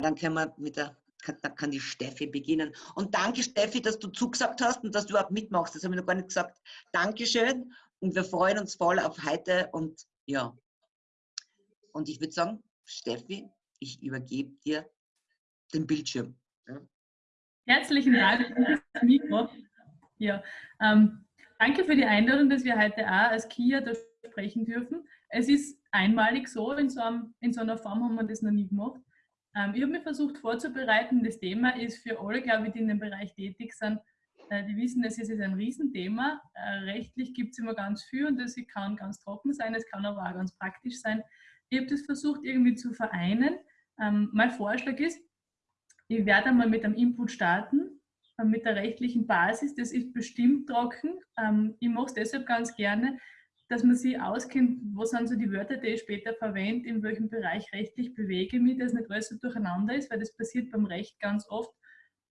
dann können wir mit der dann kann die Steffi beginnen. Und danke, Steffi, dass du zugesagt hast und dass du überhaupt mitmachst. Das habe ich noch gar nicht gesagt. Dankeschön und wir freuen uns voll auf heute und ja. Und ich würde sagen, Steffi, ich übergebe dir den Bildschirm. Herzlichen Dank für das Mikro. Ja, ähm, danke für die Einladung, dass wir heute auch als KIA da sprechen dürfen. Es ist einmalig so, in so, einem, in so einer Form haben wir das noch nie gemacht. Ähm, ich habe mich versucht vorzubereiten. Das Thema ist für alle, glaube ich, die in dem Bereich tätig sind, äh, die wissen, es ist ein Riesenthema. Äh, rechtlich gibt es immer ganz viel und das kann ganz trocken sein, es kann aber auch ganz praktisch sein. Ich habe das versucht irgendwie zu vereinen. Ähm, mein Vorschlag ist, ich werde einmal mit einem Input starten, äh, mit der rechtlichen Basis. Das ist bestimmt trocken. Ähm, ich mache es deshalb ganz gerne, dass man sich auskennt, wo sind so die Wörter, die ich später verwende, in welchem Bereich rechtlich bewege ich mich, dass nicht alles so durcheinander ist, weil das passiert beim Recht ganz oft,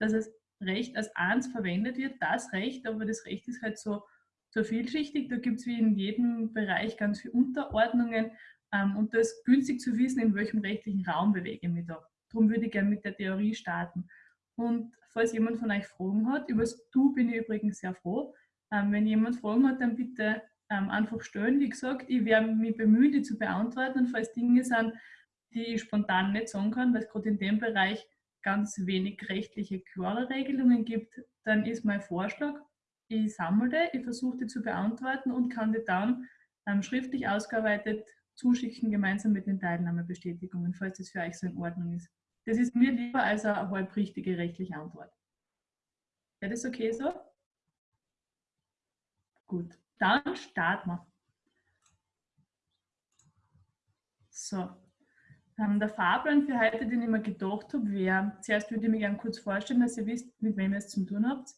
dass es Recht als eins verwendet wird, das Recht, aber das Recht ist halt so, so vielschichtig, da gibt es wie in jedem Bereich ganz viele Unterordnungen ähm, und das ist günstig zu wissen, in welchem rechtlichen Raum bewege ich mich da. Darum würde ich gerne mit der Theorie starten. Und falls jemand von euch Fragen hat, über das Du bin ich übrigens sehr froh. Ähm, wenn jemand Fragen hat, dann bitte ähm, einfach stellen. Wie gesagt, ich werde mich bemühen, die zu beantworten. Und falls Dinge sind, die ich spontan nicht sagen kann, weil es gerade in dem Bereich ganz wenig rechtliche klare Regelungen gibt, dann ist mein Vorschlag, ich sammle, ich versuche die zu beantworten und kann die dann ähm, schriftlich ausgearbeitet zuschicken, gemeinsam mit den Teilnahmebestätigungen, falls das für euch so in Ordnung ist. Das ist mir lieber als eine halbrichtige rechtliche Antwort. Wäre das okay so? Gut, dann starten wir. So, ähm, der Fahrplan für heute, den ich mir gedacht habe, wäre, zuerst würde ich mir gerne kurz vorstellen, dass ihr wisst, mit wem ihr es zu tun habt.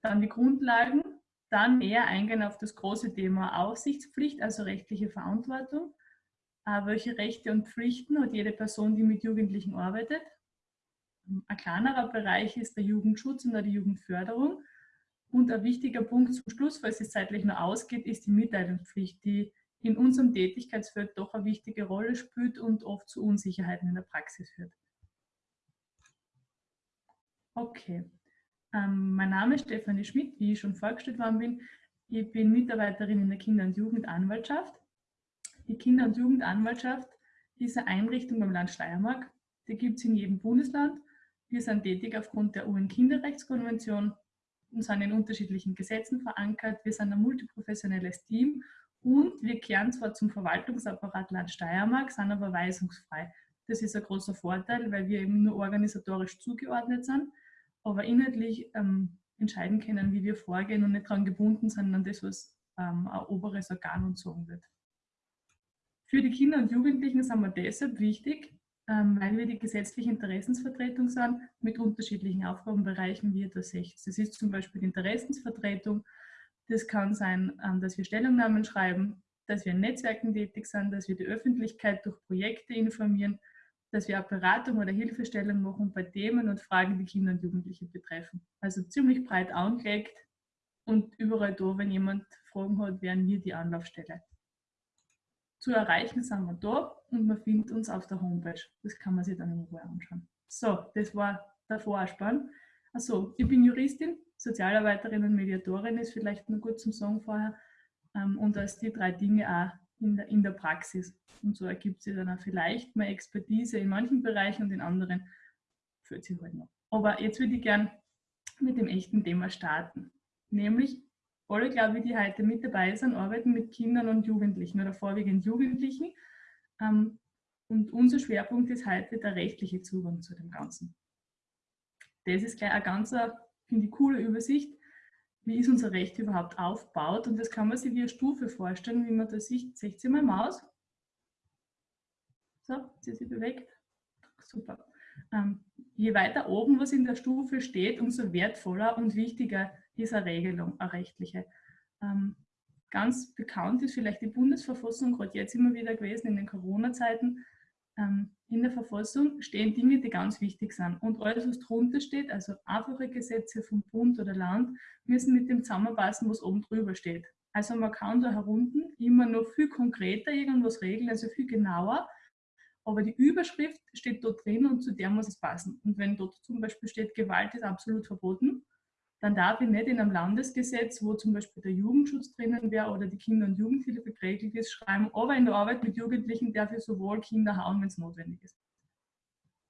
Dann die Grundlagen, dann eher eingehen auf das große Thema Aufsichtspflicht, also rechtliche Verantwortung. Äh, welche Rechte und Pflichten hat jede Person, die mit Jugendlichen arbeitet? Ein kleinerer Bereich ist der Jugendschutz und die Jugendförderung. Und ein wichtiger Punkt zum Schluss, falls es zeitlich noch ausgeht, ist die Mitteilungspflicht, die in unserem Tätigkeitsfeld doch eine wichtige Rolle spielt und oft zu Unsicherheiten in der Praxis führt. Okay, ähm, mein Name ist Stefanie Schmidt, wie ich schon vorgestellt worden bin. Ich bin Mitarbeiterin in der Kinder- und Jugendanwaltschaft. Die Kinder- und Jugendanwaltschaft ist eine Einrichtung beim Land Steiermark. Die gibt es in jedem Bundesland. Wir sind tätig aufgrund der UN-Kinderrechtskonvention sind in unterschiedlichen Gesetzen verankert. Wir sind ein multiprofessionelles Team und wir kehren zwar zum Verwaltungsapparat Land Steiermark, sind aber weisungsfrei. Das ist ein großer Vorteil, weil wir eben nur organisatorisch zugeordnet sind, aber inhaltlich ähm, entscheiden können, wie wir vorgehen und nicht daran gebunden sind an das, was ähm, ein oberes Organ uns sagen wird. Für die Kinder und Jugendlichen sind wir deshalb wichtig, weil wir die gesetzliche Interessensvertretung sind mit unterschiedlichen Aufgabenbereichen, wie das seht. Das ist zum Beispiel die Interessensvertretung, das kann sein, ähm, dass wir Stellungnahmen schreiben, dass wir in Netzwerken tätig sind, dass wir die Öffentlichkeit durch Projekte informieren, dass wir auch Beratung oder Hilfestellung machen bei Themen und Fragen, die Kinder und Jugendliche betreffen. Also ziemlich breit angelegt und überall da, wenn jemand Fragen hat, wären wir die Anlaufstelle. Zu erreichen sind wir da und man findet uns auf der Homepage. Das kann man sich dann in Ruhe anschauen. So, das war der Vorspann. Also, ich bin Juristin, Sozialarbeiterin und Mediatorin ist vielleicht nur gut zum Sagen vorher. Ähm, und als die drei Dinge auch in der, in der Praxis. Und so ergibt sich dann auch vielleicht mal Expertise in manchen Bereichen und in anderen führt sich halt noch. Aber jetzt würde ich gern mit dem echten Thema starten. Nämlich, alle, glaube ich, die heute mit dabei sind, arbeiten mit Kindern und Jugendlichen oder vorwiegend Jugendlichen. Ähm, und unser Schwerpunkt ist heute der rechtliche Zugang zu dem Ganzen. Das ist gleich eine ganz, finde ich, coole Übersicht, wie ist unser Recht überhaupt aufgebaut. Und das kann man sich wie eine Stufe vorstellen, wie man da sieht. Seht ihr mal Maus? So, sie sich bewegt. Super. Ähm, je weiter oben was in der Stufe steht, umso wertvoller und wichtiger eine Regelung, eine rechtliche. Ähm, ganz bekannt ist vielleicht die Bundesverfassung, gerade jetzt immer wieder gewesen in den Corona-Zeiten, ähm, in der Verfassung stehen Dinge, die ganz wichtig sind. Und alles, was drunter steht, also einfache Gesetze vom Bund oder Land, müssen mit dem zusammenpassen, was oben drüber steht. Also man kann da herunten immer noch viel konkreter irgendwas regeln, also viel genauer. aber die Überschrift steht dort drin und zu der muss es passen. Und wenn dort zum Beispiel steht, Gewalt ist absolut verboten, dann darf ich nicht in einem Landesgesetz, wo zum Beispiel der Jugendschutz drinnen wäre oder die Kinder- und Jugendhilfe geregelt ist, schreiben, aber in der Arbeit mit Jugendlichen darf ich sowohl Kinder hauen, wenn es notwendig ist.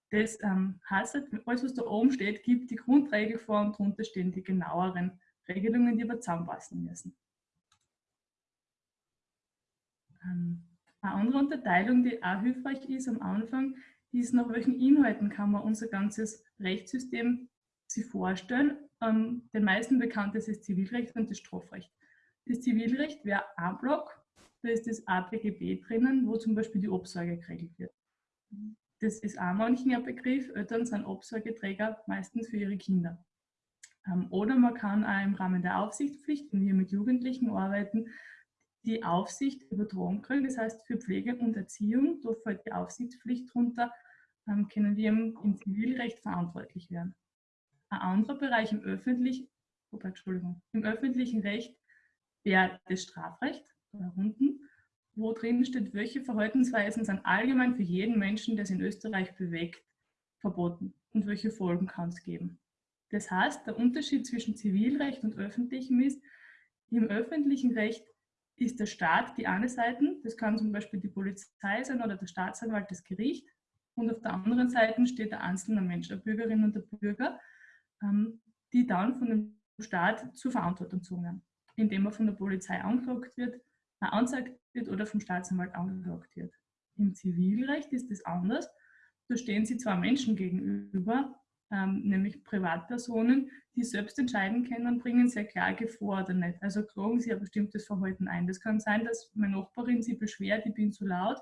Das ähm, heißt, alles, was da oben steht, gibt die Grundregel vor und darunter stehen die genaueren Regelungen, die aber zusammenpassen müssen. Ähm, eine andere Unterteilung, die auch hilfreich ist am Anfang, ist, nach welchen Inhalten kann man unser ganzes Rechtssystem sich vorstellen. Ähm, den meisten bekannt ist das Zivilrecht und das Strafrecht. Das Zivilrecht wäre ein Block, da ist das APGB drinnen, wo zum Beispiel die Obsorge geregelt wird. Das ist auch manchen ein Begriff. Eltern sind Obsorgeträger meistens für ihre Kinder. Ähm, oder man kann auch im Rahmen der Aufsichtspflicht, wenn wir mit Jugendlichen arbeiten, die Aufsicht übertragen kriegen. Das heißt, für Pflege und Erziehung, da fällt die Aufsichtspflicht drunter, ähm, können wir im Zivilrecht verantwortlich werden. Ein anderer Bereich im öffentlichen, oh, Entschuldigung, im öffentlichen Recht wäre das Strafrecht, da unten, wo drin steht, welche Verhaltensweisen sind allgemein für jeden Menschen, der es in Österreich bewegt, verboten und welche Folgen kann es geben. Das heißt, der Unterschied zwischen Zivilrecht und öffentlichem ist, im öffentlichen Recht ist der Staat die eine Seite, das kann zum Beispiel die Polizei sein oder der Staatsanwalt, das Gericht. Und auf der anderen Seite steht der einzelne Mensch, der Bürgerin und der Bürger, die dann von dem Staat zur Verantwortung werden, indem er von der Polizei angeklagt wird, äh, angezeigt wird oder vom Staatsanwalt angeklagt wird. Im Zivilrecht ist das anders. Da stehen sie zwei Menschen gegenüber, ähm, nämlich Privatpersonen, die selbst entscheiden können, bringen eine Klage vor oder nicht. Also klagen sie ein bestimmtes Verhalten ein. Das kann sein, dass meine Nachbarin sie beschwert, ich bin zu laut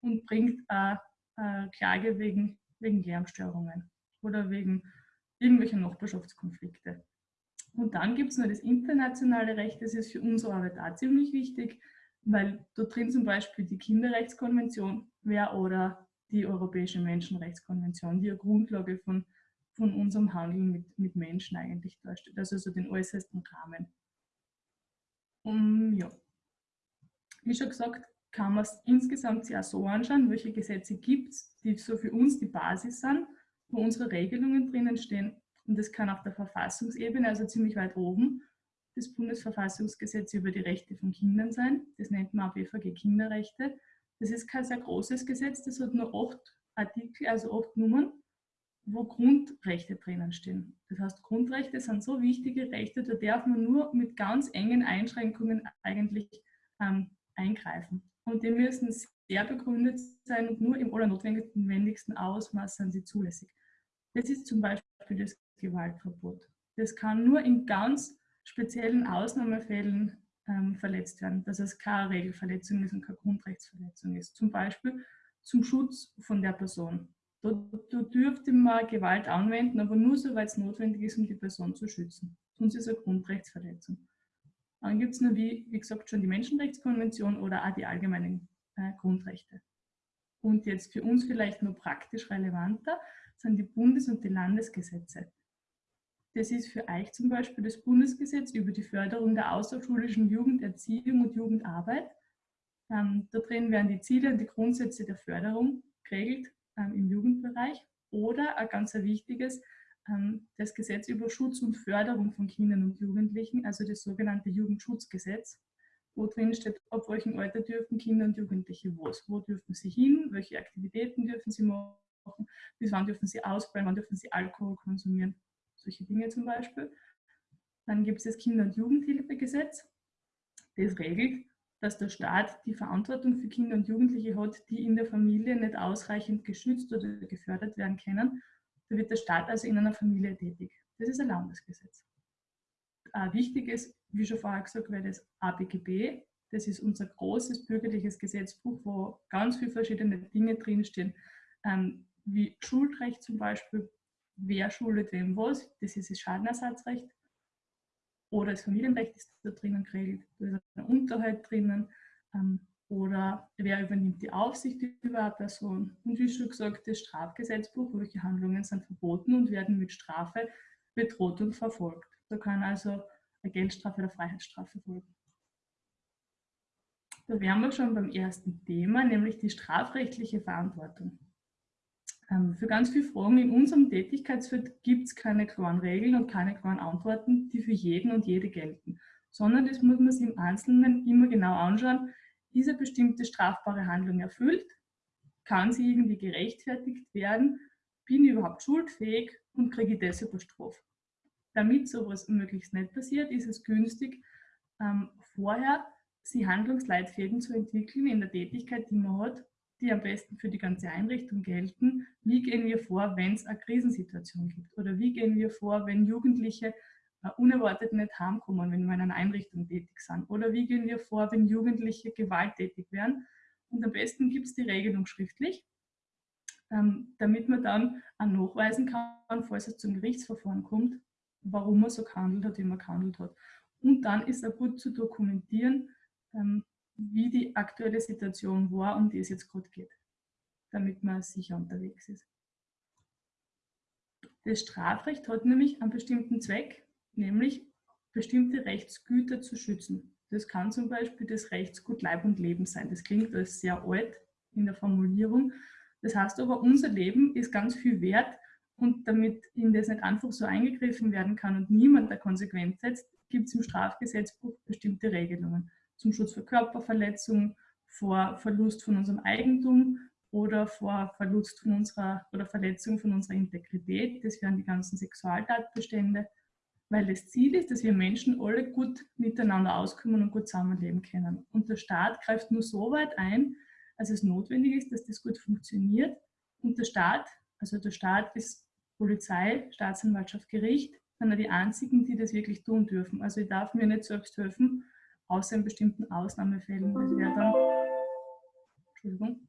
und bringt eine, eine Klage wegen, wegen Lärmstörungen oder wegen irgendwelcher Nachbarschaftskonflikte. Und dann gibt es noch das internationale Recht, das ist für unsere Arbeit auch ziemlich wichtig, weil da drin zum Beispiel die Kinderrechtskonvention wäre oder die Europäische Menschenrechtskonvention, die eine Grundlage von von unserem Handeln mit, mit Menschen eigentlich darstellt. Also so den äußersten Rahmen. Um, ja. Wie schon gesagt, kann man es insgesamt sich auch so anschauen, welche Gesetze gibt es, die so für uns die Basis sind, wo unsere Regelungen drinnen stehen. Und das kann auf der Verfassungsebene, also ziemlich weit oben, das Bundesverfassungsgesetz über die Rechte von Kindern sein. Das nennt man auch BVG Kinderrechte. Das ist kein sehr großes Gesetz, das hat nur acht Artikel, also acht Nummern wo Grundrechte drinnen stehen. Das heißt, Grundrechte sind so wichtige Rechte, da darf man nur mit ganz engen Einschränkungen eigentlich ähm, eingreifen. Und die müssen sehr begründet sein und nur im allernotwendigsten Ausmaß sind sie zulässig. Das ist zum Beispiel das Gewaltverbot. Das kann nur in ganz speziellen Ausnahmefällen ähm, verletzt werden, dass es keine Regelverletzung ist und keine Grundrechtsverletzung ist. Zum Beispiel zum Schutz von der Person. Da, da dürfte man Gewalt anwenden, aber nur soweit es notwendig ist, um die Person zu schützen. Sonst ist es eine Grundrechtsverletzung. Dann gibt es nur, wie, wie gesagt, schon die Menschenrechtskonvention oder auch die allgemeinen äh, Grundrechte. Und jetzt für uns vielleicht nur praktisch relevanter sind die Bundes- und die Landesgesetze. Das ist für euch zum Beispiel das Bundesgesetz über die Förderung der außerschulischen Jugenderziehung und Jugendarbeit. Ähm, da drin werden die Ziele und die Grundsätze der Förderung geregelt ähm, im Jugendbereich oder ein ganz wichtiges, ähm, das Gesetz über Schutz und Förderung von Kindern und Jugendlichen, also das sogenannte Jugendschutzgesetz, wo drin steht, ab welchem Alter dürfen Kinder und Jugendliche was, wo dürfen sie hin, welche Aktivitäten dürfen sie machen, bis wann dürfen sie ausbrennen, wann dürfen sie Alkohol konsumieren, solche Dinge zum Beispiel. Dann gibt es das Kinder- und Jugendhilfegesetz, das regelt, dass der Staat die Verantwortung für Kinder und Jugendliche hat, die in der Familie nicht ausreichend geschützt oder gefördert werden können. Da wird der Staat also in einer Familie tätig. Das ist ein Landesgesetz. Ein wichtiges, wie schon vorher gesagt, wäre das ABGB. Das ist unser großes bürgerliches Gesetzbuch, wo ganz viele verschiedene Dinge drinstehen, ähm, wie Schuldrecht zum Beispiel, wer schuldet wem was, das ist das Schadenersatzrecht, oder das Familienrecht ist da drinnen geregelt, da ist ein Unterhalt drinnen ähm, oder wer übernimmt die Aufsicht über eine Person. Und wie schon gesagt, das Strafgesetzbuch, welche Handlungen sind verboten und werden mit Strafe bedroht und verfolgt. Da kann also eine Geldstrafe oder Freiheitsstrafe folgen. Da wären wir schon beim ersten Thema, nämlich die strafrechtliche Verantwortung. Ähm, für ganz viele Fragen in unserem Tätigkeitsfeld gibt es keine klaren Regeln und keine klaren Antworten, die für jeden und jede gelten, sondern das muss man sich im Einzelnen immer genau anschauen, ist eine bestimmte strafbare Handlung erfüllt, kann sie irgendwie gerechtfertigt werden, bin ich überhaupt schuldfähig und kriege ich deshalb eine Strafe. Damit sowas möglichst nicht passiert, ist es günstig, ähm, vorher sie Handlungsleitfäden zu entwickeln in der Tätigkeit, die man hat, die am besten für die ganze Einrichtung gelten. Wie gehen wir vor, wenn es eine Krisensituation gibt? Oder wie gehen wir vor, wenn Jugendliche äh, unerwartet nicht heimkommen, wenn wir in einer Einrichtung tätig sind? Oder wie gehen wir vor, wenn Jugendliche gewalttätig werden? Und am besten gibt es die Regelung schriftlich, ähm, damit man dann auch nachweisen kann, falls es zum Gerichtsverfahren kommt, warum man so gehandelt hat, wie man gehandelt hat. Und dann ist auch gut zu dokumentieren, ähm, wie die aktuelle Situation war, um die es jetzt gerade geht, damit man sicher unterwegs ist. Das Strafrecht hat nämlich einen bestimmten Zweck, nämlich bestimmte Rechtsgüter zu schützen. Das kann zum Beispiel das Rechtsgut Leib und Leben sein. Das klingt als sehr alt in der Formulierung. Das heißt aber, unser Leben ist ganz viel wert und damit in das nicht einfach so eingegriffen werden kann und niemand der Konsequenz setzt, gibt es im Strafgesetzbuch bestimmte Regelungen zum Schutz vor Körperverletzung, vor Verlust von unserem Eigentum oder vor Verlust von unserer oder Verletzung von unserer Integrität. Das wären die ganzen Sexualtatbestände, weil das Ziel ist, dass wir Menschen alle gut miteinander auskommen und gut zusammenleben können. Und der Staat greift nur so weit ein, als es notwendig ist, dass das gut funktioniert. Und der Staat, also der Staat ist Polizei, Staatsanwaltschaft, Gericht, sind die einzigen, die das wirklich tun dürfen. Also ich darf mir nicht selbst helfen außer in bestimmten Ausnahmefällen. Das wäre dann, Entschuldigung,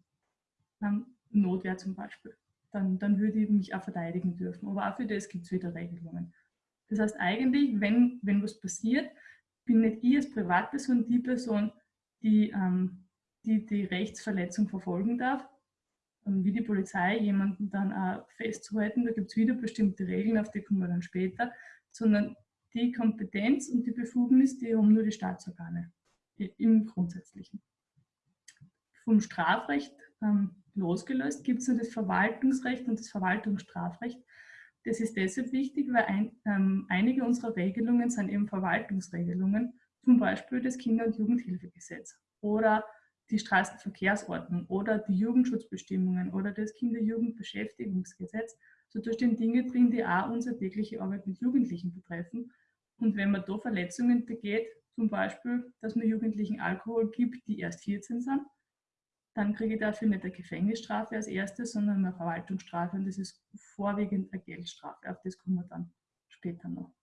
ähm, Notwehr zum Beispiel. Dann, dann würde ich mich auch verteidigen dürfen. Aber auch für das gibt es wieder Regelungen. Das heißt eigentlich, wenn, wenn was passiert, bin nicht ich als Privatperson die Person, die, ähm, die die Rechtsverletzung verfolgen darf, ähm, wie die Polizei jemanden dann auch festzuhalten. Da gibt es wieder bestimmte Regeln, auf die kommen wir dann später, sondern die Kompetenz und die Befugnis, die haben nur die Staatsorgane im Grundsätzlichen. Vom Strafrecht ähm, losgelöst gibt es das Verwaltungsrecht und das Verwaltungsstrafrecht. Das ist deshalb wichtig, weil ein, ähm, einige unserer Regelungen sind eben Verwaltungsregelungen, zum Beispiel das Kinder- und Jugendhilfegesetz oder die Straßenverkehrsordnung oder die Jugendschutzbestimmungen oder das Kinder-Jugend-Beschäftigungsgesetz. So da stehen Dinge drin, die auch unsere tägliche Arbeit mit Jugendlichen betreffen und wenn man da Verletzungen begeht, zum Beispiel, dass man Jugendlichen Alkohol gibt, die erst 14 sind, dann kriege ich dafür nicht eine Gefängnisstrafe als erstes, sondern eine Verwaltungsstrafe und das ist vorwiegend eine Geldstrafe. Auf das kommen wir dann später noch.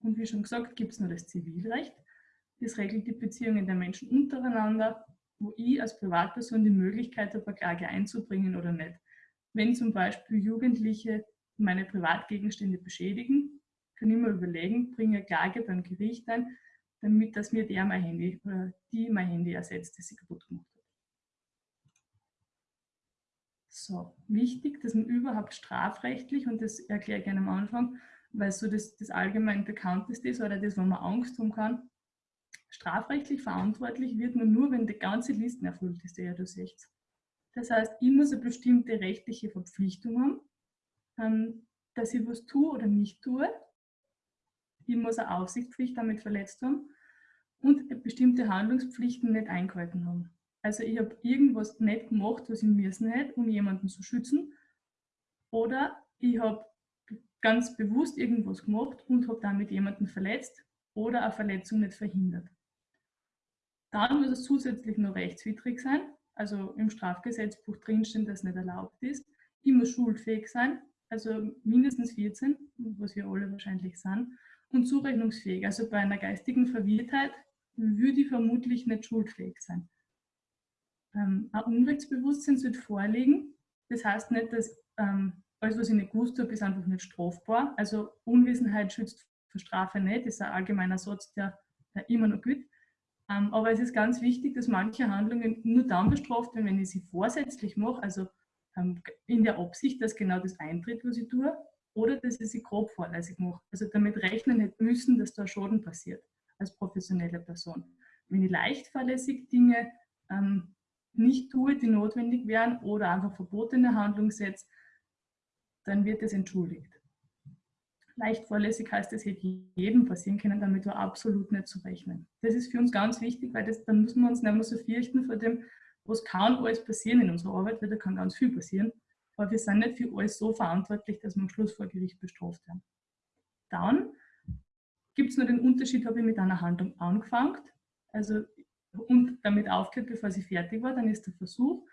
Und wie schon gesagt, gibt es nur das Zivilrecht. Das regelt die Beziehungen der Menschen untereinander, wo ich als Privatperson die Möglichkeit habe, eine Klage einzubringen oder nicht. Wenn zum Beispiel Jugendliche meine Privatgegenstände beschädigen, kann ich mir überlegen, bringe eine Klage beim Gericht ein, damit dass mir der mein Handy oder die mein Handy ersetzt, das sie kaputt gemacht hat. So, wichtig, dass man überhaupt strafrechtlich, und das erkläre ich gerne am Anfang, weil so das, das allgemein bekannteste ist oder das, wo man Angst haben kann, strafrechtlich verantwortlich wird man nur, wenn die ganze Liste erfüllt ist, die ihr da seht. Das heißt, ich muss eine bestimmte rechtliche Verpflichtung haben, ähm, dass ich was tue oder nicht tue ich muss eine Aufsichtspflicht damit verletzt haben und bestimmte Handlungspflichten nicht eingehalten haben. Also ich habe irgendwas nicht gemacht, was ich müssen hätte, um jemanden zu schützen. Oder ich habe ganz bewusst irgendwas gemacht und habe damit jemanden verletzt oder eine Verletzung nicht verhindert. Dann muss es zusätzlich noch rechtswidrig sein, also im Strafgesetzbuch drinstehen, dass nicht erlaubt ist. Ich muss schuldfähig sein, also mindestens 14, was wir alle wahrscheinlich sind und zurechnungsfähig. Also bei einer geistigen Verwirrtheit würde ich vermutlich nicht schuldfähig sein. Ähm, ein Unrechtsbewusstsein sollte vorliegen. Das heißt nicht, dass ähm, alles, was ich nicht gewusst habe, ist einfach nicht strafbar. Also Unwissenheit schützt vor Strafe nicht. Das ist ein allgemeiner Satz, der, immer noch gilt. Ähm, aber es ist ganz wichtig, dass manche Handlungen nur dann bestraft werden, wenn ich sie vorsätzlich mache, also in der Absicht, dass genau das eintritt, was ich tue, oder dass ich sie grob fahrlässig mache. Also damit rechnen nicht müssen, dass da Schaden passiert als professionelle Person. Wenn ich leicht fahrlässig Dinge ähm, nicht tue, die notwendig wären oder einfach verbotene Handlung setze, dann wird es entschuldigt. Leicht vorlässig heißt, es hätte jedem passieren können, damit war absolut nicht zu rechnen. Das ist für uns ganz wichtig, weil das, dann müssen wir uns nicht mehr so fürchten vor dem, was kann alles passieren in unserer Arbeit, weil da kann ganz viel passieren. Aber wir sind nicht für alles so verantwortlich, dass wir am Schluss vor Gericht bestraft werden. Dann gibt es nur den Unterschied, habe ich mit einer Handlung angefangen, also und damit aufgehört, bevor sie fertig war, dann ist der Versuch.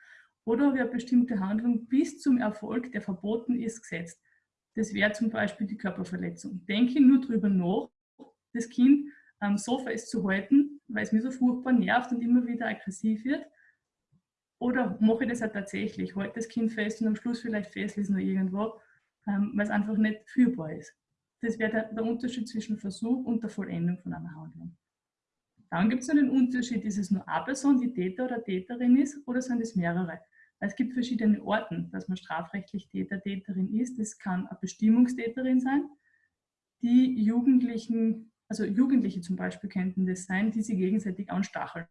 Oder habe ich eine bestimmte Handlung bis zum Erfolg, der verboten ist, gesetzt. Das wäre zum Beispiel die Körperverletzung. Denke nur darüber nach, das Kind am Sofa ist zu halten, weil es mir so furchtbar nervt und immer wieder aggressiv wird. Oder mache ich das auch tatsächlich, halte das Kind fest und am Schluss vielleicht festlesen oder irgendwo, ähm, weil es einfach nicht führbar ist. Das wäre der, der Unterschied zwischen Versuch und der Vollendung von einer Handlung. Dann gibt es noch den Unterschied, ist es nur eine Person, die Täter oder Täterin ist, oder sind es mehrere? Es gibt verschiedene Orten, dass man strafrechtlich Täter, Täterin ist. Das kann eine Bestimmungstäterin sein. Die Jugendlichen, also Jugendliche zum Beispiel könnten das sein, die sich gegenseitig anstacheln.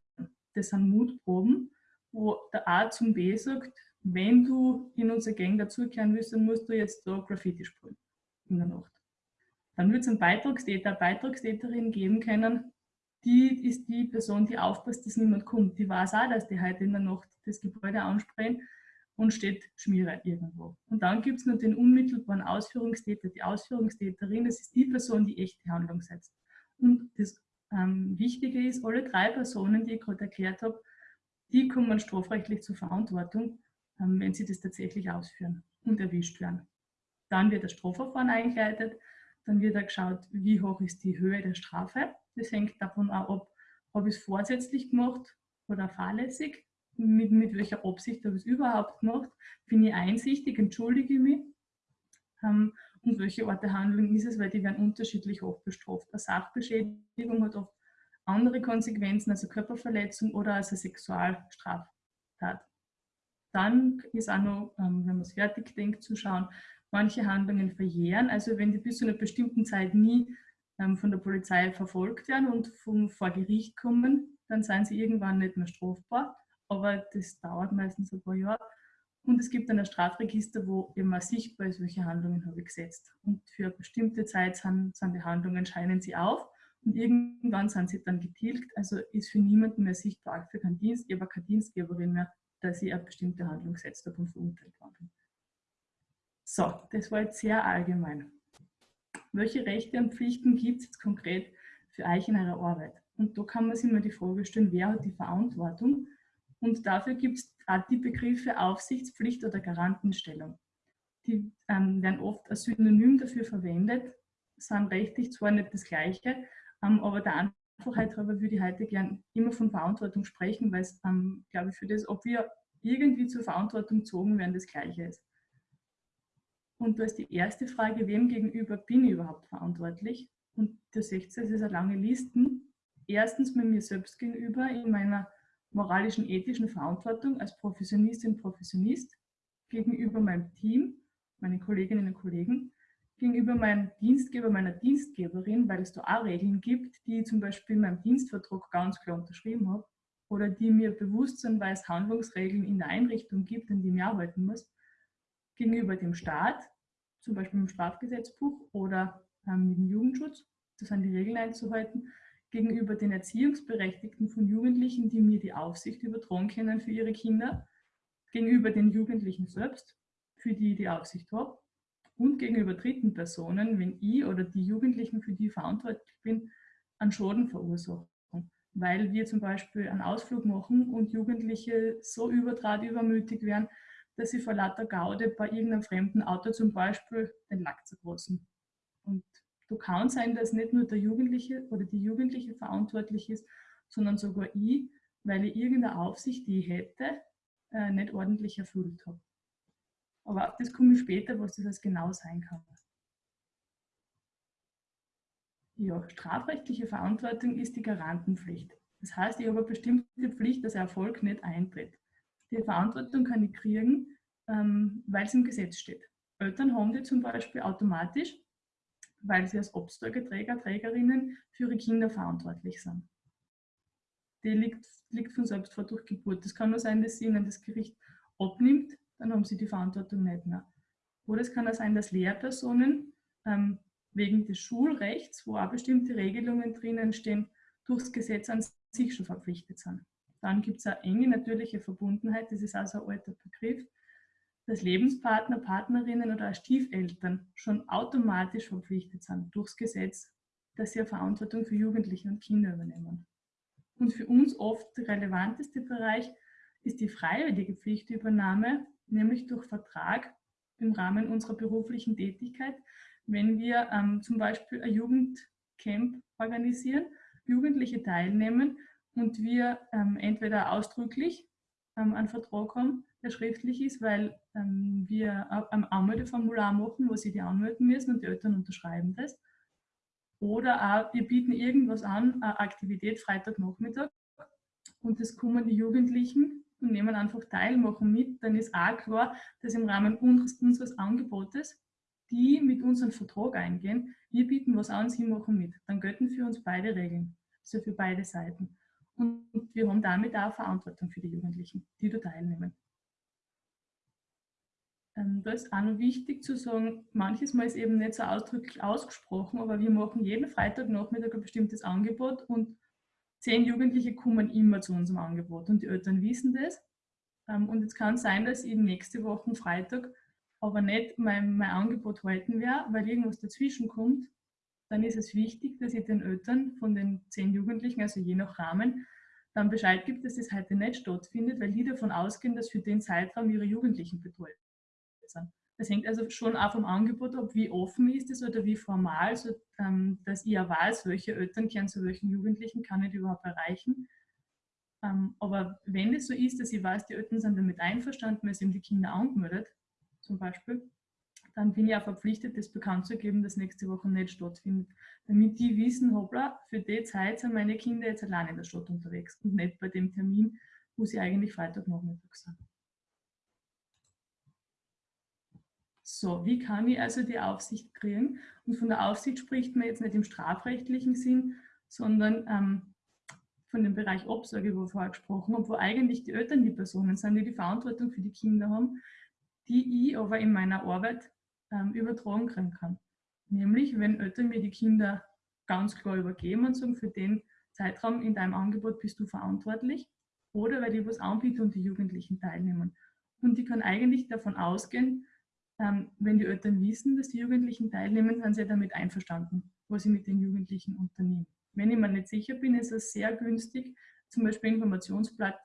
Das sind Mutproben, wo der A zum B sagt, wenn du in unsere Gang dazukehren willst, dann musst du jetzt da Graffiti sprühen in der Nacht. Dann wird es einen Beitragstäter, Beitragstäterin geben können, die ist die Person, die aufpasst, dass niemand kommt. Die weiß auch, dass die heute in der Nacht das Gebäude ansprechen und steht Schmierer irgendwo. Und dann gibt es noch den unmittelbaren Ausführungstäter, die Ausführungstäterin, das ist die Person, die echte Handlung setzt. Und das ähm, Wichtige ist, alle drei Personen, die ich gerade erklärt habe, die kommen strafrechtlich zur Verantwortung, ähm, wenn sie das tatsächlich ausführen und erwischt werden. Dann wird das Strafverfahren eingeleitet, dann wird er geschaut, wie hoch ist die Höhe der Strafe. Das hängt davon ab, habe ich es vorsätzlich gemacht oder fahrlässig, mit, mit welcher Absicht habe ich es überhaupt gemacht, bin ich einsichtig, entschuldige ich mich ähm, und welche Art der Handlung ist es, weil die werden unterschiedlich oft bestraft. Eine Sachbeschädigung hat oft andere Konsequenzen, also Körperverletzung oder als eine Sexualstraftat. Dann ist auch noch, ähm, wenn man es fertig denkt, zu schauen, manche Handlungen verjähren. Also wenn die bis zu einer bestimmten Zeit nie ähm, von der Polizei verfolgt werden und vom, vor Gericht kommen, dann sind sie irgendwann nicht mehr strafbar. Aber das dauert meistens ein paar Jahre. Und es gibt dann ein Strafregister, wo immer sichtbar ist, welche Handlungen habe ich gesetzt. Und für eine bestimmte Zeit sind, sind die Handlungen, scheinen sie auf und irgendwann sind sie dann getilgt. Also ist für niemanden mehr sichtbar, für keinen Dienstgeber, keine Dienstgeberin mehr, dass sie eine bestimmte Handlung gesetzt hat und verurteilt worden. So, das war jetzt sehr allgemein welche Rechte und Pflichten gibt es jetzt konkret für euch in eurer Arbeit? Und da kann man sich mal die Frage stellen, wer hat die Verantwortung? Und dafür gibt es auch die Begriffe Aufsichtspflicht oder Garantenstellung. Die ähm, werden oft als Synonym dafür verwendet, sind rechtlich zwar nicht das Gleiche, aber der Einfachheit halber würde ich heute gern immer von Verantwortung sprechen, weil es, ähm, glaube ich, für das, ob wir irgendwie zur Verantwortung gezogen werden, das Gleiche ist. Und da ist die erste Frage, wem gegenüber bin ich überhaupt verantwortlich? Und du seht, es ist eine lange Listen. Erstens mit mir selbst gegenüber in meiner moralischen, ethischen Verantwortung als Professionistin, Professionist, gegenüber meinem Team, meinen Kolleginnen und Kollegen, gegenüber meinem Dienstgeber, meiner Dienstgeberin, weil es da auch Regeln gibt, die ich zum Beispiel in meinem Dienstvertrag ganz klar unterschrieben habe oder die mir bewusst sind, weil es Handlungsregeln in der Einrichtung gibt, an die ich arbeiten muss gegenüber dem Staat, zum Beispiel im Strafgesetzbuch oder ähm, mit dem Jugendschutz, das sind die Regeln einzuhalten, gegenüber den Erziehungsberechtigten von Jugendlichen, die mir die Aufsicht übertragen können für ihre Kinder, gegenüber den Jugendlichen selbst, für die ich die Aufsicht habe, und gegenüber dritten Personen, wenn ich oder die Jugendlichen, für die ich verantwortlich bin, einen Schaden verursachen. Weil wir zum Beispiel einen Ausflug machen und Jugendliche so überdraht übermütig werden, dass sie vor lauter Gaude bei irgendeinem fremden Auto zum Beispiel den Lack zergrossen. Und du kann sein, dass nicht nur der Jugendliche oder die Jugendliche verantwortlich ist, sondern sogar ich, weil ich irgendeine Aufsicht, die ich hätte, äh, nicht ordentlich erfüllt habe. Aber auf das komme ich später, was das genau sein kann. Ja, strafrechtliche Verantwortung ist die Garantenpflicht. Das heißt, ich habe eine bestimmte Pflicht, dass Erfolg nicht eintritt. Die Verantwortung kann ich kriegen, ähm, weil es im Gesetz steht. Eltern haben die zum Beispiel automatisch, weil sie als Obsteugeträger, Trägerinnen für ihre Kinder verantwortlich sind. die liegt, liegt von selbst vor durch Geburt. Das kann nur sein, dass sie ihnen das Gericht abnimmt, dann haben sie die Verantwortung nicht mehr. Oder es kann auch sein, dass Lehrpersonen ähm, wegen des Schulrechts, wo auch bestimmte Regelungen drinnen stehen, durchs Gesetz an sich schon verpflichtet sind. Dann gibt es eine enge natürliche Verbundenheit, das ist also ein alter Begriff, dass Lebenspartner, Partnerinnen oder Stiefeltern schon automatisch verpflichtet sind durchs Gesetz, dass sie eine Verantwortung für Jugendliche und Kinder übernehmen. Und für uns oft der relevanteste Bereich ist die freiwillige Pflichtübernahme, nämlich durch Vertrag im Rahmen unserer beruflichen Tätigkeit, wenn wir ähm, zum Beispiel ein Jugendcamp organisieren, Jugendliche teilnehmen und wir ähm, entweder ausdrücklich ähm, einen Vertrag haben, der schriftlich ist, weil ähm, wir ein Anmeldeformular machen, wo sie die anmelden müssen und die Eltern unterschreiben das. Oder auch, wir bieten irgendwas an, eine Aktivität Freitagnachmittag und das kommen die Jugendlichen und nehmen einfach teil, machen mit. Dann ist auch klar, dass im Rahmen unseres, unseres Angebotes die mit uns einen Vertrag eingehen, wir bieten was an, sie machen mit. Dann gelten für uns beide Regeln, also für beide Seiten. Und wir haben damit auch Verantwortung für die Jugendlichen, die da teilnehmen. Ähm, da ist auch noch wichtig zu sagen, manches Mal ist eben nicht so ausdrücklich ausgesprochen, aber wir machen jeden Freitagnachmittag ein bestimmtes Angebot und zehn Jugendliche kommen immer zu unserem Angebot und die Eltern wissen das. Ähm, und es kann sein, dass eben nächste Woche Freitag aber nicht mein, mein Angebot halten werde, weil irgendwas dazwischen kommt, dann ist es wichtig, dass ich den Eltern von den zehn Jugendlichen, also je nach Rahmen, dann Bescheid gibt, dass das heute nicht stattfindet, weil die davon ausgehen, dass für den Zeitraum ihre Jugendlichen betreut sind. Das hängt also schon auch vom Angebot ab, wie offen ist es oder wie formal, so, ähm, dass ich ja weiß, welche Eltern kehren zu welchen Jugendlichen, kann ich überhaupt erreichen. Ähm, aber wenn es so ist, dass ich weiß, die Eltern sind damit einverstanden, weil sie die Kinder angemeldet, zum Beispiel, dann bin ich auch verpflichtet, das bekannt zu geben, dass nächste Woche nicht stattfindet. Damit die wissen, hoppla, für die Zeit sind meine Kinder jetzt allein in der Stadt unterwegs und nicht bei dem Termin, wo sie eigentlich Freitagnachmittag sind. So, wie kann ich also die Aufsicht kriegen? Und von der Aufsicht spricht man jetzt nicht im strafrechtlichen Sinn, sondern ähm, von dem Bereich Obsorge, wo vorher gesprochen haben, wo eigentlich die Eltern die Personen sind, die die Verantwortung für die Kinder haben, die ich aber in meiner Arbeit ähm, übertragen kriegen kann. Nämlich, wenn Eltern mir die Kinder ganz klar übergeben und sagen, für den Zeitraum in deinem Angebot bist du verantwortlich oder weil ich was anbiete und die Jugendlichen teilnehmen. Und die kann eigentlich davon ausgehen, wenn die Eltern wissen, dass die Jugendlichen teilnehmen, sind sie damit einverstanden, was ich mit den Jugendlichen unternehme. Wenn ich mir nicht sicher bin, ist es sehr günstig, zum Beispiel Informationsblatt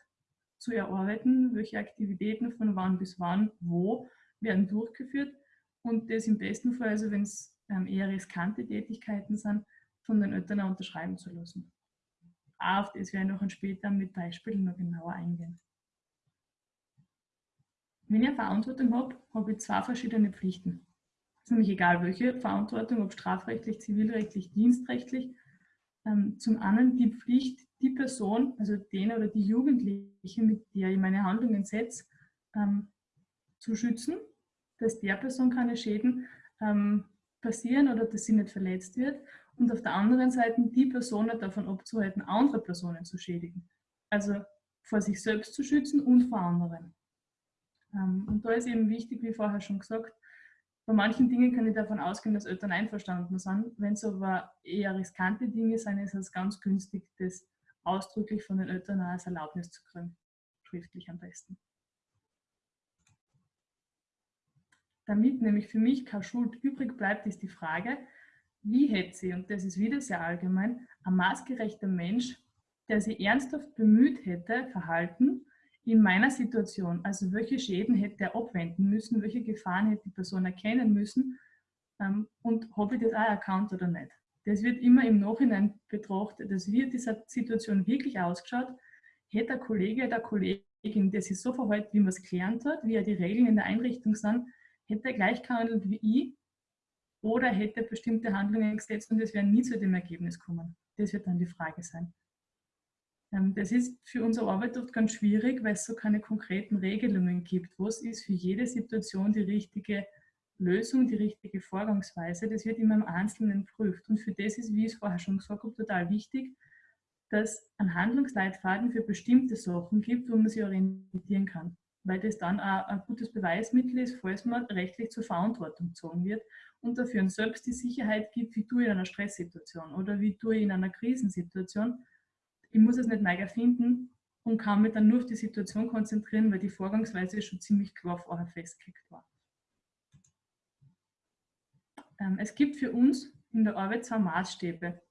zu erarbeiten, welche Aktivitäten von wann bis wann, wo werden durchgeführt und das im besten Fall, also wenn es ähm, eher riskante Tätigkeiten sind, von den Eltern unterschreiben zu lassen. Auch auf das werde ich noch später mit Beispielen noch genauer eingehen. Wenn ich Verantwortung habe, habe ich zwei verschiedene Pflichten. Es ist nämlich egal, welche Verantwortung, ob strafrechtlich, zivilrechtlich, dienstrechtlich. Ähm, zum einen die Pflicht, die Person, also den oder die Jugendliche, mit der ich meine Handlungen setze, ähm, zu schützen, dass der Person keine Schäden ähm, passieren oder dass sie nicht verletzt wird. Und auf der anderen Seite die Person davon abzuhalten, andere Personen zu schädigen. Also vor sich selbst zu schützen und vor anderen. Ähm, und da ist eben wichtig, wie vorher schon gesagt, bei manchen Dingen kann ich davon ausgehen, dass Eltern einverstanden sind. Wenn es aber eher riskante Dinge sind, ist es ganz günstig, das ausdrücklich von den Eltern als Erlaubnis zu kriegen. Schriftlich am besten. Damit nämlich für mich keine Schuld übrig bleibt, ist die Frage, wie hätte sie, und das ist wieder sehr allgemein, ein maßgerechter Mensch, der sich ernsthaft bemüht hätte, Verhalten in meiner Situation, also welche Schäden hätte er abwenden müssen, welche Gefahren hätte die Person erkennen müssen ähm, und habe ich das auch erkannt oder nicht. Das wird immer im Nachhinein betrachtet. Das wird dieser Situation wirklich ausgeschaut. Hätte der Kollege, der Kollegin, der sich so verhält, wie man es gelernt hat, wie er die Regeln in der Einrichtung sind, hätte er gleich gehandelt wie ich oder hätte bestimmte Handlungen gesetzt und es wäre nie zu dem Ergebnis kommen. Das wird dann die Frage sein. Ähm, das ist für unsere Arbeit oft ganz schwierig, weil es so keine konkreten Regelungen gibt. Was ist für jede Situation die richtige Lösung, die richtige Vorgangsweise, das wird immer im Einzelnen prüft. Und für das ist, wie ich es vorher schon gesagt habe, total wichtig, dass einen Handlungsleitfaden für bestimmte Sachen gibt, wo man sich orientieren kann. Weil das dann auch ein gutes Beweismittel ist, falls man rechtlich zur Verantwortung gezogen wird und dafür selbst die Sicherheit gibt, wie tue ich in einer Stresssituation oder wie tue ich in einer Krisensituation. Ich muss es nicht neu erfinden und kann mich dann nur auf die Situation konzentrieren, weil die Vorgangsweise schon ziemlich klar vorher festgelegt war. Ähm, es gibt für uns in der Arbeit zwei Maßstäbe,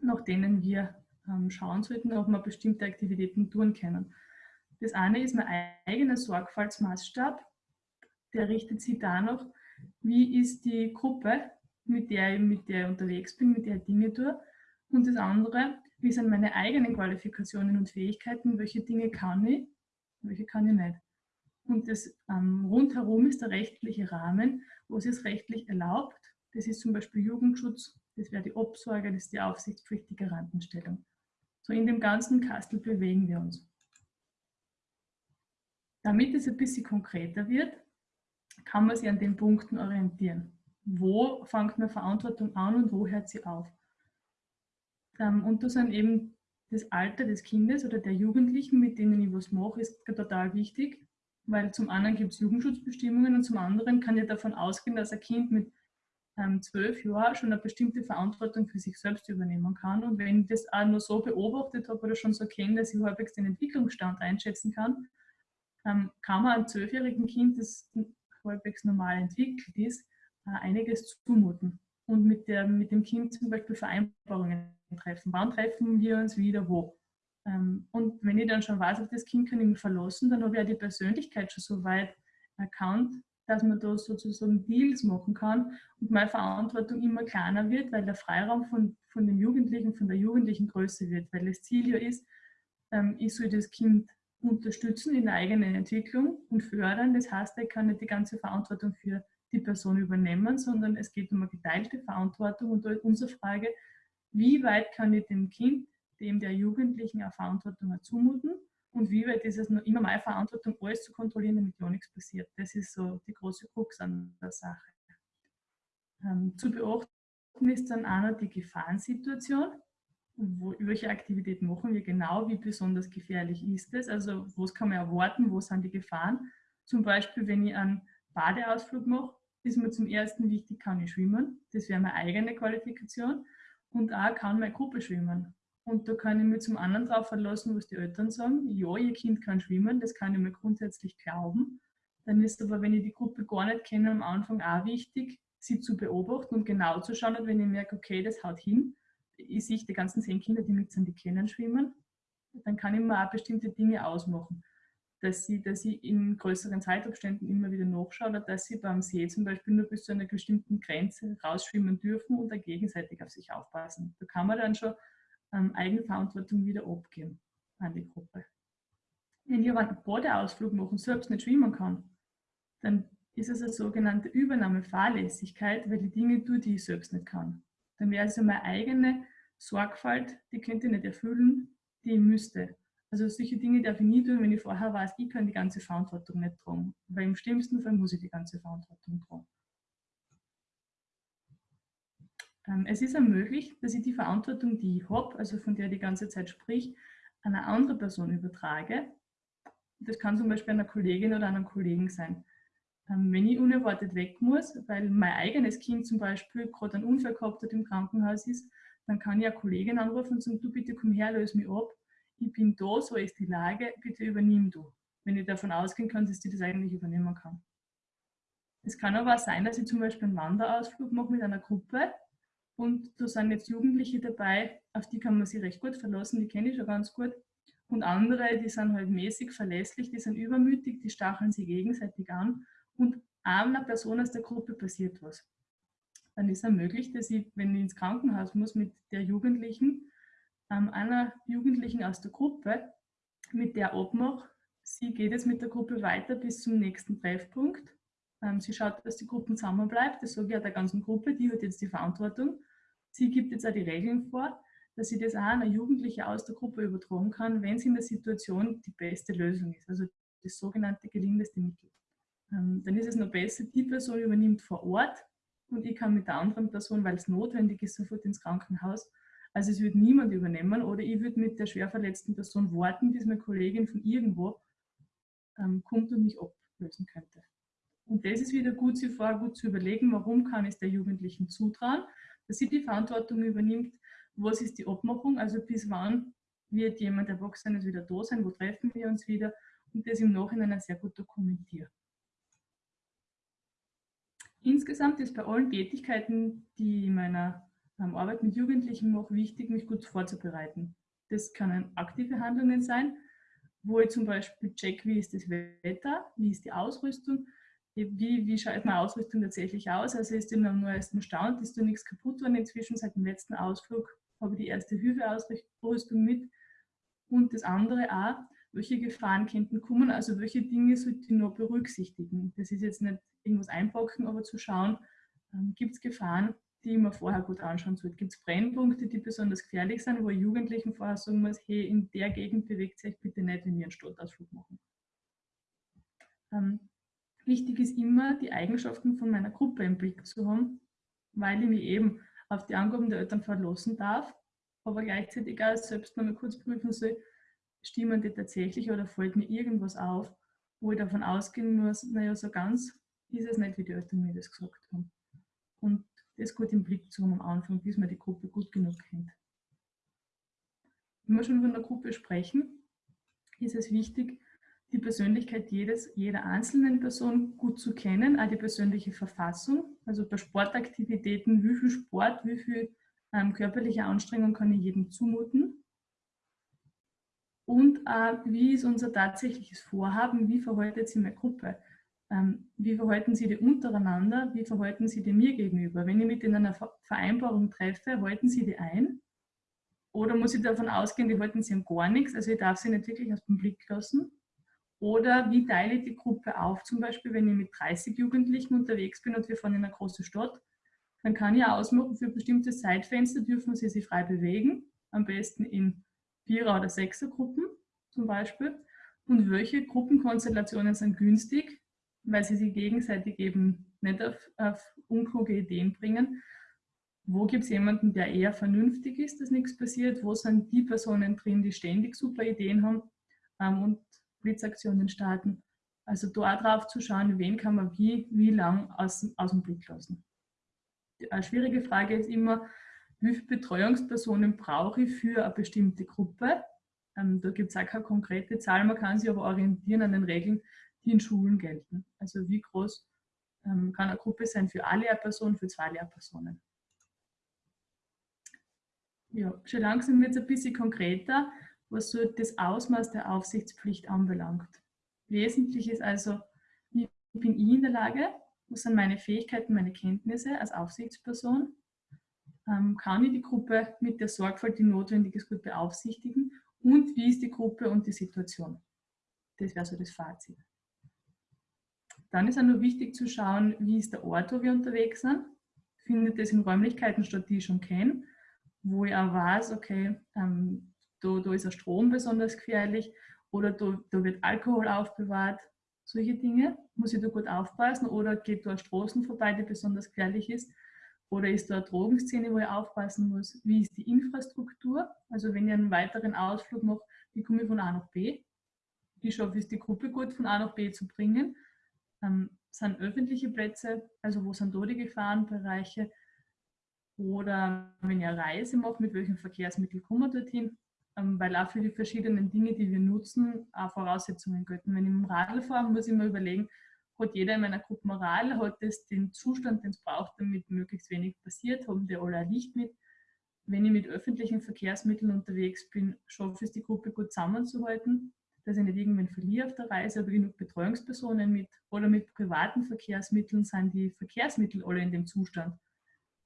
nach denen wir ähm, schauen sollten, ob wir bestimmte Aktivitäten tun können. Das eine ist mein eigener Sorgfaltsmaßstab, der richtet sich danach, wie ist die Gruppe, mit der, ich, mit der ich unterwegs bin, mit der ich Dinge tue. Und das andere, wie sind meine eigenen Qualifikationen und Fähigkeiten, welche Dinge kann ich, welche kann ich nicht. Und das ähm, rundherum ist der rechtliche Rahmen, wo es ist rechtlich erlaubt. Das ist zum Beispiel Jugendschutz, das wäre die Obsorge, das ist die Aufsichtspflicht, die. So in dem ganzen Kastel bewegen wir uns. Damit es ein bisschen konkreter wird, kann man sich an den Punkten orientieren. Wo fängt eine Verantwortung an und wo hört sie auf? Ähm, und da sind eben das Alter des Kindes oder der Jugendlichen, mit denen ich was mache, ist total wichtig, weil zum einen gibt es Jugendschutzbestimmungen und zum anderen kann ich davon ausgehen, dass ein Kind mit ähm, zwölf Jahren schon eine bestimmte Verantwortung für sich selbst übernehmen kann. Und wenn ich das auch nur so beobachtet habe oder schon so kenne, dass ich halbwegs den Entwicklungsstand einschätzen kann, ähm, kann man einem zwölfjährigen Kind, das halbwegs normal entwickelt ist, einiges zumuten. Und mit, der, mit dem Kind zum Beispiel Vereinbarungen treffen. Wann treffen wir uns wieder wo? Ähm, und wenn ich dann schon weiß, das Kind kann ich mich verlassen, dann habe ich ja die Persönlichkeit schon so weit erkannt, dass man da sozusagen Deals machen kann und meine Verantwortung immer kleiner wird, weil der Freiraum von, von dem Jugendlichen, von der Jugendlichen größer wird, weil das Ziel ja ist, ähm, ich soll das Kind unterstützen in der eigenen Entwicklung und fördern. Das heißt, ich kann nicht die ganze Verantwortung für die Person übernehmen, sondern es geht um eine geteilte Verantwortung und da ist unsere Frage, wie weit kann ich dem Kind, dem der Jugendlichen eine Verantwortung zumuten und wie weit ist es noch immer meine Verantwortung, alles zu kontrollieren, damit ja nichts passiert. Das ist so die große Krux an der Sache. Ähm, zu beachten ist dann auch noch die Gefahrensituation. Wo, welche Aktivität machen wir genau, wie besonders gefährlich ist es, also was kann man erwarten, wo sind die Gefahren. Zum Beispiel, wenn ich einen Badeausflug mache, ist mir zum ersten wichtig, kann ich schwimmen. Das wäre meine eigene Qualifikation. Und auch kann meine Gruppe schwimmen. Und da kann ich mich zum anderen darauf verlassen, was die Eltern sagen. Ja, ihr Kind kann schwimmen, das kann ich mir grundsätzlich glauben. Dann ist aber, wenn ich die Gruppe gar nicht kenne, am Anfang auch wichtig, sie zu beobachten und genau zu schauen. Und wenn ich merke, okay, das haut hin, ich sehe die ganzen zehn Kinder, die mit sind, die kennen schwimmen, dann kann ich mir auch bestimmte Dinge ausmachen. Dass sie, dass ich in größeren Zeitabständen immer wieder nachschaue oder dass sie beim See zum Beispiel nur bis zu einer bestimmten Grenze rausschwimmen dürfen und da gegenseitig auf sich aufpassen. Da kann man dann schon ähm, Eigenverantwortung wieder abgeben an die Gruppe. Wenn jemand einen Badeausflug machen selbst nicht schwimmen kann, dann ist es eine sogenannte Übernahmefahrlässigkeit, weil die Dinge tue, die ich selbst nicht kann. Dann wäre es also meine eigene Sorgfalt, die könnte ich nicht erfüllen, die ich müsste. Also solche Dinge darf ich nie tun, wenn ich vorher weiß, ich kann die ganze Verantwortung nicht tragen. Weil im schlimmsten Fall muss ich die ganze Verantwortung tragen. Ähm, es ist möglich, dass ich die Verantwortung, die ich habe, also von der ich die ganze Zeit sprich, an eine andere Person übertrage. Das kann zum Beispiel einer Kollegin oder einem Kollegen sein. Ähm, wenn ich unerwartet weg muss, weil mein eigenes Kind zum Beispiel gerade einen Unfall gehabt hat im Krankenhaus ist, dann kann ich eine Kollegin anrufen und sagen, du bitte komm her, löse mich ab. Ich bin da, so ist die Lage, bitte übernimm du. Wenn ich davon ausgehen kann, dass die das eigentlich übernehmen kann. Es kann aber auch sein, dass ich zum Beispiel einen Wanderausflug mache mit einer Gruppe und da sind jetzt Jugendliche dabei, auf die kann man sich recht gut verlassen, die kenne ich schon ganz gut. Und andere, die sind halt mäßig verlässlich, die sind übermütig, die stacheln sich gegenseitig an und einer Person aus der Gruppe passiert was. Dann ist es möglich, dass ich, wenn ich ins Krankenhaus muss mit der Jugendlichen, ähm, einer Jugendlichen aus der Gruppe, mit der abmache, sie geht jetzt mit der Gruppe weiter bis zum nächsten Treffpunkt ähm, sie schaut, dass die Gruppe zusammenbleibt. Das sage ich auch der ganzen Gruppe, die hat jetzt die Verantwortung. Sie gibt jetzt auch die Regeln vor, dass sie das auch einer Jugendlichen aus der Gruppe übertragen kann, wenn sie in der Situation die beste Lösung ist, also das sogenannte gelingendste Mittel. Ähm, dann ist es noch besser, die Person übernimmt vor Ort und ich kann mit der anderen Person, weil es notwendig ist, sofort ins Krankenhaus. Also es wird niemand übernehmen oder ich würde mit der schwer verletzten Person warten, bis meine Kollegin von irgendwo ähm, kommt und mich ablösen könnte. Und das ist wieder gut, sich vorher gut zu überlegen, warum kann es der Jugendlichen zutrauen, dass sie die Verantwortung übernimmt, was ist die Abmachung, also bis wann wird jemand Erwachsenes wieder da sein, wo treffen wir uns wieder und das im Nachhinein sehr gut dokumentieren. Insgesamt ist bei allen Tätigkeiten, die in meiner Arbeit mit Jugendlichen mache, wichtig, mich gut vorzubereiten. Das können aktive Handlungen sein, wo ich zum Beispiel check, wie ist das Wetter, wie ist die Ausrüstung, wie, wie schaut meine Ausrüstung tatsächlich aus. Also ist immer am neuesten Stand, ist da nichts kaputt worden. Inzwischen seit dem letzten Ausflug habe ich die erste Hilfeausrüstung mit. Und das andere auch, welche Gefahren könnten kommen, also welche Dinge sollte ich noch berücksichtigen. Das ist jetzt nicht irgendwas einpacken, aber zu schauen, ähm, gibt es Gefahren, die mir vorher gut anschauen sollte. Gibt es Brennpunkte, die besonders gefährlich sind, wo ich Jugendlichen vorher sagen muss, hey, in der Gegend bewegt sich bitte nicht, wenn wir einen Stadtausflug machen. Ähm, wichtig ist immer, die Eigenschaften von meiner Gruppe im Blick zu haben, weil ich mich eben auf die Angaben der Eltern verlassen darf, aber gleichzeitig auch selbst nochmal kurz prüfen soll, stimmen die tatsächlich oder fällt mir irgendwas auf, wo ich davon ausgehen muss, naja, so ganz ist es nicht, wie die Eltern mir das gesagt haben. Und das gut im Blick zu haben am Anfang, bis man die Gruppe gut genug kennt. Wenn wir schon über eine Gruppe sprechen, ist es wichtig, die Persönlichkeit jedes, jeder einzelnen Person gut zu kennen, auch die persönliche Verfassung. Also bei Sportaktivitäten, wie viel Sport, wie viel ähm, körperliche Anstrengung kann ich jedem zumuten. Und äh, wie ist unser tatsächliches Vorhaben, wie verhaltet sich meine Gruppe? Ähm, wie verhalten sie die untereinander, wie verhalten sie die mir gegenüber? Wenn ich mit in einer Vereinbarung treffe, halten sie die ein? Oder muss ich davon ausgehen, die halten sie gar nichts, also ich darf sie nicht wirklich aus dem Blick lassen? Oder wie teile ich die Gruppe auf? Zum Beispiel, wenn ich mit 30 Jugendlichen unterwegs bin und wir fahren in eine große Stadt, dann kann ich ausmachen, für bestimmte Zeitfenster dürfen sie sich frei bewegen, am besten in Vierer- oder Sechsergruppen zum Beispiel. Und welche Gruppenkonstellationen sind günstig, weil sie sich gegenseitig eben nicht auf, auf unkluge Ideen bringen? Wo gibt es jemanden, der eher vernünftig ist, dass nichts passiert? Wo sind die Personen drin, die ständig super Ideen haben? Ähm, und Blitzaktionen starten. Also da drauf zu schauen, wen kann man wie, wie lang aus, aus dem Blick lassen. Eine schwierige Frage ist immer, wie viele Betreuungspersonen brauche ich für eine bestimmte Gruppe? Ähm, da gibt es auch keine konkrete Zahl, man kann sich aber orientieren an den Regeln, die in Schulen gelten. Also wie groß ähm, kann eine Gruppe sein für eine Lehrperson, für zwei Lehrpersonen. Ja, schon langsam wird es ein bisschen konkreter was so das Ausmaß der Aufsichtspflicht anbelangt. Wesentlich ist also, wie bin ich in der Lage, was sind meine Fähigkeiten, meine Kenntnisse als Aufsichtsperson, ähm, kann ich die Gruppe mit der Sorgfalt, die notwendig ist, gut beaufsichtigen und wie ist die Gruppe und die Situation. Das wäre so das Fazit. Dann ist auch noch wichtig zu schauen, wie ist der Ort, wo wir unterwegs sind. Findet das in Räumlichkeiten statt, die ich schon kenne, wo ich auch weiß, okay, ähm, da, da ist der Strom besonders gefährlich oder da, da wird Alkohol aufbewahrt. Solche Dinge muss ich da gut aufpassen oder geht da Straßen vorbei, die besonders gefährlich ist? Oder ist da eine Drogenszene, wo ich aufpassen muss, wie ist die Infrastruktur, also wenn ich einen weiteren Ausflug mache, wie komme ich von A nach B, wie schaffe ich es, die Gruppe gut von A nach B zu bringen, ähm, sind öffentliche Plätze, also wo sind da die Gefahrenbereiche? Oder wenn ich eine Reise mache, mit welchem Verkehrsmittel komme ich dorthin, ähm, weil auch für die verschiedenen Dinge, die wir nutzen, auch Voraussetzungen gelten. Wenn ich mit dem Radl fahre, muss ich mir überlegen, hat jeder in meiner Gruppe Moral, hat es den Zustand, den es braucht, damit möglichst wenig passiert, haben die alle ein Licht mit. Wenn ich mit öffentlichen Verkehrsmitteln unterwegs bin, schaffe ich es, die Gruppe gut zusammenzuhalten, dass ich nicht irgendwann verliere auf der Reise, aber genug Betreuungspersonen mit oder mit privaten Verkehrsmitteln sind die Verkehrsmittel alle in dem Zustand,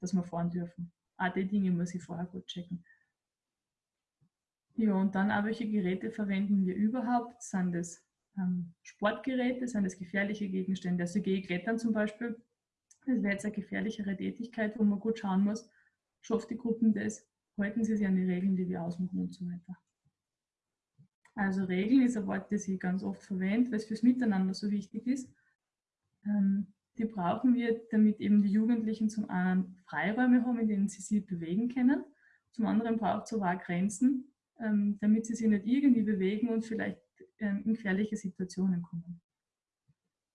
dass wir fahren dürfen. Auch die Dinge muss ich vorher gut checken. Ja, und dann auch, welche Geräte verwenden wir überhaupt? Sind das ähm, Sportgeräte, sind das gefährliche Gegenstände? Also gehe ich klettern zum Beispiel, das wäre jetzt eine gefährlichere Tätigkeit, wo man gut schauen muss, schafft die Gruppen das, halten sie sich an die Regeln, die wir ausmachen und so weiter. Also Regeln ist ein Wort, das ich ganz oft verwende, weil es fürs Miteinander so wichtig ist. Ähm, die brauchen wir, damit eben die Jugendlichen zum einen Freiräume haben, in denen sie sich bewegen können Zum anderen braucht es aber Grenzen, ähm, damit sie sich nicht irgendwie bewegen und vielleicht ähm, in gefährliche Situationen kommen.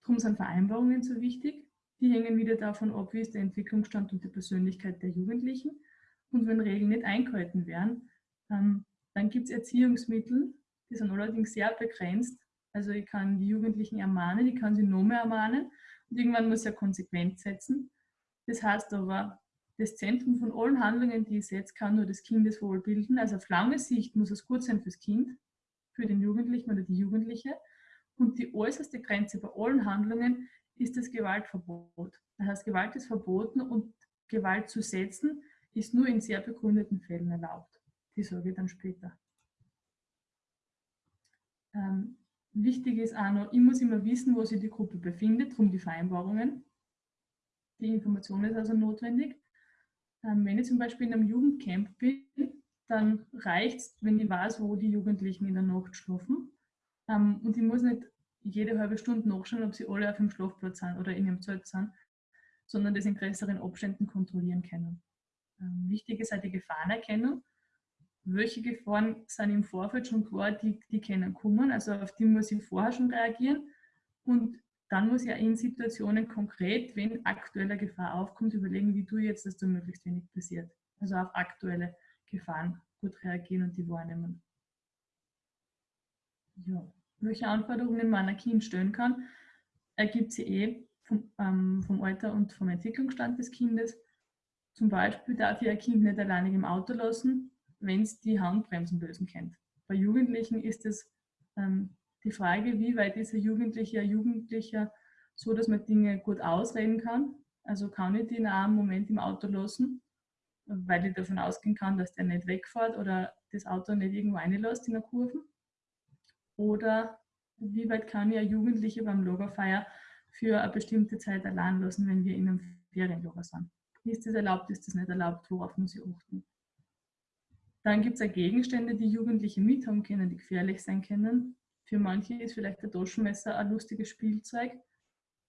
Darum sind Vereinbarungen so wichtig. Die hängen wieder davon ab, wie ist der Entwicklungsstand und die Persönlichkeit der Jugendlichen. Und wenn Regeln nicht eingehalten werden, ähm, dann gibt es Erziehungsmittel, die sind allerdings sehr begrenzt. Also ich kann die Jugendlichen ermahnen, ich kann sie noch mehr ermahnen und irgendwann muss ich ja konsequent setzen. Das heißt aber, das Zentrum von allen Handlungen, die ich setze, kann nur das Kindeswohl bilden. Also auf lange Sicht muss es gut sein fürs Kind, für den Jugendlichen oder die Jugendliche. Und die äußerste Grenze bei allen Handlungen ist das Gewaltverbot. Das heißt, Gewalt ist verboten und Gewalt zu setzen ist nur in sehr begründeten Fällen erlaubt. Die sage ich dann später. Ähm, wichtig ist auch noch, ich muss immer wissen, wo sich die Gruppe befindet, darum die Vereinbarungen. Die Information ist also notwendig. Ähm, wenn ich zum Beispiel in einem Jugendcamp bin, dann reicht es, wenn ich weiß, wo die Jugendlichen in der Nacht schlafen. Ähm, und ich muss nicht jede halbe Stunde nachschauen, ob sie alle auf dem Schlafplatz sind oder in ihrem Zelt sind, sondern das in größeren Abständen kontrollieren können. Ähm, wichtig ist auch die Gefahrenerkennung. Welche Gefahren sind im Vorfeld schon klar, die, die können kommen, also auf die muss ich vorher schon reagieren. Und dann muss ich in Situationen konkret, wenn aktuelle Gefahr aufkommt, überlegen, wie du jetzt, dass da möglichst wenig passiert. Also auf aktuelle Gefahren gut reagieren und die wahrnehmen. Ja. Welche Anforderungen man ein Kind stellen kann, ergibt sie eh vom, ähm, vom Alter und vom Entwicklungsstand des Kindes. Zum Beispiel darf ich ein Kind nicht alleinig im Auto lassen, wenn es die Handbremsen lösen kennt. Bei Jugendlichen ist es ähm, die Frage, wie weit ist ein Jugendlicher, ein Jugendlicher so, dass man Dinge gut ausreden kann. Also kann ich den auch einen Moment im Auto lassen, weil ich davon ausgehen kann, dass der nicht wegfährt oder das Auto nicht irgendwo reinlässt in der Kurve. Oder wie weit kann ich ein Jugendlicher beim Lagerfeier für eine bestimmte Zeit allein lassen, wenn wir in einem Ferienlager sind. Ist das erlaubt, ist das nicht erlaubt, worauf muss ich achten? Dann gibt es Gegenstände, die Jugendliche mithaben können, die gefährlich sein können. Für manche ist vielleicht ein Taschenmesser ein lustiges Spielzeug.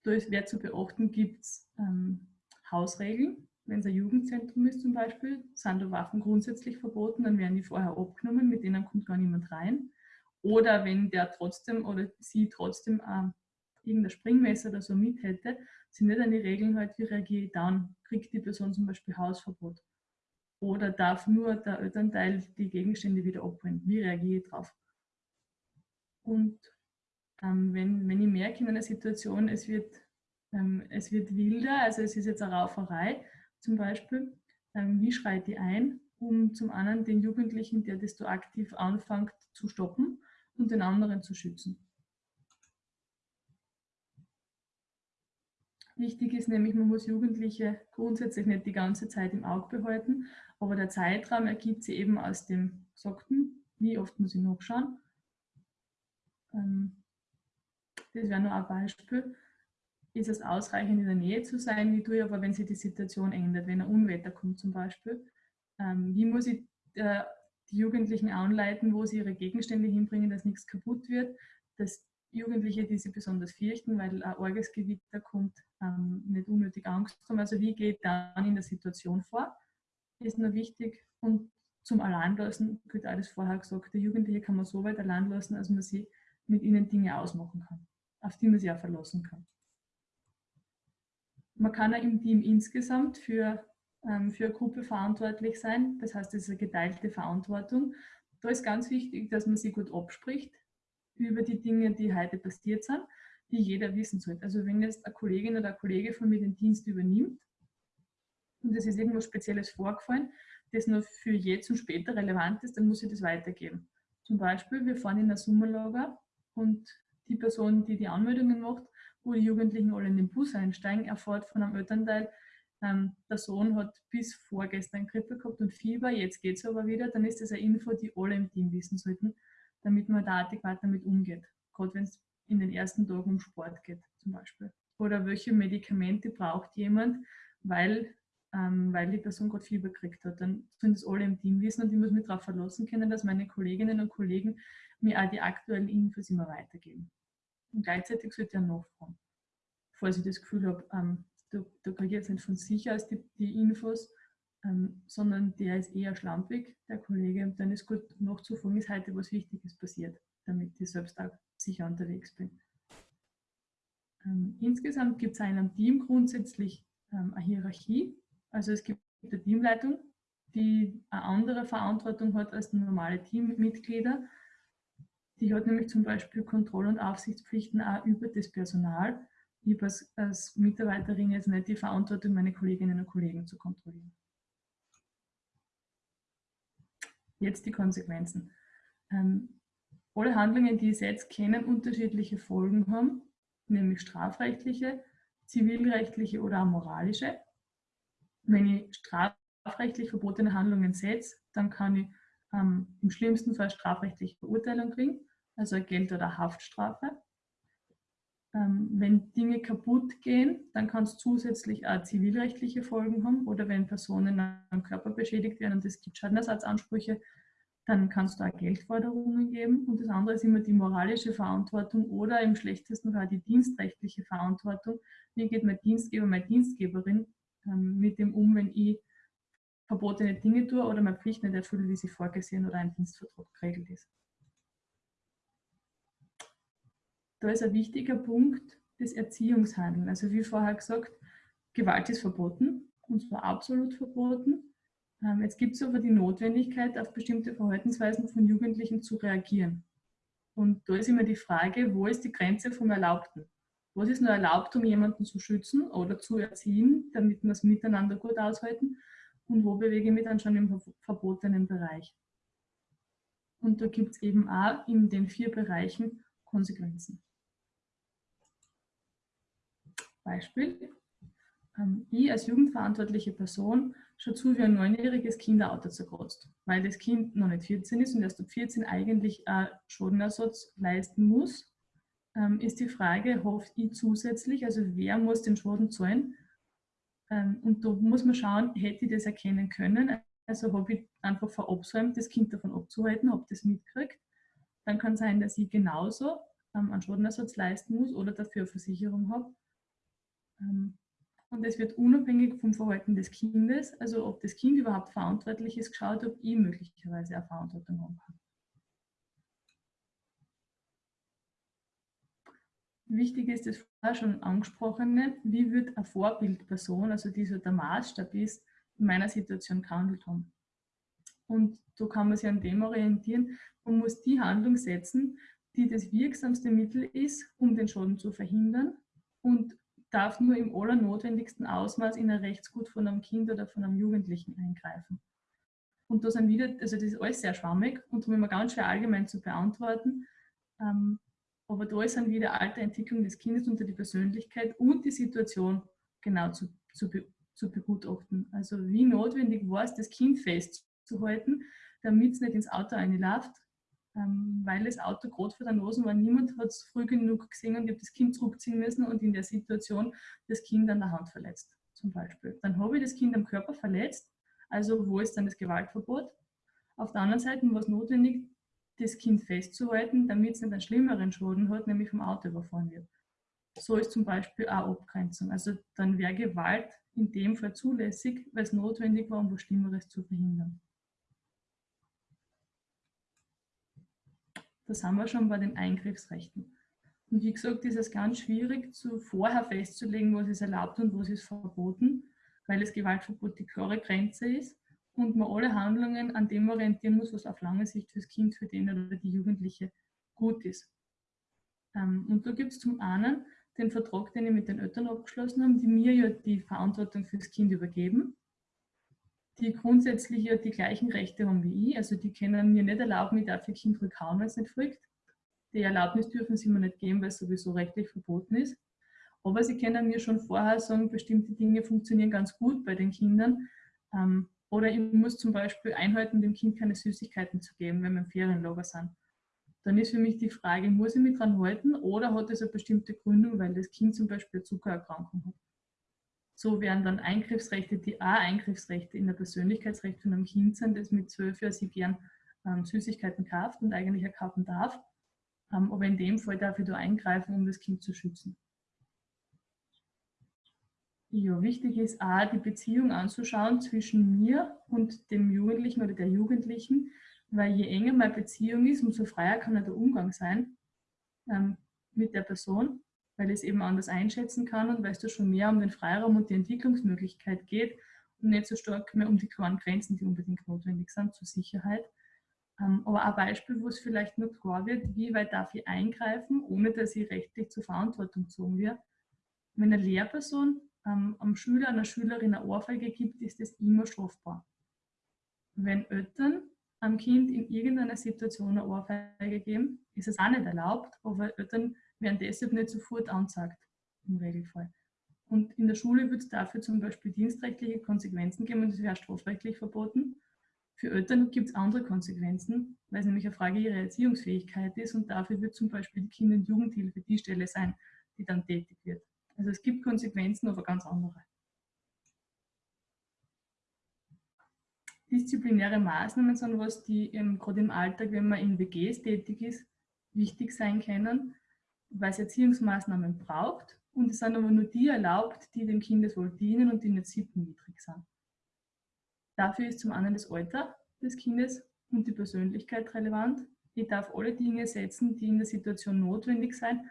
Ist wer zu beachten, gibt es ähm, Hausregeln. Wenn es ein Jugendzentrum ist zum Beispiel, sind da Waffen grundsätzlich verboten, dann werden die vorher abgenommen, mit denen kommt gar niemand rein. Oder wenn der trotzdem oder sie trotzdem äh, irgendein Springmesser oder so mit hätte, sind nicht an die Regeln halt, wie reagiere ich dann? Kriegt die Person zum Beispiel Hausverbot? Oder darf nur der Elternteil die Gegenstände wieder abholen? Wie reagiere ich darauf? Und ähm, wenn, wenn ich merke in einer Situation, es wird, ähm, es wird wilder, also es ist jetzt eine Rauferei zum Beispiel, ähm, wie schreite ich ein, um zum einen den Jugendlichen, der das so aktiv anfängt, zu stoppen und den anderen zu schützen. Wichtig ist nämlich, man muss Jugendliche grundsätzlich nicht die ganze Zeit im Auge behalten, aber der Zeitraum ergibt sich eben aus dem Gesagten, wie oft muss ich nachschauen ähm, das wäre nur ein Beispiel. Ist es ausreichend, in der Nähe zu sein? Wie tue ich aber, wenn sich die Situation ändert, wenn ein Unwetter kommt zum Beispiel? Ähm, wie muss ich äh, die Jugendlichen anleiten, wo sie ihre Gegenstände hinbringen, dass nichts kaputt wird? Dass Jugendliche, die sie besonders fürchten, weil ein arges Gewitter kommt, ähm, nicht unnötig Angst haben. Also wie geht dann in der Situation vor? Ist nur wichtig. Und zum Alleinlassen gilt alles vorher gesagt. Der Jugendliche kann man so weit allein lassen, als man sie mit ihnen Dinge ausmachen kann, auf die man sich auch verlassen kann. Man kann auch im Team insgesamt für, ähm, für eine Gruppe verantwortlich sein. Das heißt, es ist eine geteilte Verantwortung. Da ist ganz wichtig, dass man sich gut abspricht über die Dinge, die heute passiert sind, die jeder wissen sollte. Also wenn jetzt eine Kollegin oder ein Kollege von mir den Dienst übernimmt und es ist irgendwas Spezielles vorgefallen, das nur für jetzt und später relevant ist, dann muss ich das weitergeben. Zum Beispiel, wir fahren in ein Sommerlager und die Person, die die Anmeldungen macht, wo die Jugendlichen alle in den Bus einsteigen, erfährt von einem Elternteil, ähm, der Sohn hat bis vorgestern Grippe gehabt und Fieber, jetzt geht es aber wieder, dann ist das eine Info, die alle im Team wissen sollten, damit man da adäquat damit umgeht. Gerade wenn es in den ersten Tagen um Sport geht zum Beispiel. Oder welche Medikamente braucht jemand, weil, ähm, weil die Person gerade Fieber gekriegt hat. Dann sollen das alle im Team wissen und ich muss mich darauf verlassen können, dass meine Kolleginnen und Kollegen mir auch die aktuellen Infos immer weitergeben. Und gleichzeitig sollte ich nachfragen. Falls ich das Gefühl habe, ähm, da, da kriege ich jetzt nicht von sich aus die, die Infos, ähm, sondern der ist eher schlampig, der Kollege, und dann ist gut nachzufolgen, ist heute was Wichtiges passiert, damit ich selbst auch sicher unterwegs bin. Ähm, insgesamt gibt es in einem Team grundsätzlich ähm, eine Hierarchie, also es gibt eine Teamleitung, die eine andere Verantwortung hat als normale Teammitglieder. Die hat nämlich zum Beispiel Kontroll- und Aufsichtspflichten auch über das Personal. Ich habe als, als Mitarbeiterin jetzt nicht die Verantwortung, meine Kolleginnen und Kollegen zu kontrollieren. Jetzt die Konsequenzen. Ähm, alle Handlungen, die ich jetzt kennen, unterschiedliche Folgen haben, nämlich strafrechtliche, zivilrechtliche oder moralische. Wenn ich strafrechtlich verbotene Handlungen setze, dann kann ich ähm, im schlimmsten Fall strafrechtliche Verurteilung kriegen, also Geld- oder Haftstrafe. Ähm, wenn Dinge kaputt gehen, dann kann es zusätzlich auch zivilrechtliche Folgen haben oder wenn Personen am Körper beschädigt werden und es gibt Schadenersatzansprüche, dann kannst du auch Geldforderungen geben. Und das andere ist immer die moralische Verantwortung oder im schlechtesten Fall die dienstrechtliche Verantwortung. Wie geht mein Dienstgeber, meine Dienstgeberin ähm, mit dem um, wenn ich verbotene Dinge tue oder meine Pflicht nicht erfülle, wie sie vorgesehen oder ein Dienstvertrag geregelt ist. Da ist ein wichtiger Punkt das Erziehungshandeln. Also wie vorher gesagt, Gewalt ist verboten, und zwar absolut verboten. Ähm, jetzt gibt es aber die Notwendigkeit, auf bestimmte Verhaltensweisen von Jugendlichen zu reagieren. Und da ist immer die Frage, wo ist die Grenze vom Erlaubten? Was ist nur erlaubt, um jemanden zu schützen oder zu erziehen, damit wir es miteinander gut aushalten? Und wo bewege ich mich dann schon im verbotenen Bereich? Und da gibt es eben auch in den vier Bereichen Konsequenzen. Beispiel. Ähm, ich als jugendverantwortliche Person schaue zu, wie ein neunjähriges Kind ein Auto zerkratzt, weil das Kind noch nicht 14 ist und erst ab 14 eigentlich einen Schadenersatz leisten muss. Ähm, ist die Frage, hofft ich zusätzlich, also wer muss den Schaden zahlen? Ähm, und da muss man schauen, hätte ich das erkennen können, also habe ich einfach verabsäumt, das Kind davon abzuhalten, ob das mitkriegt. Dann kann sein, dass ich genauso einen Schadenersatz leisten muss oder dafür eine Versicherung habe. Und es wird unabhängig vom Verhalten des Kindes, also ob das Kind überhaupt verantwortlich ist, geschaut, ob ich möglicherweise eine Verantwortung haben kann. Wichtig ist das vorher schon angesprochene, wie wird eine Vorbildperson, also die so der Maßstab ist, in meiner Situation gehandelt haben. Und so kann man sich an dem orientieren. Man muss die Handlung setzen, die das wirksamste Mittel ist, um den Schaden zu verhindern und darf nur im allernotwendigsten Ausmaß in ein Rechtsgut von einem Kind oder von einem Jugendlichen eingreifen. Und da sind wieder, also das ist alles sehr schwammig und darum immer ganz schwer allgemein zu beantworten. Ähm, aber da ist dann wieder Alterentwicklung des Kindes unter die Persönlichkeit und die Situation genau zu, zu, zu begutachten. Also wie notwendig war es, das Kind festzuhalten, damit es nicht ins Auto einläuft, ähm, weil das Auto gerade vor der Nase war. Niemand hat es früh genug gesehen und ich habe das Kind zurückziehen müssen und in der Situation das Kind an der Hand verletzt, zum Beispiel. Dann habe ich das Kind am Körper verletzt, also wo ist dann das Gewaltverbot? Auf der anderen Seite war es notwendig, das Kind festzuhalten, damit es nicht einen schlimmeren Schaden hat, nämlich vom Auto überfahren wird. So ist zum Beispiel auch Abgrenzung. Also dann wäre Gewalt in dem Fall zulässig, weil es notwendig war, um was Schlimmeres zu verhindern. Das haben wir schon bei den Eingriffsrechten. Und wie gesagt, ist es ganz schwierig, zu vorher festzulegen, was ist erlaubt und was ist verboten, weil das Gewaltverbot die klare Grenze ist und man alle Handlungen an dem orientieren muss, was auf lange Sicht fürs Kind, für den oder die Jugendliche gut ist. Ähm, und da gibt es zum einen den Vertrag, den ich mit den Eltern abgeschlossen habe, die mir ja die Verantwortung fürs Kind übergeben die grundsätzlich ja die gleichen Rechte haben wie ich. Also die können mir nicht erlauben, ich darf ihr Kind rückhauen, wenn es nicht folgt. Die Erlaubnis dürfen sie mir nicht geben, weil es sowieso rechtlich verboten ist. Aber sie können mir schon vorher sagen, bestimmte Dinge funktionieren ganz gut bei den Kindern. Ähm, oder ich muss zum Beispiel einhalten, dem Kind keine Süßigkeiten zu geben, wenn wir im Ferienlager sind. Dann ist für mich die Frage, muss ich mich dran halten oder hat es eine bestimmte Gründung, weil das Kind zum Beispiel eine Zuckererkrankung hat. So wären dann Eingriffsrechte, die auch Eingriffsrechte in der Persönlichkeitsrecht von einem Kind sind, das mit zwölf Jahren sie gern ähm, Süßigkeiten kauft und eigentlich auch kaufen darf. Ähm, aber in dem Fall darf ich da eingreifen, um das Kind zu schützen. Ja, wichtig ist auch, die Beziehung anzuschauen zwischen mir und dem Jugendlichen oder der Jugendlichen, weil je enger meine Beziehung ist, umso freier kann der Umgang sein ähm, mit der Person, weil ich es eben anders einschätzen kann und weil es da schon mehr um den Freiraum und die Entwicklungsmöglichkeit geht und nicht so stark mehr um die klaren Grenzen, die unbedingt notwendig sind zur Sicherheit. Ähm, aber ein Beispiel, wo es vielleicht noch klar wird, wie weit darf ich eingreifen, ohne dass ich rechtlich zur Verantwortung gezogen werde. Wenn eine Lehrperson ähm, am Schüler, einer Schülerin eine Ohrfeige gibt, ist das immer strafbar. Wenn Eltern am Kind in irgendeiner Situation eine Ohrfeige geben, ist es auch nicht erlaubt, aber Eltern werden deshalb nicht sofort angezeigt, im Regelfall. Und in der Schule wird es dafür zum Beispiel dienstrechtliche Konsequenzen geben das wäre strafrechtlich verboten. Für Eltern gibt es andere Konsequenzen, weil es nämlich eine Frage ihrer Erziehungsfähigkeit ist und dafür wird zum Beispiel die Kinder- und Jugendhilfe die Stelle sein, die dann tätig wird. Also es gibt Konsequenzen, aber ganz andere. Disziplinäre Maßnahmen sind was, die ähm, gerade im Alltag, wenn man in WGs tätig ist, wichtig sein können, weil es Erziehungsmaßnahmen braucht und es sind aber nur die erlaubt, die dem Kindeswohl dienen und die nicht sittenwidrig sind. Dafür ist zum einen das Alter des Kindes und die Persönlichkeit relevant. Ich darf alle Dinge setzen, die in der Situation notwendig sind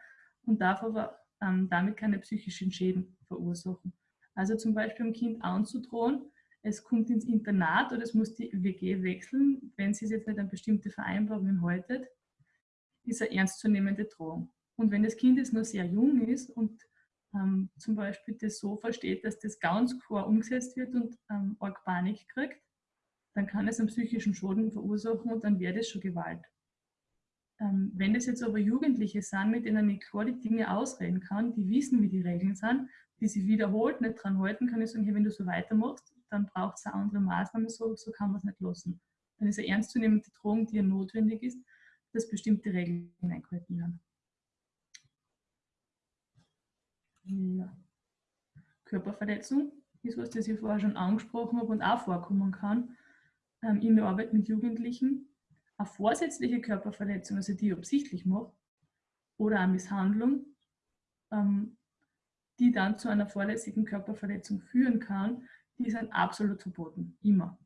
und darf aber ähm, damit keine psychischen Schäden verursachen. Also zum Beispiel dem Kind anzudrohen, es kommt ins Internat oder es muss die WG wechseln, wenn sie jetzt nicht an bestimmte Vereinbarungen haltet, ist eine ernstzunehmende Drohung. Und wenn das Kind jetzt noch sehr jung ist und ähm, zum Beispiel das so versteht, dass das ganz klar umgesetzt wird und ähm, arg Panik kriegt, dann kann es einen psychischen Schaden verursachen und dann wäre das schon Gewalt. Ähm, wenn das jetzt aber Jugendliche sind, mit denen ich klar die Dinge ausreden kann, die wissen, wie die Regeln sind, die sie wiederholt nicht dran halten, kann ich sagen, hey, wenn du so weitermachst, dann braucht es eine andere Maßnahme, so, so kann man es nicht lassen. Dann ist eine ernstzunehmende Drohung, die ja notwendig ist, dass bestimmte Regeln eingehalten werden. Körperverletzung ist was, das ich vorher schon angesprochen habe und auch vorkommen kann ähm, in der Arbeit mit Jugendlichen eine vorsätzliche Körperverletzung, also die ich absichtlich mache, oder eine Misshandlung, ähm, die dann zu einer vorlässigen Körperverletzung führen kann, die sind absolut verboten, immer.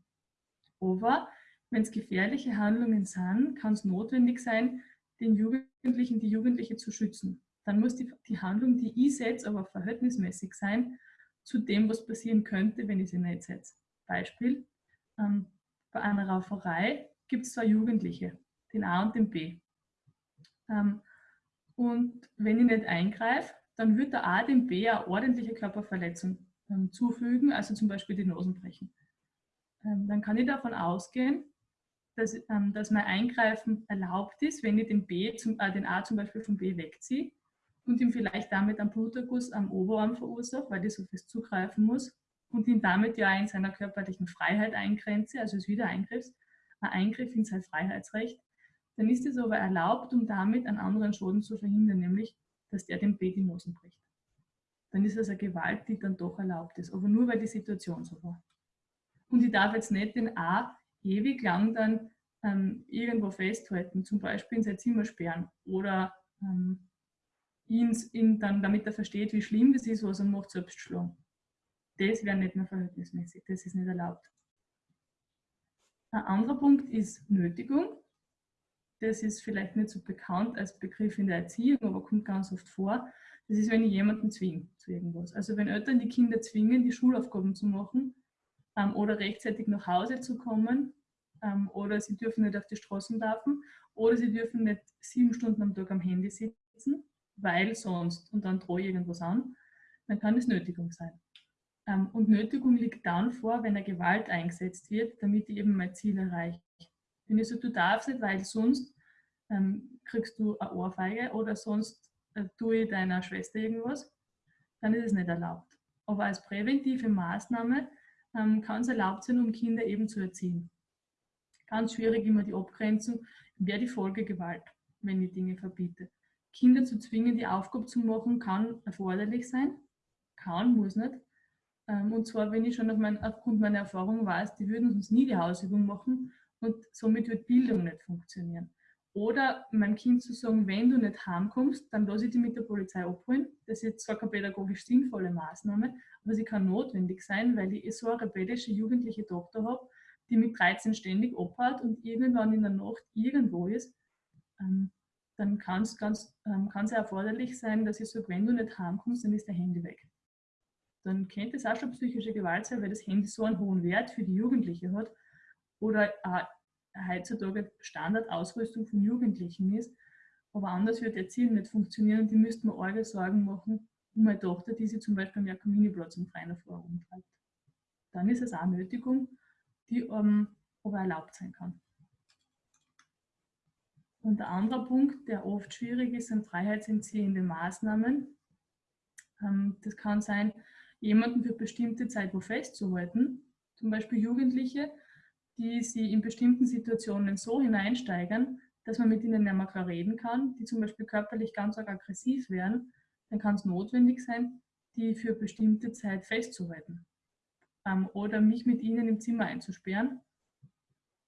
Aber wenn es gefährliche Handlungen sind, kann es notwendig sein, den Jugendlichen, die Jugendliche zu schützen. Dann muss die, die Handlung, die ich setze, aber verhältnismäßig sein zu dem, was passieren könnte, wenn ich sie nicht setze. Beispiel, ähm, bei einer Rauferei gibt es zwei Jugendliche, den A und den B. Ähm, und wenn ich nicht eingreife, dann wird der A dem B eine ordentliche Körperverletzung ähm, zufügen, also zum Beispiel die Nosen brechen. Ähm, dann kann ich davon ausgehen, dass, ähm, dass mein Eingreifen erlaubt ist, wenn ich den, B zum, äh, den A zum Beispiel vom B wegziehe und ihm vielleicht damit einen Bluterguss am Oberarm verursache, weil ich so fest zugreifen muss und ihn damit ja in seiner körperlichen Freiheit eingrenze, also es wieder eingriffst, ein Eingriff in sein Freiheitsrecht, dann ist es aber erlaubt, um damit einen anderen Schaden zu verhindern, nämlich, dass der dem B die Nosen bricht. Dann ist es eine Gewalt, die dann doch erlaubt ist, aber nur, weil die Situation so war. Und ich darf jetzt nicht den A ewig lang dann ähm, irgendwo festhalten, zum Beispiel in sein Zimmer sperren oder ähm, ihn, ihn dann, damit er versteht, wie schlimm das ist, was er macht, selbst schlagen. Das wäre nicht mehr verhältnismäßig, das ist nicht erlaubt. Ein anderer Punkt ist Nötigung. Das ist vielleicht nicht so bekannt als Begriff in der Erziehung, aber kommt ganz oft vor. Das ist, wenn ich jemanden zwinge zu irgendwas. Also wenn Eltern die Kinder zwingen, die Schulaufgaben zu machen ähm, oder rechtzeitig nach Hause zu kommen ähm, oder sie dürfen nicht auf die Straßen laufen oder sie dürfen nicht sieben Stunden am Tag am Handy sitzen, weil sonst und dann drohe ich irgendwas an, dann kann es Nötigung sein. Ähm, und Nötigung liegt dann vor, wenn eine Gewalt eingesetzt wird, damit ich eben mein Ziel erreiche. Wenn ich so, du darfst nicht, weil sonst ähm, kriegst du eine Ohrfeige oder sonst äh, tue ich deiner Schwester irgendwas, dann ist es nicht erlaubt. Aber als präventive Maßnahme ähm, kann es erlaubt sein, um Kinder eben zu erziehen. Ganz schwierig immer die Abgrenzung, wer die Folge Gewalt, wenn ich Dinge verbiete. Kinder zu zwingen, die Aufgabe zu machen, kann erforderlich sein, kann, muss nicht. Ähm, und zwar, wenn ich schon auf mein, aufgrund meiner Erfahrung weiß, die würden uns nie die Hausübung machen und somit wird Bildung nicht funktionieren. Oder meinem Kind zu sagen, wenn du nicht heimkommst, dann lasse ich dich mit der Polizei abholen. Das ist zwar keine pädagogisch sinnvolle Maßnahme, aber sie kann notwendig sein, weil ich so eine rebellische jugendliche Tochter habe, die mit 13 ständig abhaut und irgendwann in der Nacht irgendwo ist. Ähm, dann kann es ähm, erforderlich sein, dass ich sage, wenn du nicht heimkommst, dann ist der Handy weg. Dann könnte es auch schon psychische Gewalt sein, weil das Handy so einen hohen Wert für die Jugendliche hat oder heutzutage Standardausrüstung von Jugendlichen ist. Aber anders wird Erziehen nicht funktionieren die müssten mir arge Sorgen machen um meine Tochter, die sie zum Beispiel am Jakominiplatz im Freien auf rumtreibt. Dann ist es auch Nötigung, die ähm, aber erlaubt sein kann. Und der andere Punkt, der oft schwierig ist, sind freiheitsentziehende Maßnahmen. Ähm, das kann sein, jemanden für bestimmte Zeit wo festzuhalten, zum Beispiel Jugendliche, die sie in bestimmten Situationen so hineinsteigern, dass man mit ihnen nicht mehr klar reden kann, die zum Beispiel körperlich ganz arg aggressiv werden, dann kann es notwendig sein, die für bestimmte Zeit festzuhalten ähm, oder mich mit ihnen im Zimmer einzusperren.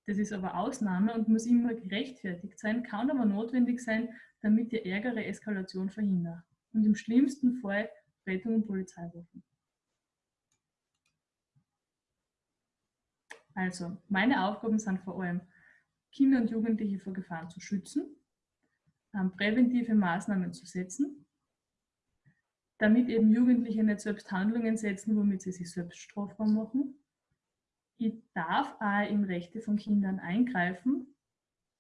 Das ist aber Ausnahme und muss immer gerechtfertigt sein, kann aber notwendig sein, damit die ärgere Eskalation verhindert. Und im schlimmsten Fall Rettung und Polizei rufen. Also, meine Aufgaben sind vor allem, Kinder und Jugendliche vor Gefahren zu schützen, ähm, präventive Maßnahmen zu setzen, damit eben Jugendliche nicht selbst Handlungen setzen, womit sie sich selbst strafbar machen. Ich darf auch in Rechte von Kindern eingreifen,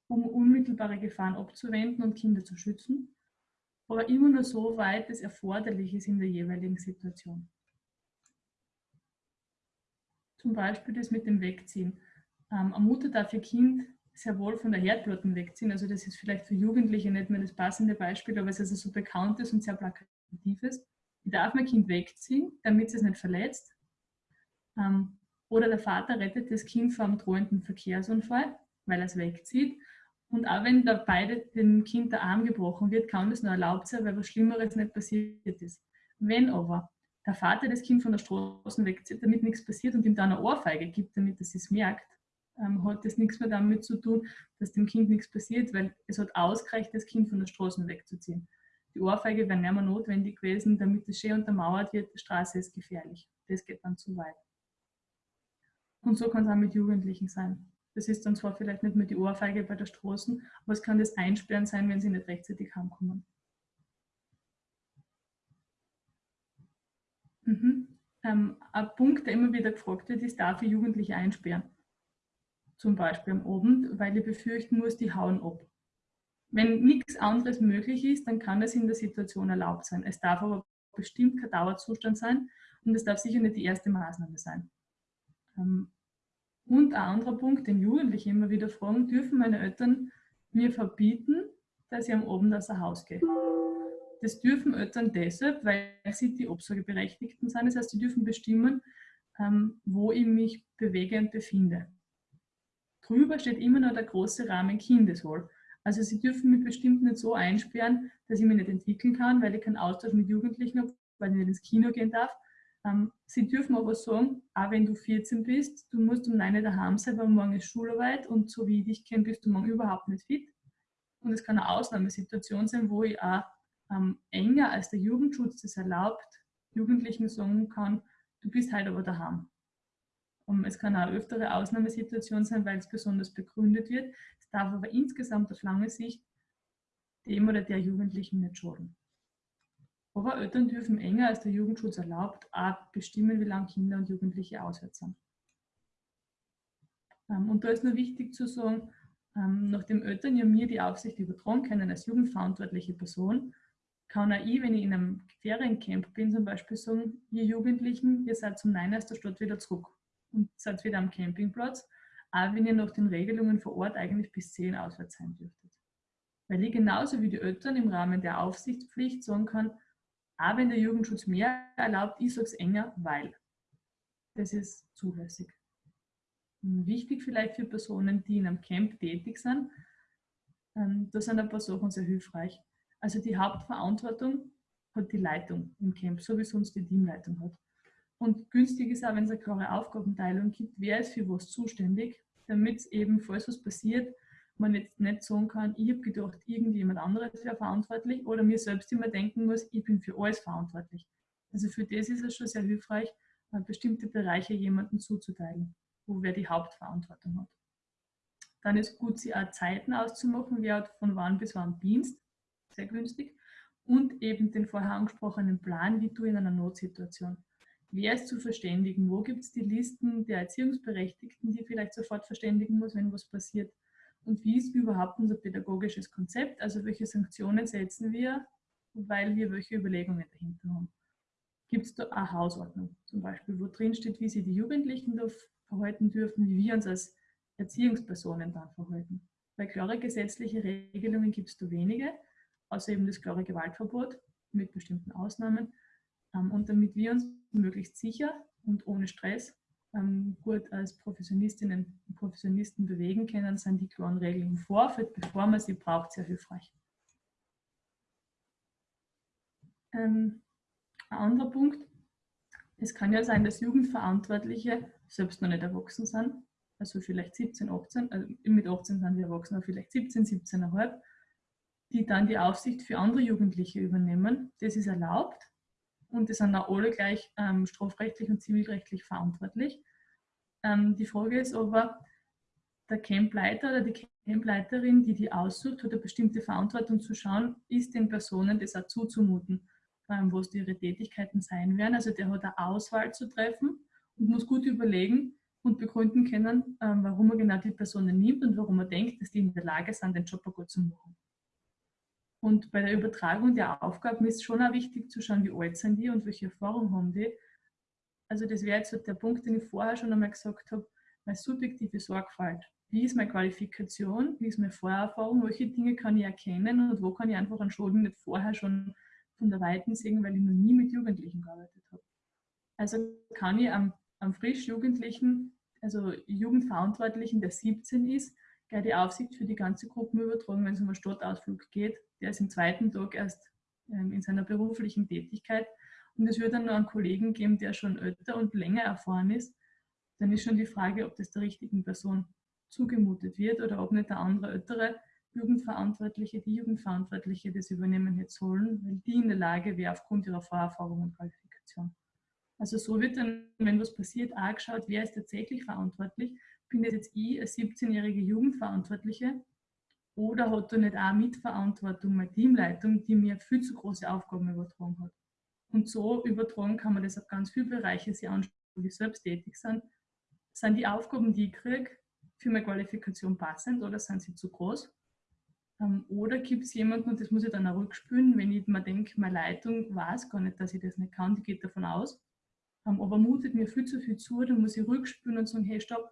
um unmittelbare Gefahren abzuwenden und Kinder zu schützen, aber immer nur so weit es erforderlich ist in der jeweiligen Situation. Zum Beispiel das mit dem Wegziehen. Ähm, eine Mutter darf ihr Kind sehr wohl von der Herdplatte wegziehen. Also das ist vielleicht für Jugendliche nicht mehr das passende Beispiel, aber es ist also so bekannt ist und sehr plakativ ist. Ich darf mein Kind wegziehen, damit es nicht verletzt. Ähm, oder der Vater rettet das Kind vor einem drohenden Verkehrsunfall, weil er es wegzieht. Und auch wenn da beide dem Kind der Arm gebrochen wird, kann das nur erlaubt sein, weil was Schlimmeres nicht passiert ist. Wenn aber der Vater das Kind von der Straße wegzieht, damit nichts passiert und ihm dann eine Ohrfeige gibt, damit es es merkt, ähm, hat das nichts mehr damit zu tun, dass dem Kind nichts passiert, weil es hat ausgereicht, das Kind von der Straße wegzuziehen. Die Ohrfeige wäre nicht mehr notwendig gewesen, damit es schön untermauert wird, die Straße ist gefährlich. Das geht dann zu weit. Und so kann es auch mit Jugendlichen sein. Das ist dann zwar vielleicht nicht mehr die Ohrfeige bei der Straße, aber es kann das Einsperren sein, wenn sie nicht rechtzeitig heimkommen. Mhm. Ähm, ein Punkt, der immer wieder gefragt wird, ist, darf ich Jugendliche einsperren? Zum Beispiel am Abend, weil ich befürchten muss, die hauen ab. Wenn nichts anderes möglich ist, dann kann es in der Situation erlaubt sein. Es darf aber bestimmt kein Dauerzustand sein und es darf sicher nicht die erste Maßnahme sein. Ähm, und ein anderer Punkt, den Jugendliche immer wieder fragen, dürfen meine Eltern mir verbieten, dass ich am Abend aus dem Haus gehe? Das dürfen Eltern deshalb, weil sie die Obsorgeberechtigten sind. Das heißt, sie dürfen bestimmen, ähm, wo ich mich bewege und befinde. Drüber steht immer noch der große Rahmen Kindeswohl. Also sie dürfen mich bestimmt nicht so einsperren, dass ich mich nicht entwickeln kann, weil ich keinen Austausch mit Jugendlichen habe, weil ich nicht ins Kino gehen darf. Ähm, sie dürfen aber sagen, auch wenn du 14 bist, du musst um 9 daheim sein, weil morgen ist Schularbeit und so wie ich dich kenne, bist du morgen überhaupt nicht fit. Und es kann eine Ausnahmesituation sein, wo ich auch ähm, enger als der Jugendschutz das erlaubt, Jugendlichen sagen kann, du bist halt aber daheim. Und es kann auch öftere Ausnahmesituation sein, weil es besonders begründet wird. Es darf aber insgesamt auf lange Sicht dem oder der Jugendlichen nicht schaden. Aber Eltern dürfen enger als der Jugendschutz erlaubt auch bestimmen, wie lange Kinder und Jugendliche auswärts sind. Ähm, und da ist nur wichtig zu sagen, ähm, nachdem Eltern ja mir die Aufsicht übertragen können als jugendverantwortliche Person, kann auch ich, wenn ich in einem Feriencamp bin, zum Beispiel sagen, ihr Jugendlichen, ihr seid zum Nein aus der Stadt wieder zurück und seid wieder am Campingplatz, auch wenn ihr nach den Regelungen vor Ort eigentlich bis 10 auswärts sein dürftet. Weil ich genauso wie die Eltern im Rahmen der Aufsichtspflicht sagen kann, auch wenn der Jugendschutz mehr erlaubt, ich sage es enger, weil. Das ist zulässig. Wichtig vielleicht für Personen, die in einem Camp tätig sind, ähm, da sind ein paar Sachen sehr hilfreich. Also die Hauptverantwortung hat die Leitung im Camp, so wie sonst die Teamleitung hat. Und günstig ist auch, wenn es eine klare Aufgabenteilung gibt, wer ist für was zuständig, damit es eben, falls was passiert, man jetzt nicht sagen kann, ich habe gedacht, irgendjemand anderes wäre verantwortlich oder mir selbst immer denken muss, ich bin für alles verantwortlich. Also für das ist es schon sehr hilfreich, bestimmte Bereiche jemandem zuzuteilen, wo wer die Hauptverantwortung hat. Dann ist gut, sie auch Zeiten auszumachen, wer hat von wann bis wann Dienst, sehr günstig, und eben den vorher angesprochenen Plan, wie du in einer Notsituation. Wer ist zu verständigen? Wo gibt es die Listen der Erziehungsberechtigten, die vielleicht sofort verständigen muss, wenn was passiert? Und wie ist überhaupt unser pädagogisches Konzept? Also welche Sanktionen setzen wir, weil wir welche Überlegungen dahinter haben? Gibt es da eine Hausordnung zum Beispiel, wo drin steht, wie sich die Jugendlichen da verhalten dürfen, wie wir uns als Erziehungspersonen dann verhalten? Weil klare gesetzliche Regelungen gibt es da wenige, außer eben das klare Gewaltverbot mit bestimmten Ausnahmen. Ähm, und damit wir uns möglichst sicher und ohne Stress ähm, gut als Professionistinnen und Professionisten bewegen können, sind die klaren Regeln im Vorfeld, bevor man sie braucht, sehr hilfreich. Ähm, ein anderer Punkt, es kann ja sein, dass Jugendverantwortliche selbst noch nicht erwachsen sind, also vielleicht 17, 18, also mit 18 sind wir erwachsen, aber vielleicht 17, 17,5, die dann die Aufsicht für andere Jugendliche übernehmen. Das ist erlaubt und die sind auch alle gleich ähm, strafrechtlich und zivilrechtlich verantwortlich. Ähm, die Frage ist aber, der Campleiter oder die Campleiterin, die die aussucht, hat eine bestimmte Verantwortung zu schauen, ist den Personen das auch zuzumuten, ähm, was ihre Tätigkeiten sein werden. Also der hat eine Auswahl zu treffen und muss gut überlegen und begründen können, ähm, warum er genau die Personen nimmt und warum er denkt, dass die in der Lage sind, den Job gut zu machen. Und bei der Übertragung der Aufgaben ist schon auch wichtig zu schauen, wie alt sind die und welche Erfahrung haben die. Also das wäre jetzt so der Punkt, den ich vorher schon einmal gesagt habe, meine subjektive Sorgfalt. Wie ist meine Qualifikation? Wie ist meine Vorerfahrung? Welche Dinge kann ich erkennen und wo kann ich einfach an Schulden nicht vorher schon von der Weiten sehen, weil ich noch nie mit Jugendlichen gearbeitet habe. Also kann ich am, am frisch Jugendlichen, also Jugendverantwortlichen, der 17 ist, gleich die Aufsicht für die ganze Gruppe übertragen, wenn es um einen Stadtausflug geht. Der ist am zweiten Tag erst ähm, in seiner beruflichen Tätigkeit. Und es wird dann noch einen Kollegen geben, der schon älter und länger erfahren ist. Dann ist schon die Frage, ob das der richtigen Person zugemutet wird oder ob nicht der andere ältere Jugendverantwortliche, die Jugendverantwortliche das übernehmen hätte sollen, weil die in der Lage wäre aufgrund ihrer Vorerfahrung und Qualifikation. Also so wird dann, wenn was passiert, auch geschaut, wer ist tatsächlich verantwortlich bin das jetzt ich als 17-jährige Jugendverantwortliche oder hat da nicht auch Mitverantwortung meine Teamleitung, die mir viel zu große Aufgaben übertragen hat. Und so übertragen kann man das auf ganz viele Bereiche sich anschauen, die selbst tätig sind. Sind die Aufgaben, die ich kriege, für meine Qualifikation passend oder sind sie zu groß? Ähm, oder gibt es jemanden, und das muss ich dann auch rückspülen, wenn ich mir denke, meine Leitung weiß gar nicht, dass ich das nicht kann, die geht davon aus, ähm, aber mutet mir viel zu viel zu, dann muss ich rückspülen und sagen, hey, stopp,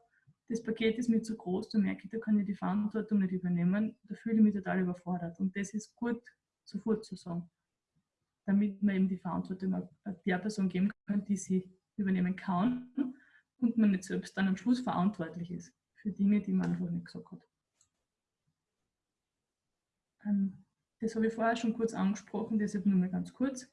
das Paket ist mir zu groß, da merke ich, da kann ich die Verantwortung nicht übernehmen, da fühle ich mich total überfordert. Und das ist gut sofort zu sagen, damit man eben die Verantwortung der Person geben kann, die sie übernehmen kann und man nicht selbst dann am Schluss verantwortlich ist für Dinge, die man einfach nicht gesagt hat. Ähm, das habe ich vorher schon kurz angesprochen, deshalb nur mal ganz kurz.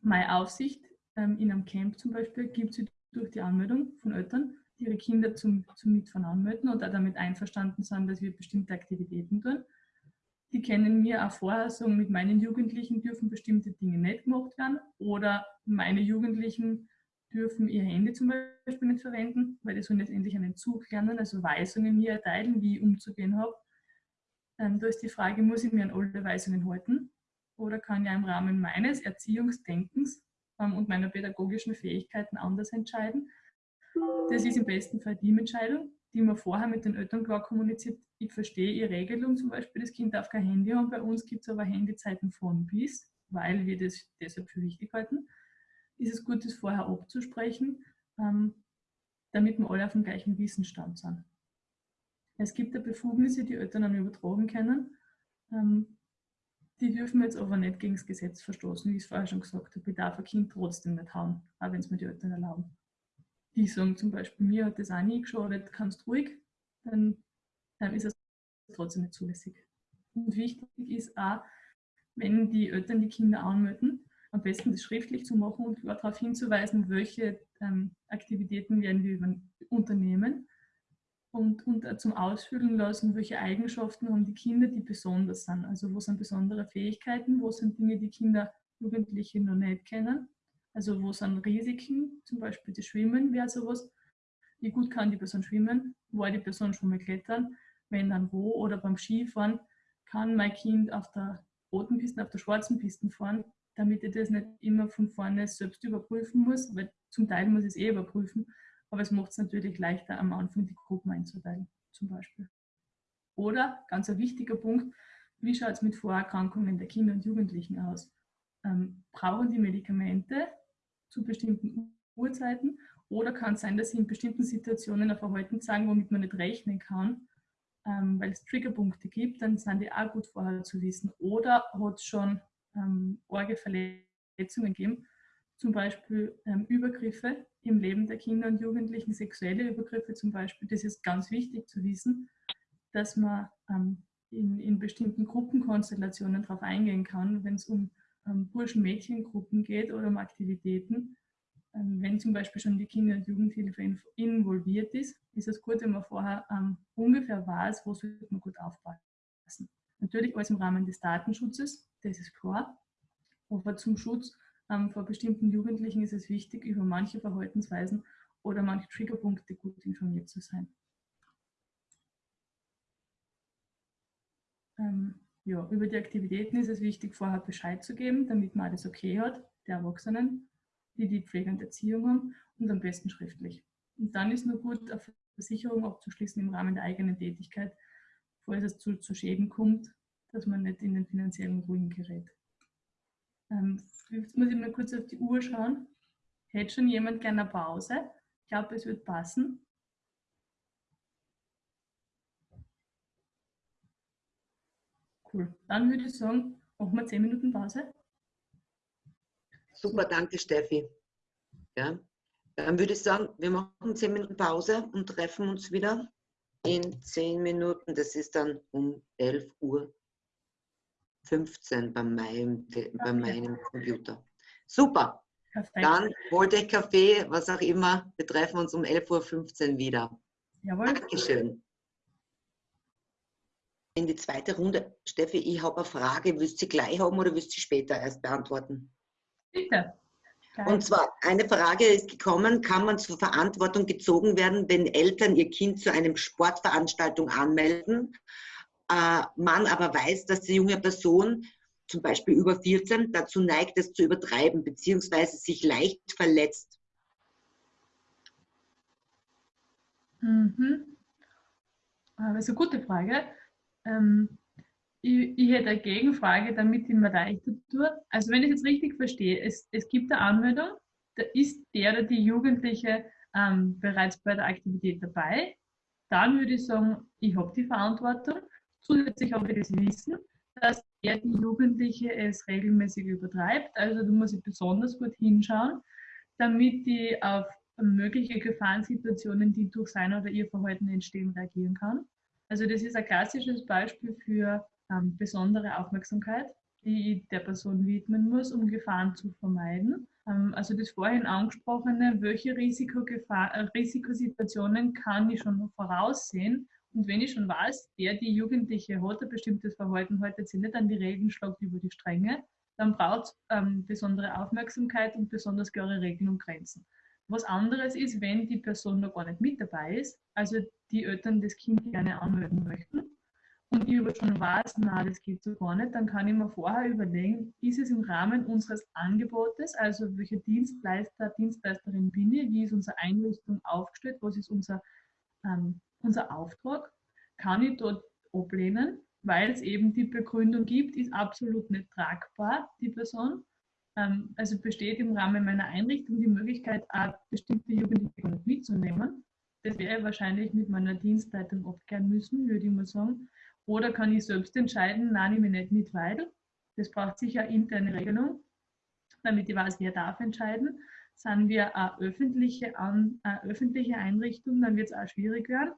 Meine Aufsicht ähm, in einem Camp zum Beispiel gibt es durch die Anmeldung von Eltern ihre Kinder zum, zum Mitfahren anmelden und auch damit einverstanden sind, dass wir bestimmte Aktivitäten tun. Die kennen mir auch vorher sagen, mit meinen Jugendlichen dürfen bestimmte Dinge nicht gemacht werden oder meine Jugendlichen dürfen ihr Handy zum Beispiel nicht verwenden, weil die sollen letztendlich einen Zug lernen, also Weisungen mir erteilen, wie ich umzugehen habe. Ähm, da ist die Frage, muss ich mir an alle Weisungen halten oder kann ich im Rahmen meines Erziehungsdenkens ähm, und meiner pädagogischen Fähigkeiten anders entscheiden? Das ist im besten Fall die Entscheidung, die man vorher mit den Eltern klar kommuniziert. Ich verstehe ihre Regelung, zum Beispiel das Kind darf kein Handy haben. Bei uns gibt es aber Handyzeiten von bis, weil wir das deshalb für wichtig halten. Ist es gut, das vorher abzusprechen, ähm, damit wir alle auf dem gleichen Wissensstand sind. Es gibt ja Befugnisse, die Eltern dann übertragen können. Ähm, die dürfen jetzt aber nicht gegen das Gesetz verstoßen, wie ich es vorher schon gesagt habe. Ich darf ein Kind trotzdem nicht hauen, auch wenn es mir die Eltern erlauben die sagen zum Beispiel, mir hat das auch nie geschadet, kannst ruhig, dann, dann ist es trotzdem nicht zulässig. Und wichtig ist auch, wenn die Eltern die Kinder anmelden, am besten das schriftlich zu machen und darauf hinzuweisen, welche ähm, Aktivitäten werden wir unternehmen. und, und zum Ausfüllen lassen, welche Eigenschaften haben die Kinder, die besonders sind. Also wo sind besondere Fähigkeiten, wo sind Dinge, die Kinder, Jugendliche noch nicht kennen. Also wo sind Risiken, zum Beispiel das Schwimmen wäre sowas. Wie gut kann die Person schwimmen? War die Person schon mal klettern? Wenn dann wo? Oder beim Skifahren kann mein Kind auf der roten Piste, auf der schwarzen Piste fahren, damit ich das nicht immer von vorne selbst überprüfen muss, weil zum Teil muss ich es eh überprüfen, aber es macht es natürlich leichter, am Anfang die Gruppen einzuteilen, zum Beispiel. Oder, ganz ein wichtiger Punkt, wie schaut es mit Vorerkrankungen der Kinder und Jugendlichen aus? Ähm, brauchen die Medikamente zu bestimmten Uhrzeiten oder kann es sein, dass sie in bestimmten Situationen ein Verhalten zeigen, womit man nicht rechnen kann, ähm, weil es Triggerpunkte gibt, dann sind die auch gut vorher zu wissen. Oder hat es schon ähm, Orgeverletzungen gegeben, zum Beispiel ähm, Übergriffe im Leben der Kinder und Jugendlichen, sexuelle Übergriffe zum Beispiel. Das ist ganz wichtig zu wissen, dass man ähm, in, in, bestimmten Gruppenkonstellationen darauf eingehen kann, wenn es um Burschen-Mädchen-Gruppen geht oder um Aktivitäten. Ähm, wenn zum Beispiel schon die Kinder- und Jugendhilfe involviert ist, ist es gut, wenn man vorher ähm, ungefähr weiß, wo sollte man gut aufpassen. Natürlich alles im Rahmen des Datenschutzes, das ist klar. Aber zum Schutz ähm, vor bestimmten Jugendlichen ist es wichtig, über manche Verhaltensweisen oder manche Triggerpunkte gut informiert zu sein. Ähm, ja, über die Aktivitäten ist es wichtig, vorher Bescheid zu geben, damit man alles okay hat, der Erwachsenen, die die Pflege und Erziehung haben und am besten schriftlich. Und dann ist nur gut, eine Versicherung abzuschließen im Rahmen der eigenen Tätigkeit, falls es zu, zu Schäden kommt, dass man nicht in den finanziellen Ruin gerät. Ähm, jetzt muss ich mal kurz auf die Uhr schauen. Hätte schon jemand gerne eine Pause? Ich glaube, es wird passen. Cool. Dann würde ich sagen, machen wir 10 Minuten Pause. Super, danke Steffi. Ja, dann würde ich sagen, wir machen 10 Minuten Pause und treffen uns wieder in 10 Minuten. Das ist dann um 11 Uhr 15 bei meinem, bei meinem Computer. Super. Perfekt. Dann holt euch Kaffee, was auch immer. Wir treffen uns um 11.15 Uhr wieder. Jawohl. Dankeschön. In die zweite Runde. Steffi, ich habe eine Frage. Willst du sie gleich haben oder willst du sie später erst beantworten? Bitte. Und zwar, eine Frage ist gekommen, kann man zur Verantwortung gezogen werden, wenn Eltern ihr Kind zu einer Sportveranstaltung anmelden äh, man aber weiß, dass die junge Person, zum Beispiel über 14, dazu neigt, es zu übertreiben, beziehungsweise sich leicht verletzt. Mhm. Ah, das ist eine gute Frage. Ähm, ich, ich, hätte eine Gegenfrage, damit ich mir leichter tue. Also wenn ich jetzt richtig verstehe, es, es gibt eine Anmeldung, da ist der oder die Jugendliche ähm, bereits bei der Aktivität dabei. Dann würde ich sagen, ich habe die Verantwortung. Zusätzlich auch wir das Wissen, dass er die Jugendliche es regelmäßig übertreibt. Also du musst besonders gut hinschauen, damit die auf mögliche Gefahrensituationen, die durch sein oder ihr Verhalten entstehen, reagieren kann. Also das ist ein klassisches Beispiel für ähm, besondere Aufmerksamkeit, die ich der Person widmen muss, um Gefahren zu vermeiden. Ähm, also das vorhin angesprochene, welche äh, Risikosituationen kann ich schon voraussehen, und wenn ich schon weiß, der, die Jugendliche hat ein bestimmtes Verhalten, haltet sich nicht an die Regeln, schlagt über die Stränge, dann braucht es ähm, besondere Aufmerksamkeit und besonders klare Regeln und Grenzen. Was anderes ist, wenn die Person noch gar nicht mit dabei ist, also die Eltern das Kind gerne anmelden möchten und ich aber schon weiß, na, das geht so gar nicht, dann kann ich mir vorher überlegen, ist es im Rahmen unseres Angebotes, also welcher Dienstleister, Dienstleisterin bin ich, wie ist unsere Einrichtung aufgestellt, was ist unser ähm, unser Auftrag, kann ich dort ablehnen, weil es eben die Begründung gibt, ist absolut nicht tragbar, die Person. Ähm, also besteht im Rahmen meiner Einrichtung die Möglichkeit, auch bestimmte Jugendliche mitzunehmen. Das wäre wahrscheinlich mit meiner Dienstleitung abklären müssen, würde ich mal sagen. Oder kann ich selbst entscheiden, nein, ich mich nicht mit, weil. Das braucht sicher interne Regelung, damit ich weiß, wer darf entscheiden. Sind wir eine öffentliche, eine öffentliche Einrichtung, dann wird es auch schwierig werden.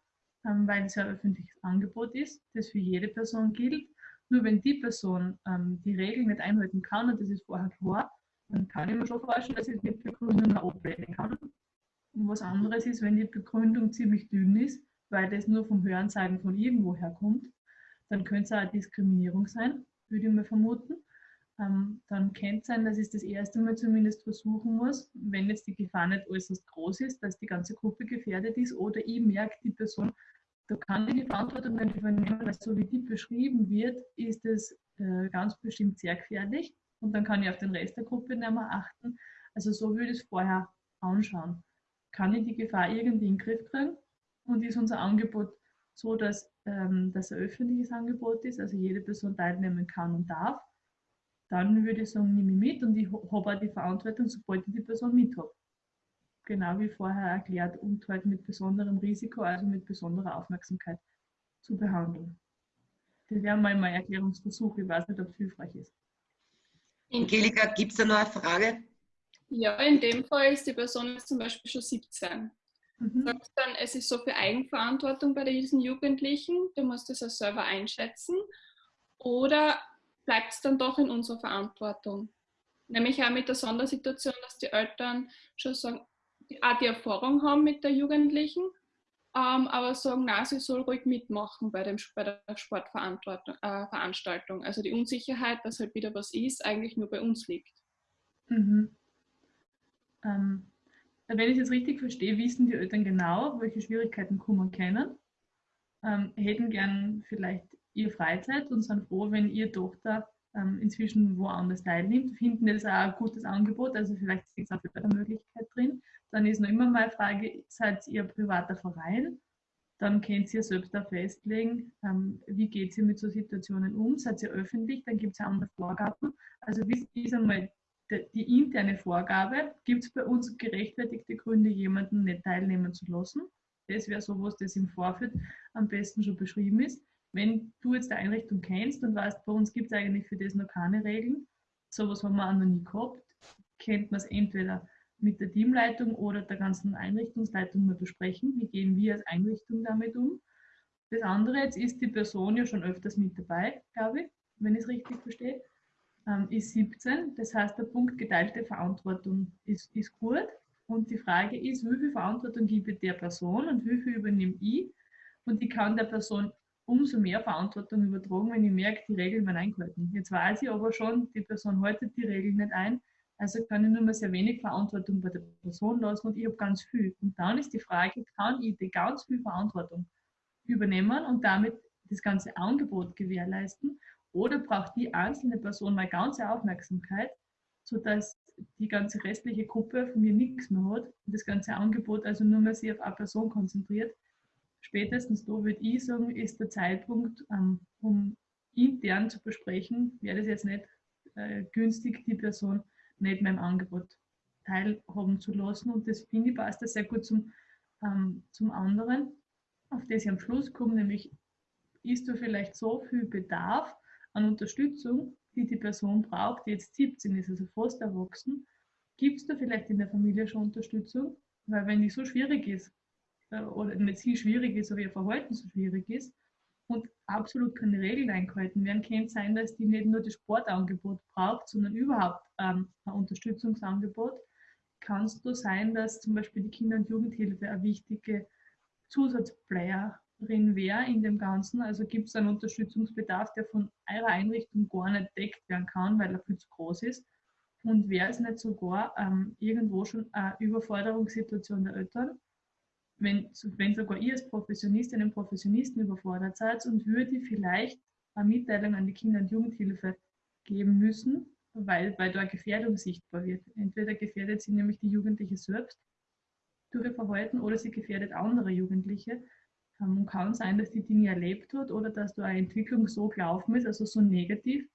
Ähm, weil es ja ein öffentliches Angebot ist, das für jede Person gilt. Nur wenn die Person ähm, die Regeln nicht einhalten kann, und das ist vorher klar, dann kann ich mir schon vorstellen, dass ich mit Begründung ablehnen kann. Und was anderes ist, wenn die Begründung ziemlich dünn ist, weil das nur vom Hörensagen von irgendwoher kommt, dann könnte es auch Diskriminierung sein, würde ich mal vermuten. Ähm, dann könnte es sein, dass ich das erste Mal zumindest versuchen muss, wenn jetzt die Gefahr nicht äußerst groß ist, dass die ganze Gruppe gefährdet ist oder ich merke, die Person, da kann ich die Verantwortung nicht übernehmen, weil so wie die beschrieben wird, ist es äh, ganz bestimmt sehr gefährlich und dann kann ich auf den Rest der Gruppe nicht mehr achten. Also so würde ich es vorher anschauen. Kann ich die Gefahr irgendwie in den Griff kriegen und ist unser Angebot so, dass ähm, das ein öffentliches Angebot ist, also jede Person teilnehmen kann und darf, dann würde ich sagen, nehme ich mit und ich habe auch die Verantwortung, sobald ich die Person mit habe. Genau wie vorher erklärt und halt mit besonderem Risiko, also mit besonderer Aufmerksamkeit zu behandeln. Das wäre mal mein Erklärungsversuch. Ich weiß nicht, ob es hilfreich ist. Angelika, gibt es da noch eine Frage? Ja, in dem Fall ist die Person jetzt zum Beispiel schon 17. Mhm. Sagst dann, es ist so viel Eigenverantwortung bei diesen Jugendlichen, du musst das auch selber einschätzen. Oder bleibt es dann doch in unserer Verantwortung? Nämlich auch mit der Sondersituation, dass die Eltern schon sagen, auch die Erfahrung haben mit der Jugendlichen, ähm, aber sagen, na, sie soll ruhig mitmachen bei, dem, bei der Sportveranstaltung. Äh, also die Unsicherheit, dass halt wieder was ist, eigentlich nur bei uns liegt. Mhm. Ähm, wenn ich es richtig verstehe, wissen die Eltern genau, welche Schwierigkeiten kommen können, ähm, hätten gern vielleicht ihre Freizeit und sind froh, wenn ihre Tochter ähm, inzwischen woanders teilnimmt, finden das auch ein gutes Angebot, also vielleicht ist auch eine Möglichkeit drin. Dann ist noch immer mal Frage, seid ihr privater Verein? Dann könnt ihr selbst auch festlegen, ähm, wie geht ihr mit so Situationen um? Seid ihr öffentlich? Dann gibt es ja andere Vorgaben. Also wie ist einmal die interne Vorgabe, gibt es bei uns gerechtfertigte Gründe, jemanden nicht teilnehmen zu lassen. Das wäre sowas, das im Vorfeld am besten schon beschrieben ist. Wenn du jetzt die Einrichtung kennst und weißt, bei uns gibt es eigentlich für das noch keine Regeln, sowas haben wir auch noch nie gehabt, kennt man es entweder mit der Teamleitung oder der ganzen Einrichtungsleitung mal besprechen, wie gehen wir als Einrichtung damit um. Das andere jetzt ist die Person ja schon öfters mit dabei, glaube ich, wenn ich es richtig verstehe ähm, ist 17. Das heißt, der Punkt geteilte Verantwortung ist, ist gut. Und die Frage ist, wie viel Verantwortung gebe ich der Person und wie viel übernehme ich? Und ich kann der Person umso mehr Verantwortung übertragen, wenn ich merke, die Regeln werden eingehalten. Jetzt weiß ich aber schon, die Person haltet die Regeln nicht ein. Also kann ich nur mal sehr wenig Verantwortung bei der Person lassen und ich habe ganz viel. Und dann ist die Frage, kann ich die ganz viel Verantwortung übernehmen und damit das ganze Angebot gewährleisten? Oder braucht die einzelne Person meine ganze Aufmerksamkeit, sodass die ganze restliche Gruppe von mir nichts mehr hat und das ganze Angebot also nur mehr sich auf eine Person konzentriert. Spätestens da würde ich sagen, ist der Zeitpunkt, ähm, um intern zu besprechen, wäre das jetzt nicht äh, günstig, die Person nicht mehr im Angebot teilhaben zu lassen. Und das finde ich passt sehr gut zum, ähm, zum anderen, auf das ich am Schluss komme, nämlich ist da vielleicht so viel Bedarf, an Unterstützung, die die Person braucht, die jetzt 17 ist, also fast erwachsen, gibt es da vielleicht in der Familie schon Unterstützung? Weil wenn die so schwierig ist, äh, oder nicht sie schwierig ist, aber ihr Verhalten so schwierig ist und absolut keine Regeln eingehalten werden, kann es sein, dass die nicht nur das Sportangebot braucht, sondern überhaupt ähm, ein Unterstützungsangebot. Kann es da sein, dass zum Beispiel die Kinder- und Jugendhilfe eine wichtige Zusatzplayer drin wäre in dem Ganzen? Also gibt es einen Unterstützungsbedarf, der von eurer Einrichtung gar nicht deckt werden kann, weil er viel zu groß ist? Und wäre es nicht sogar ähm, irgendwo schon eine Überforderungssituation der Eltern, wenn, wenn sogar ihr als Professionistin und Professionisten überfordert seid und würde vielleicht eine Mitteilung an die Kinder- und Jugendhilfe geben müssen, weil, weil da Gefährdung sichtbar wird. Entweder gefährdet sie nämlich die Jugendliche selbst durch ihr Verhalten oder sie gefährdet andere Jugendliche. Ähm, kann sein, dass die Dinge erlebt hat oder dass da eine Entwicklung so gelaufen ist, also so negativ,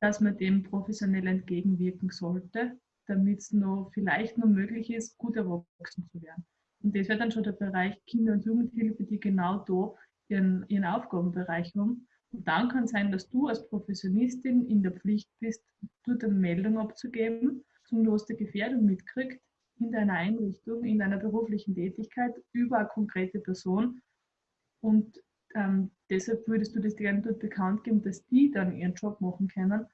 dass man dem professionell entgegenwirken sollte, damit es vielleicht noch möglich ist, gut erwachsen zu werden. Und das wäre dann schon der Bereich Kinder- und Jugendhilfe, die genau da ihren, ihren Aufgabenbereich haben. Und dann kann es sein, dass du als Professionistin in der Pflicht bist, dort eine Meldung abzugeben, zum du der Gefährdung mitkriegt, in deiner Einrichtung, in deiner beruflichen Tätigkeit über eine konkrete Person. Und ähm, deshalb würdest du das gerne dort bekannt geben, dass die dann ihren Job machen können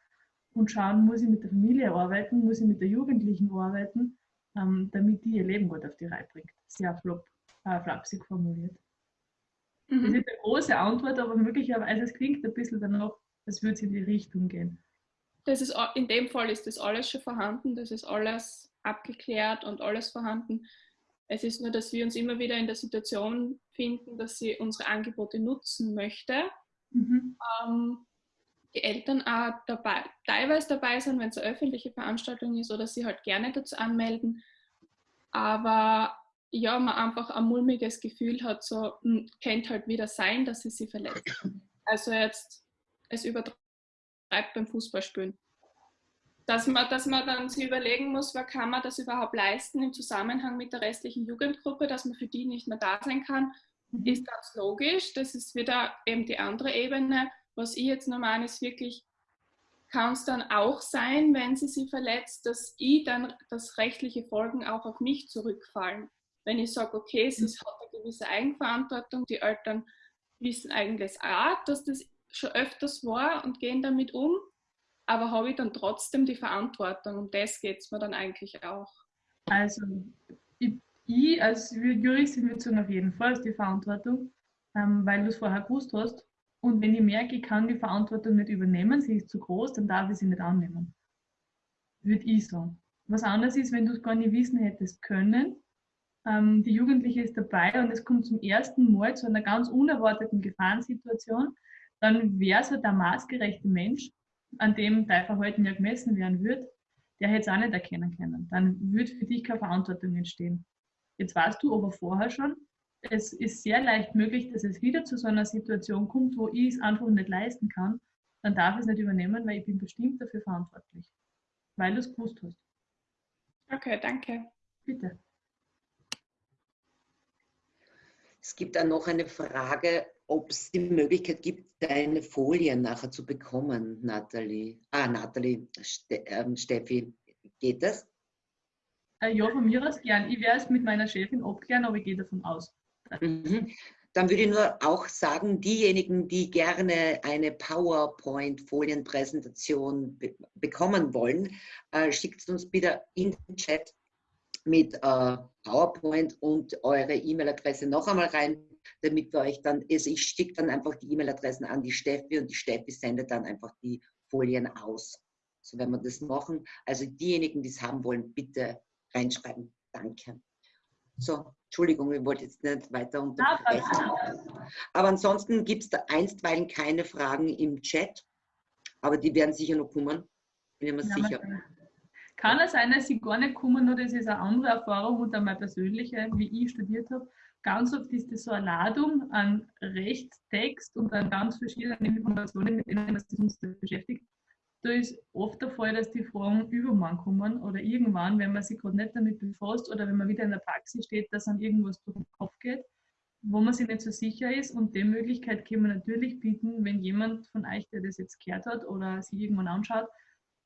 und schauen, muss ich mit der Familie arbeiten, muss ich mit der Jugendlichen arbeiten, ähm, damit die ihr Leben gut auf die Reihe bringt. Sehr flop, äh, flapsig formuliert. Mhm. Das ist eine große Antwort, aber möglicherweise es klingt ein bisschen danach, als würde es in die Richtung gehen. Das ist, in dem Fall ist das alles schon vorhanden, das ist alles abgeklärt und alles vorhanden. Es ist nur, dass wir uns immer wieder in der Situation finden, dass sie unsere Angebote nutzen möchte. Mhm. Ähm, die Eltern auch dabei, teilweise dabei sind, wenn es eine öffentliche Veranstaltung ist oder sie halt gerne dazu anmelden. Aber ja, man einfach ein mulmiges Gefühl hat, so hm, könnte halt wieder sein, dass sie sie verletzt. Also jetzt es übertreibt beim Fußballspielen. Dass man, dass man dann sich überlegen muss, wer kann man das überhaupt leisten im Zusammenhang mit der restlichen Jugendgruppe, dass man für die nicht mehr da sein kann, mhm. ist ganz logisch. Das ist wieder eben die andere Ebene. Was ich jetzt noch meine, ist wirklich, kann es dann auch sein, wenn sie sie verletzt, dass ich dann, dass rechtliche Folgen auch auf mich zurückfallen. Wenn ich sage, okay, es ist, hat eine gewisse Eigenverantwortung, die Eltern wissen eigentlich auch, dass das schon öfters war und gehen damit um, aber habe ich dann trotzdem die Verantwortung. Um das geht es mir dann eigentlich auch. Also, ich, ich als Juristin würde sagen, auf jeden Fall die Verantwortung, ähm, weil du es vorher gewusst hast. Und wenn ich merke, ich kann die Verantwortung nicht übernehmen, sie ist zu groß, dann darf ich sie nicht annehmen. Würde ich sagen. Was anderes ist, wenn du es gar nicht wissen hättest können, ähm, die Jugendliche ist dabei und es kommt zum ersten Mal zu einer ganz unerwarteten Gefahrensituation, dann wäre so der maßgerechte Mensch, an dem dein Verhalten ja gemessen werden wird, der hätte es auch nicht erkennen können. Dann würde für dich keine Verantwortung entstehen. Jetzt weißt du aber vorher schon, es ist sehr leicht möglich, dass es wieder zu so einer Situation kommt, wo ich es einfach nicht leisten kann. Dann darf ich es nicht übernehmen, weil ich bin bestimmt dafür verantwortlich. Weil du es gewusst hast. Okay, danke. Bitte. Es gibt dann noch eine Frage, ob es die Möglichkeit gibt, deine Folien nachher zu bekommen, Nathalie. Ah, Nathalie, Ste ähm, Steffi, geht das? Äh, ja, von mir aus gern. Ich werde es mit meiner Chefin abklären, aber ich gehe davon aus. Mhm. Dann würde ich nur auch sagen, diejenigen, die gerne eine PowerPoint-Folienpräsentation be bekommen wollen, äh, schickt uns bitte in den Chat mit äh, PowerPoint und eure E-Mail-Adresse noch einmal rein, damit wir euch dann, also ich schicke dann einfach die E-Mail-Adressen an die Steffi und die Steffi sendet dann einfach die Folien aus. So werden wir das machen. Also diejenigen, die es haben wollen, bitte reinschreiben. Danke. So, Entschuldigung, ich wollte jetzt nicht weiter unterbrechen. Aber ansonsten gibt es da einstweilen keine Fragen im Chat, aber die werden sicher noch kommen, bin ich mir ja, sicher. Kann es sein, dass sie gar nicht kommen, nur das ist eine andere Erfahrung und einmal persönliche, wie ich studiert habe. Ganz oft ist das so eine Ladung an Rechtstext und an ganz verschiedenen Informationen, mit denen man sich uns beschäftigt. Da ist oft der Fall, dass die Fragen übermorgen kommen oder irgendwann, wenn man sich gerade nicht damit befasst oder wenn man wieder in der Praxis steht, dass an irgendwas durch den Kopf geht, wo man sich nicht so sicher ist. Und die Möglichkeit können wir natürlich bieten, wenn jemand von euch, der das jetzt gehört hat oder sich irgendwann anschaut,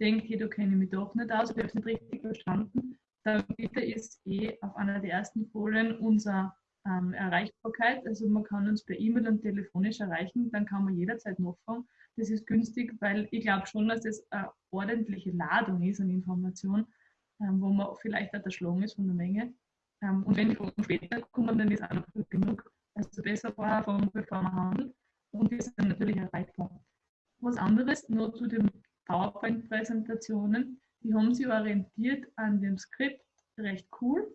denkt, hey, da kenne ich mich doch nicht aus, ich habe es nicht richtig verstanden, dann bitte ist eh auf einer der ersten Folien unsere ähm, Erreichbarkeit. Also man kann uns per E-Mail und telefonisch erreichen, dann kann man jederzeit nachfragen. Das ist günstig, weil ich glaube schon, dass das eine ordentliche Ladung ist an Informationen, ähm, wo man vielleicht auch erschlagen ist von der Menge. Ähm, und wenn die Fragen später kommen, dann ist auch noch genug. Also besser vorher fragen, bevor man handelt. Und die sind natürlich erreichbar. Was anderes nur zu dem PowerPoint-Präsentationen, die haben sich orientiert an dem Skript recht cool,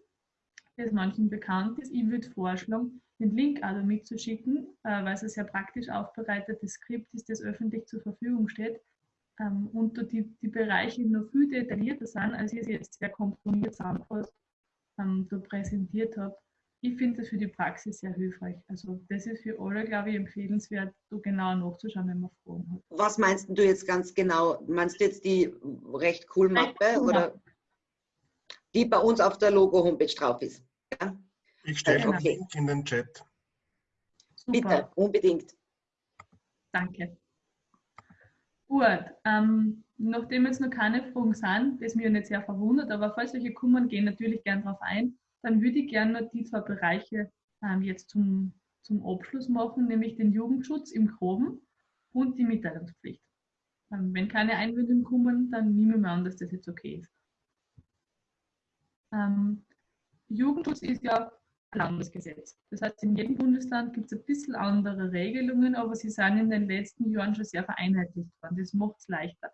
das manchen bekannt ist. Ich würde vorschlagen, den Link also mitzuschicken, äh, weil es ein sehr praktisch aufbereitetes Skript ist, das öffentlich zur Verfügung steht ähm, und die, die Bereiche noch viel detaillierter sind, als ich es jetzt sehr komprimiert zusammengefasst ähm, da präsentiert habe ich finde das für die Praxis sehr hilfreich. Also das ist für alle, glaube ich, empfehlenswert, so genau nachzuschauen, wenn man Fragen hat. Was meinst du jetzt ganz genau? Meinst du jetzt die recht cool Mappe oder die bei uns auf der Logo-Homepage drauf ist? Ja? Ich stelle okay. den Link in den Chat. Super. Bitte, unbedingt. Danke. Gut, ähm, nachdem jetzt noch keine Fragen sind, das mich nicht sehr verwundert, aber falls solche kommen, gehen natürlich gern darauf ein dann würde ich gerne die zwei Bereiche ähm, jetzt zum, zum Abschluss machen, nämlich den Jugendschutz im Groben und die Mitteilungspflicht. Ähm, wenn keine Einwendungen kommen, dann nehme ich mir an, dass das jetzt okay ist. Ähm, Jugendschutz ist ja Landesgesetz. Das heißt, in jedem Bundesland gibt es ein bisschen andere Regelungen, aber sie sind in den letzten Jahren schon sehr vereinheitlicht worden. Das macht es leichter.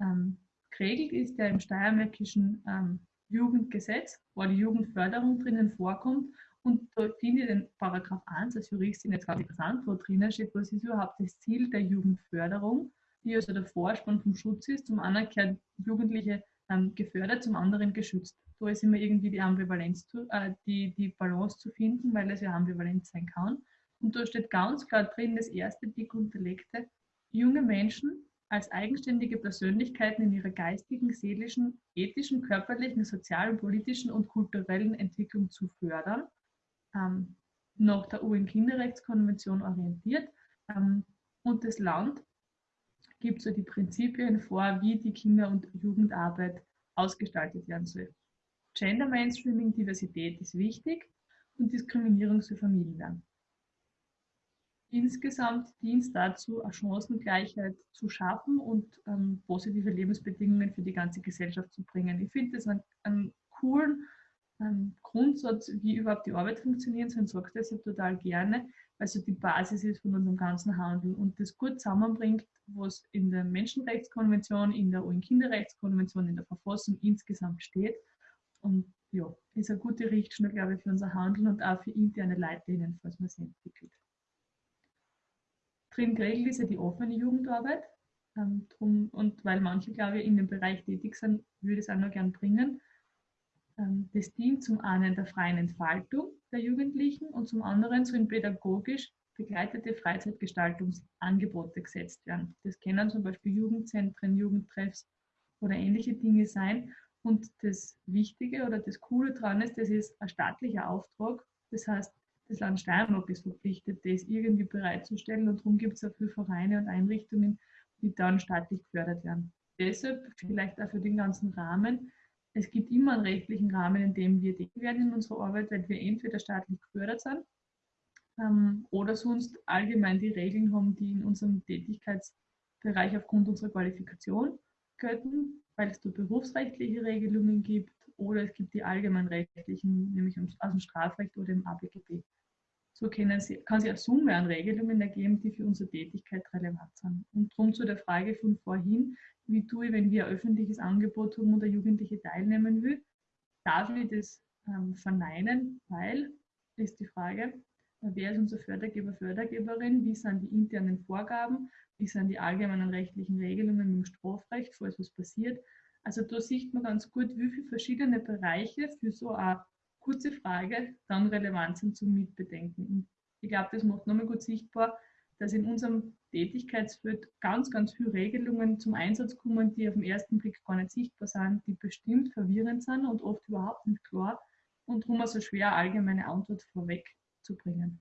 Ähm, geregelt ist ja im steiermärkischen ähm, Jugendgesetz, wo die Jugendförderung drinnen vorkommt. Und da finde ich den Paragraph 1 als Juristin jetzt ganz interessant, wo drinnen steht, was ist überhaupt das Ziel der Jugendförderung, die also der Vorspann vom Schutz ist. Zum gehören Jugendliche ähm, gefördert, zum anderen geschützt. Da ist immer irgendwie die Ambivalenz, zu, äh, die, die Balance zu finden, weil es ja ambivalent sein kann. Und da steht ganz klar drin, das erste dick unterlegte, junge Menschen als eigenständige Persönlichkeiten in ihrer geistigen, seelischen, ethischen, körperlichen, sozialen, politischen und kulturellen Entwicklung zu fördern, ähm, nach der UN-Kinderrechtskonvention orientiert. Ähm, und das Land gibt so die Prinzipien vor, wie die Kinder- und Jugendarbeit ausgestaltet werden soll. Gender Mainstreaming, Diversität ist wichtig und Diskriminierung soll vermieden werden. Insgesamt dient dazu, eine Chancengleichheit zu schaffen und ähm, positive Lebensbedingungen für die ganze Gesellschaft zu bringen. Ich finde das einen, einen coolen ähm, Grundsatz, wie überhaupt die Arbeit funktioniert soll, sage das ja total gerne, weil so die Basis ist von unserem ganzen Handeln und das gut zusammenbringt, was in der Menschenrechtskonvention, in der UN-Kinderrechtskonvention, in der Verfassung insgesamt steht. Und ja, ist eine gute Richtschnur, glaube ich, für unser Handeln und auch für interne Leitlinien, falls man sie entwickelt. Drin geregelt ist ja die offene Jugendarbeit. Ähm, drum, und weil manche, glaube ich, in dem Bereich tätig sind, würde ich es auch noch gern bringen. Ähm, das dient zum einen der freien Entfaltung der Jugendlichen und zum anderen sollen pädagogisch begleitete Freizeitgestaltungsangebote gesetzt werden. Das können zum Beispiel Jugendzentren, Jugendtreffs oder ähnliche Dinge sein. Und das Wichtige oder das Coole daran ist, das ist ein staatlicher Auftrag. Das heißt, das Land Steiermark ist verpflichtet, das irgendwie bereitzustellen. Und darum gibt es auch viele Vereine und Einrichtungen, die dann staatlich gefördert werden. Deshalb vielleicht auch für den ganzen Rahmen es gibt immer einen rechtlichen Rahmen, in dem wir tätig werden in unserer Arbeit, weil wir entweder staatlich gefördert sind ähm, oder sonst allgemein die Regeln haben, die in unserem Tätigkeitsbereich aufgrund unserer Qualifikation gelten, weil es da berufsrechtliche Regelungen gibt oder es gibt die allgemeinrechtlichen, nämlich aus dem Strafrecht oder im ABGB. So Sie, kann es eine Summe an Regelungen ergeben, die für unsere Tätigkeit relevant sind. Und darum zu der Frage von vorhin, wie tue ich, wenn wir ein öffentliches Angebot haben und der Jugendliche teilnehmen will, darf ich das ähm, verneinen, weil, ist die Frage, wer ist unser Fördergeber, Fördergeberin, wie sind die internen Vorgaben, wie sind die allgemeinen rechtlichen Regelungen im Strafrecht, falls was passiert. Also da sieht man ganz gut, wie viele verschiedene Bereiche für so eine kurze Frage dann relevant sind zum Mitbedenken. Und ich glaube, das macht nochmal gut sichtbar, dass in unserem Tätigkeitsfeld ganz, ganz viele Regelungen zum Einsatz kommen, die auf den ersten Blick gar nicht sichtbar sind, die bestimmt verwirrend sind und oft überhaupt nicht klar und darum also schwer allgemeine Antwort vorwegzubringen.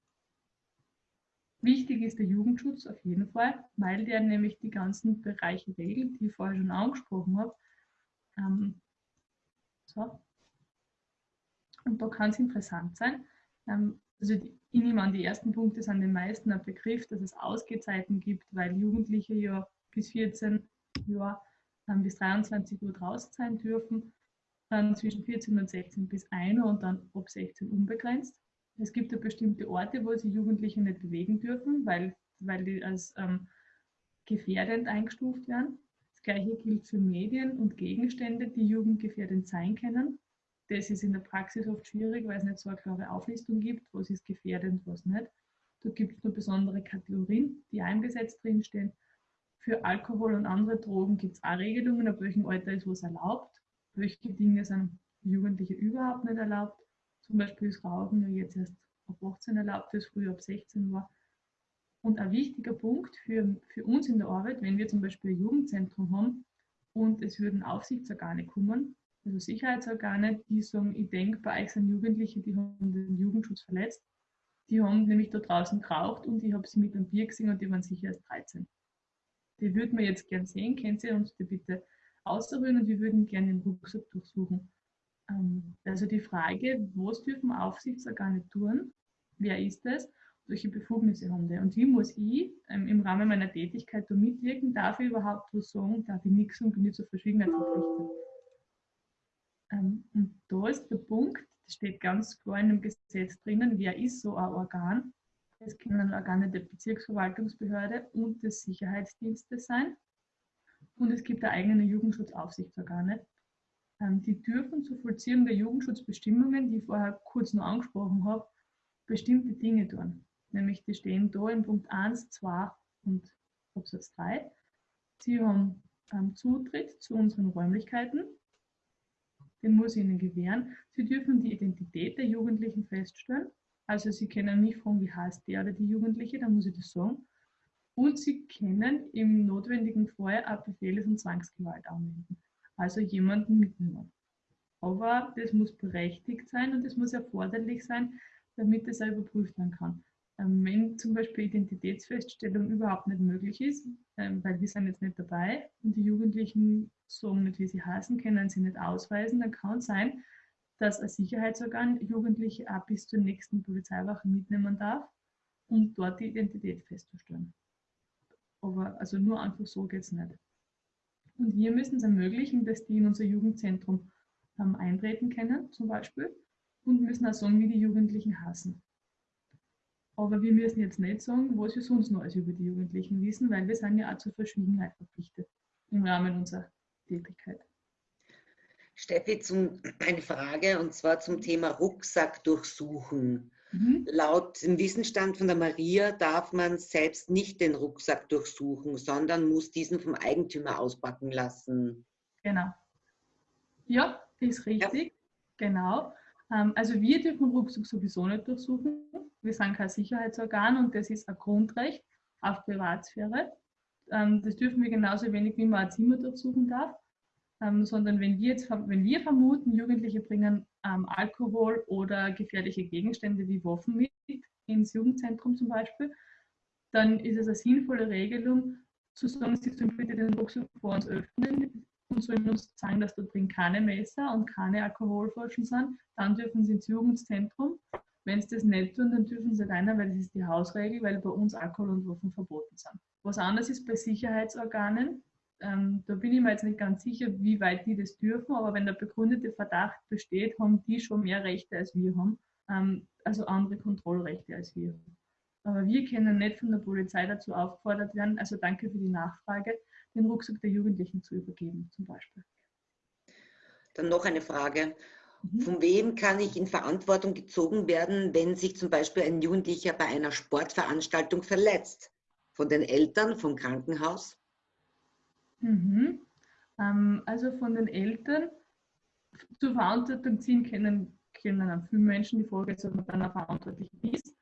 Wichtig ist der Jugendschutz auf jeden Fall, weil der nämlich die ganzen Bereiche regelt, die ich vorher schon angesprochen habe. Ähm, so. Und da kann es interessant sein. Ähm, also die, ich nehme an, die ersten Punkte sind den meisten ein Begriff, dass es Ausgezeiten gibt, weil Jugendliche ja bis 14 Jahre dann bis 23 Uhr draußen sein dürfen, dann zwischen 14 und 16 bis 1 Uhr und dann ab 16 unbegrenzt. Es gibt ja bestimmte Orte, wo sich Jugendliche nicht bewegen dürfen, weil, weil die als ähm, gefährdend eingestuft werden. Das gleiche gilt für Medien und Gegenstände, die jugendgefährdend sein können. Das ist in der Praxis oft schwierig, weil es nicht so eine klare Auflistung gibt, was ist gefährdend, was nicht. Da gibt es nur besondere Kategorien, die eingesetzt drinstehen. Für Alkohol und andere Drogen gibt es auch Regelungen, ab welchem Alter ist was erlaubt. Welche Dinge sind Jugendliche überhaupt nicht erlaubt. Zum Beispiel ist Rauchen ja jetzt erst ab 18 erlaubt, das früher ab 16 war. Und ein wichtiger Punkt für, für uns in der Arbeit, wenn wir zum Beispiel ein Jugendzentrum haben und es würden Aufsichtsorgane kommen, also Sicherheitsorgane, die sagen, ich denke, bei euch sind Jugendliche, die haben den Jugendschutz verletzt. Die haben nämlich da draußen geraucht und ich habe sie mit einem Bier gesehen und die waren sicher erst 13. Die würden wir jetzt gern sehen, können Sie uns die bitte ausrühren und wir würden gerne den Rucksack durchsuchen. Ähm, also die Frage, was dürfen Aufsichtsorgane tun? Wer ist das? Welche Befugnisse haben die? Und wie muss ich ähm, im Rahmen meiner Tätigkeit da mitwirken? Darf ich überhaupt was sagen? Darf ich nichts und bin ich zur Verschwiegenheit verpflichtet? Ähm, und da ist der Punkt, das steht ganz klar in dem Gesetz drinnen, wer ist so ein Organ. Es können Organe der Bezirksverwaltungsbehörde und des Sicherheitsdienstes sein. Und es gibt da eigene Jugendschutzaufsichtsorgane. Ähm, die dürfen zur Vollziehung der Jugendschutzbestimmungen, die ich vorher kurz noch angesprochen habe, bestimmte Dinge tun. Nämlich die stehen da in Punkt 1, 2 und Absatz 3. Sie haben ähm, Zutritt zu unseren Räumlichkeiten. Den muss ich Ihnen gewähren. Sie dürfen die Identität der Jugendlichen feststellen. Also Sie können mich fragen, wie heißt der oder die Jugendliche, dann muss ich das sagen. Und Sie können im notwendigen Fall auch Befehles- und Zwangsgewalt anwenden. Also jemanden mitnehmen. Aber das muss berechtigt sein und es muss erforderlich sein, damit es auch überprüft werden kann. Ähm, wenn zum Beispiel Identitätsfeststellung überhaupt nicht möglich ist, ähm, weil wir sind jetzt nicht dabei und die Jugendlichen sagen nicht, wie sie heißen, können sie nicht ausweisen, dann kann es sein, dass ein Sicherheitsorgan Jugendliche auch bis zur nächsten Polizeiwache mitnehmen darf, um dort die Identität festzustellen. Aber also nur einfach so geht es nicht. Und wir müssen es ermöglichen, dass die in unser Jugendzentrum ähm, eintreten können, zum Beispiel, und müssen auch sagen, wie die Jugendlichen hassen. Aber wir müssen jetzt nicht sagen, was wir sonst als über die Jugendlichen wissen, weil wir sind ja auch zur Verschwiegenheit verpflichtet im Rahmen unserer Tätigkeit. Steffi, zum, eine Frage und zwar zum Thema Rucksack durchsuchen. Mhm. Laut dem Wissensstand von der Maria darf man selbst nicht den Rucksack durchsuchen, sondern muss diesen vom Eigentümer auspacken lassen. Genau. Ja, ist richtig. Ja. Genau. Ähm, also wir dürfen Rucksack sowieso nicht durchsuchen. Wir sind kein Sicherheitsorgan und das ist ein Grundrecht auf Privatsphäre. Ähm, das dürfen wir genauso wenig, wie man ein Zimmer durchsuchen darf. Ähm, sondern wenn wir, jetzt, wenn wir vermuten, Jugendliche bringen Alkohol oder gefährliche Gegenstände wie Waffen mit ins Jugendzentrum zum Beispiel, dann ist es eine sinnvolle Regelung, zu sagen, sie sollen bitte den Rucksack vor uns öffnen und sollen uns sagen, dass da drin keine Messer und keine Alkoholflaschen sind, dann dürfen sie ins Jugendzentrum. Wenn sie das nicht tun, dann dürfen sie rein, weil das ist die Hausregel, weil bei uns Alkohol und Waffen verboten sind. Was anderes ist bei Sicherheitsorganen. Ähm, da bin ich mir jetzt nicht ganz sicher, wie weit die das dürfen, aber wenn der begründete Verdacht besteht, haben die schon mehr Rechte als wir haben, ähm, also andere Kontrollrechte als wir. Aber wir können nicht von der Polizei dazu aufgefordert werden, also danke für die Nachfrage, den Rucksack der Jugendlichen zu übergeben, zum Beispiel. Dann noch eine Frage. Mhm. Von wem kann ich in Verantwortung gezogen werden, wenn sich zum Beispiel ein Jugendlicher bei einer Sportveranstaltung verletzt? Von den Eltern, vom Krankenhaus? Mhm. Ähm, also von den Eltern zur Verantwortung ziehen können, können viele Menschen. Die Frage man dann auch verantwortlich ist.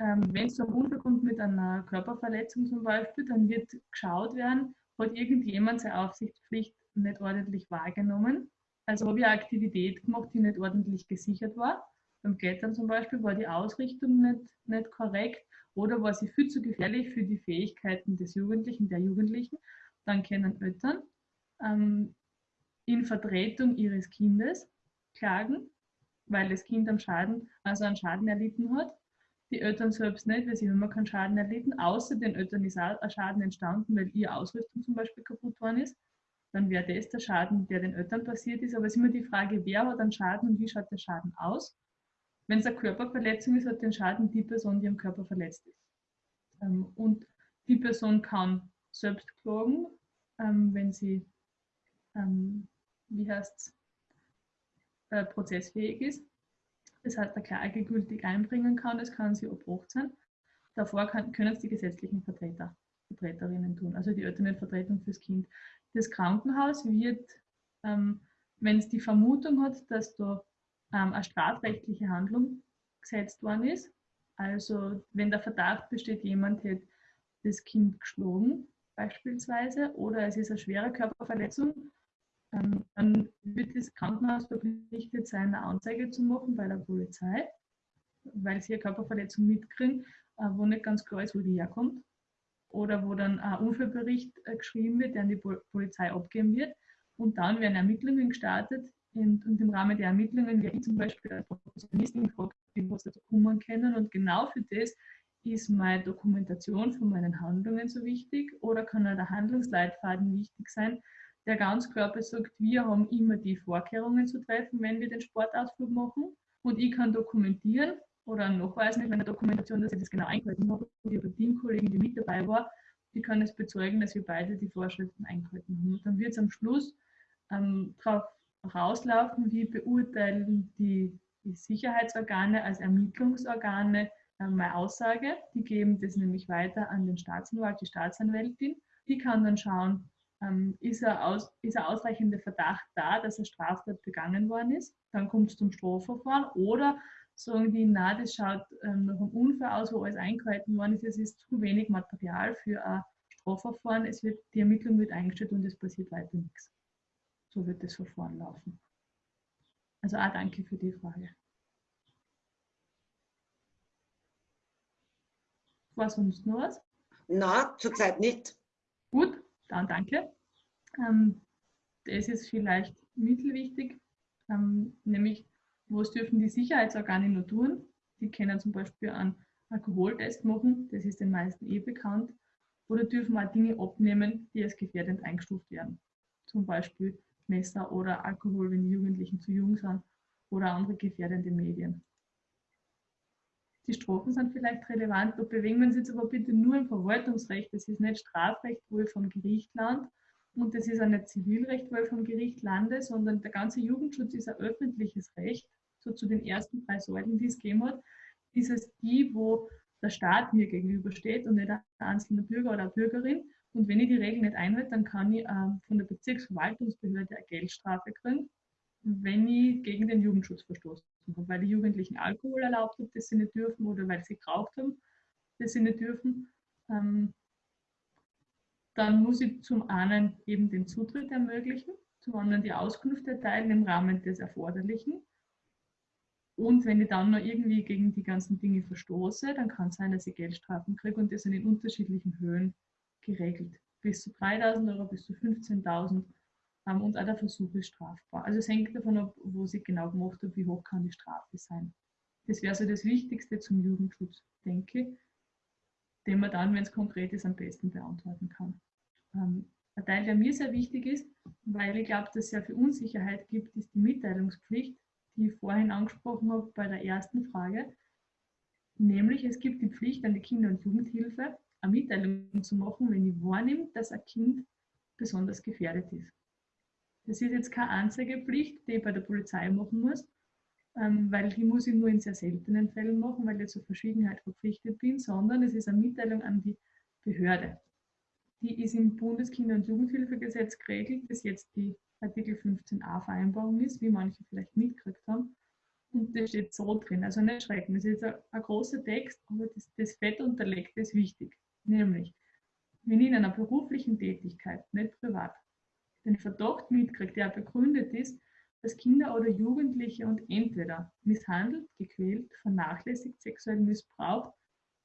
Ähm, wenn es Unfall kommt mit einer Körperverletzung zum Beispiel, dann wird geschaut werden, hat irgendjemand seine Aufsichtspflicht nicht ordentlich wahrgenommen. Also habe ich eine Aktivität gemacht, die nicht ordentlich gesichert war. Beim Klettern zum Beispiel war die Ausrichtung nicht, nicht korrekt oder war sie viel zu gefährlich für die Fähigkeiten des Jugendlichen, der Jugendlichen. Dann können Eltern ähm, in Vertretung ihres Kindes klagen, weil das Kind einen Schaden, also einen Schaden erlitten hat die Eltern selbst nicht, weil sie haben keinen Schaden erlitten, außer den Eltern ist auch ein Schaden entstanden, weil ihre Ausrüstung zum Beispiel kaputt worden ist. Dann wäre das der Schaden, der den Eltern passiert ist. Aber es ist immer die Frage, wer hat einen Schaden und wie schaut der Schaden aus? Wenn es eine Körperverletzung ist, hat den Schaden die Person, die am Körper verletzt ist. Ähm, und die Person kann selbst klagen, ähm, wenn sie, ähm, wie heißt es, äh, prozessfähig ist das heißt, der Klage gültig einbringen kann, das kann sie ab 18. Davor kann, können es die gesetzlichen Vertreter, Vertreterinnen tun, also die Elternvertretung fürs Kind. Das Krankenhaus wird, ähm, wenn es die Vermutung hat, dass da ähm, eine strafrechtliche Handlung gesetzt worden ist, also wenn der Verdacht besteht, jemand hätte das Kind geschlagen beispielsweise oder es ist eine schwere Körperverletzung, ähm, dann wird das Krankenhaus verpflichtet sein, eine Anzeige zu machen bei der Polizei, weil sie eine Körperverletzung mitkriegen, äh, wo nicht ganz klar ist, wo die herkommt. Oder wo dann ein Unfallbericht äh, geschrieben wird, der an die Polizei abgeben wird. Und dann werden Ermittlungen gestartet. Und, im Rahmen der Ermittlungen werde ich zum Beispiel als Professionistin gefragt, was dazu kommen können. Und genau für das ist meine Dokumentation von meinen Handlungen so wichtig oder kann auch der Handlungsleitfaden wichtig sein, der Ganzkörper sagt, wir haben immer die Vorkehrungen zu treffen, wenn wir den Sportausflug machen. Und ich kann dokumentieren oder nachweisen mit meiner Dokumentation, dass ich das genau eingehalten habe und eine Teamkollegin, die mit dabei war, die kann es bezeugen, dass wir beide die Vorschriften eingehalten haben. Und dann wird es am Schluss ähm, darauf rauslaufen, wie beurteilen die, die Sicherheitsorgane als Ermittlungsorgane meine Aussage. Die geben das nämlich weiter an den Staatsanwalt, die Staatsanwältin. Die kann dann schauen, ähm, ist, er aus, ist er ausreichender Verdacht da, dass eine Straftat begangen worden ist. Dann kommt es zum Strafverfahren. Oder sagen die, na, das schaut ähm, nach einem Unfall aus, wo alles eingehalten worden ist. Es ist zu wenig Material für ein Strafverfahren. Es wird, die Ermittlung wird eingestellt und es passiert weiter nichts. So wird das Verfahren laufen. Also auch danke für die Frage. War sonst noch was? Na, zurzeit nicht. Gut, dann danke. Ähm, das ist vielleicht mittelwichtig, ähm, nämlich was dürfen die Sicherheitsorgane nur tun? Die können zum Beispiel einen Alkoholtest machen, das ist den meisten eh bekannt, oder dürfen auch Dinge abnehmen, die als gefährdend eingestuft werden. Zum Beispiel Messer oder Alkohol, wenn die Jugendlichen zu jung sind, oder andere gefährdende Medien. Die Strafen sind vielleicht relevant, da bewegen wir uns jetzt aber bitte nur im Verwaltungsrecht. Das ist nicht Strafrecht, wo ich vom Gericht lande und das ist auch nicht Zivilrecht, wo ich vom Gericht lande, sondern der ganze Jugendschutz ist ein öffentliches Recht. So zu den ersten drei Säulen, die es gegeben hat, ist es die, wo der Staat mir gegenübersteht und nicht ein einzelner Bürger oder Bürgerin. Und wenn ich die Regeln nicht einhalte, dann kann ich ähm, von der Bezirksverwaltungsbehörde eine Geldstrafe kriegen, wenn ich gegen den Jugendschutz verstoßen habe, weil die Jugendlichen Alkohol erlaubt haben, das sie nicht dürfen, oder weil sie geraucht haben, das sie nicht dürfen. Ähm, dann muss ich zum einen eben den Zutritt ermöglichen, zum anderen die Auskunft erteilen im Rahmen des Erforderlichen. Und wenn ich dann noch irgendwie gegen die ganzen Dinge verstoße, dann kann es sein, dass ich Geldstrafen kriege und das sind in unterschiedlichen Höhen geregelt. Bis zu 3.000 Euro, bis zu 15.000 ähm, und auch der Versuch ist strafbar. Also es hängt davon ab, wo sie genau gemacht hat, wie hoch kann die Strafe sein. Das wäre so das Wichtigste zum Jugendschutz, denke ich, den man dann, wenn es konkret ist, am besten beantworten kann. Ähm, ein Teil, der mir sehr wichtig ist, weil ich glaube, dass es sehr viel Unsicherheit gibt, ist die Mitteilungspflicht, die ich vorhin angesprochen habe bei der ersten Frage. Nämlich, es gibt die Pflicht an die Kinder- und Jugendhilfe, eine Mitteilung zu machen, wenn ich wahrnehme, dass ein Kind besonders gefährdet ist. Das ist jetzt keine Anzeigepflicht, die ich bei der Polizei machen muss, ähm, weil die muss ich nur in sehr seltenen Fällen machen, weil ich zur Verschwiegenheit verpflichtet bin, sondern es ist eine Mitteilung an die Behörde. Die ist im Bundeskinder- und Jugendhilfegesetz geregelt, das jetzt die Artikel 15a Vereinbarung ist, wie manche vielleicht mitgekriegt haben. Und das steht so drin, also nicht schrecken. Das ist ein, ein großer Text, aber das, das Fett unterlegt ist wichtig. Nämlich, wenn ich in einer beruflichen Tätigkeit, nicht privat, den Verdacht mitkriegt, der begründet ist, dass Kinder oder Jugendliche und entweder misshandelt, gequält, vernachlässigt, sexuell missbraucht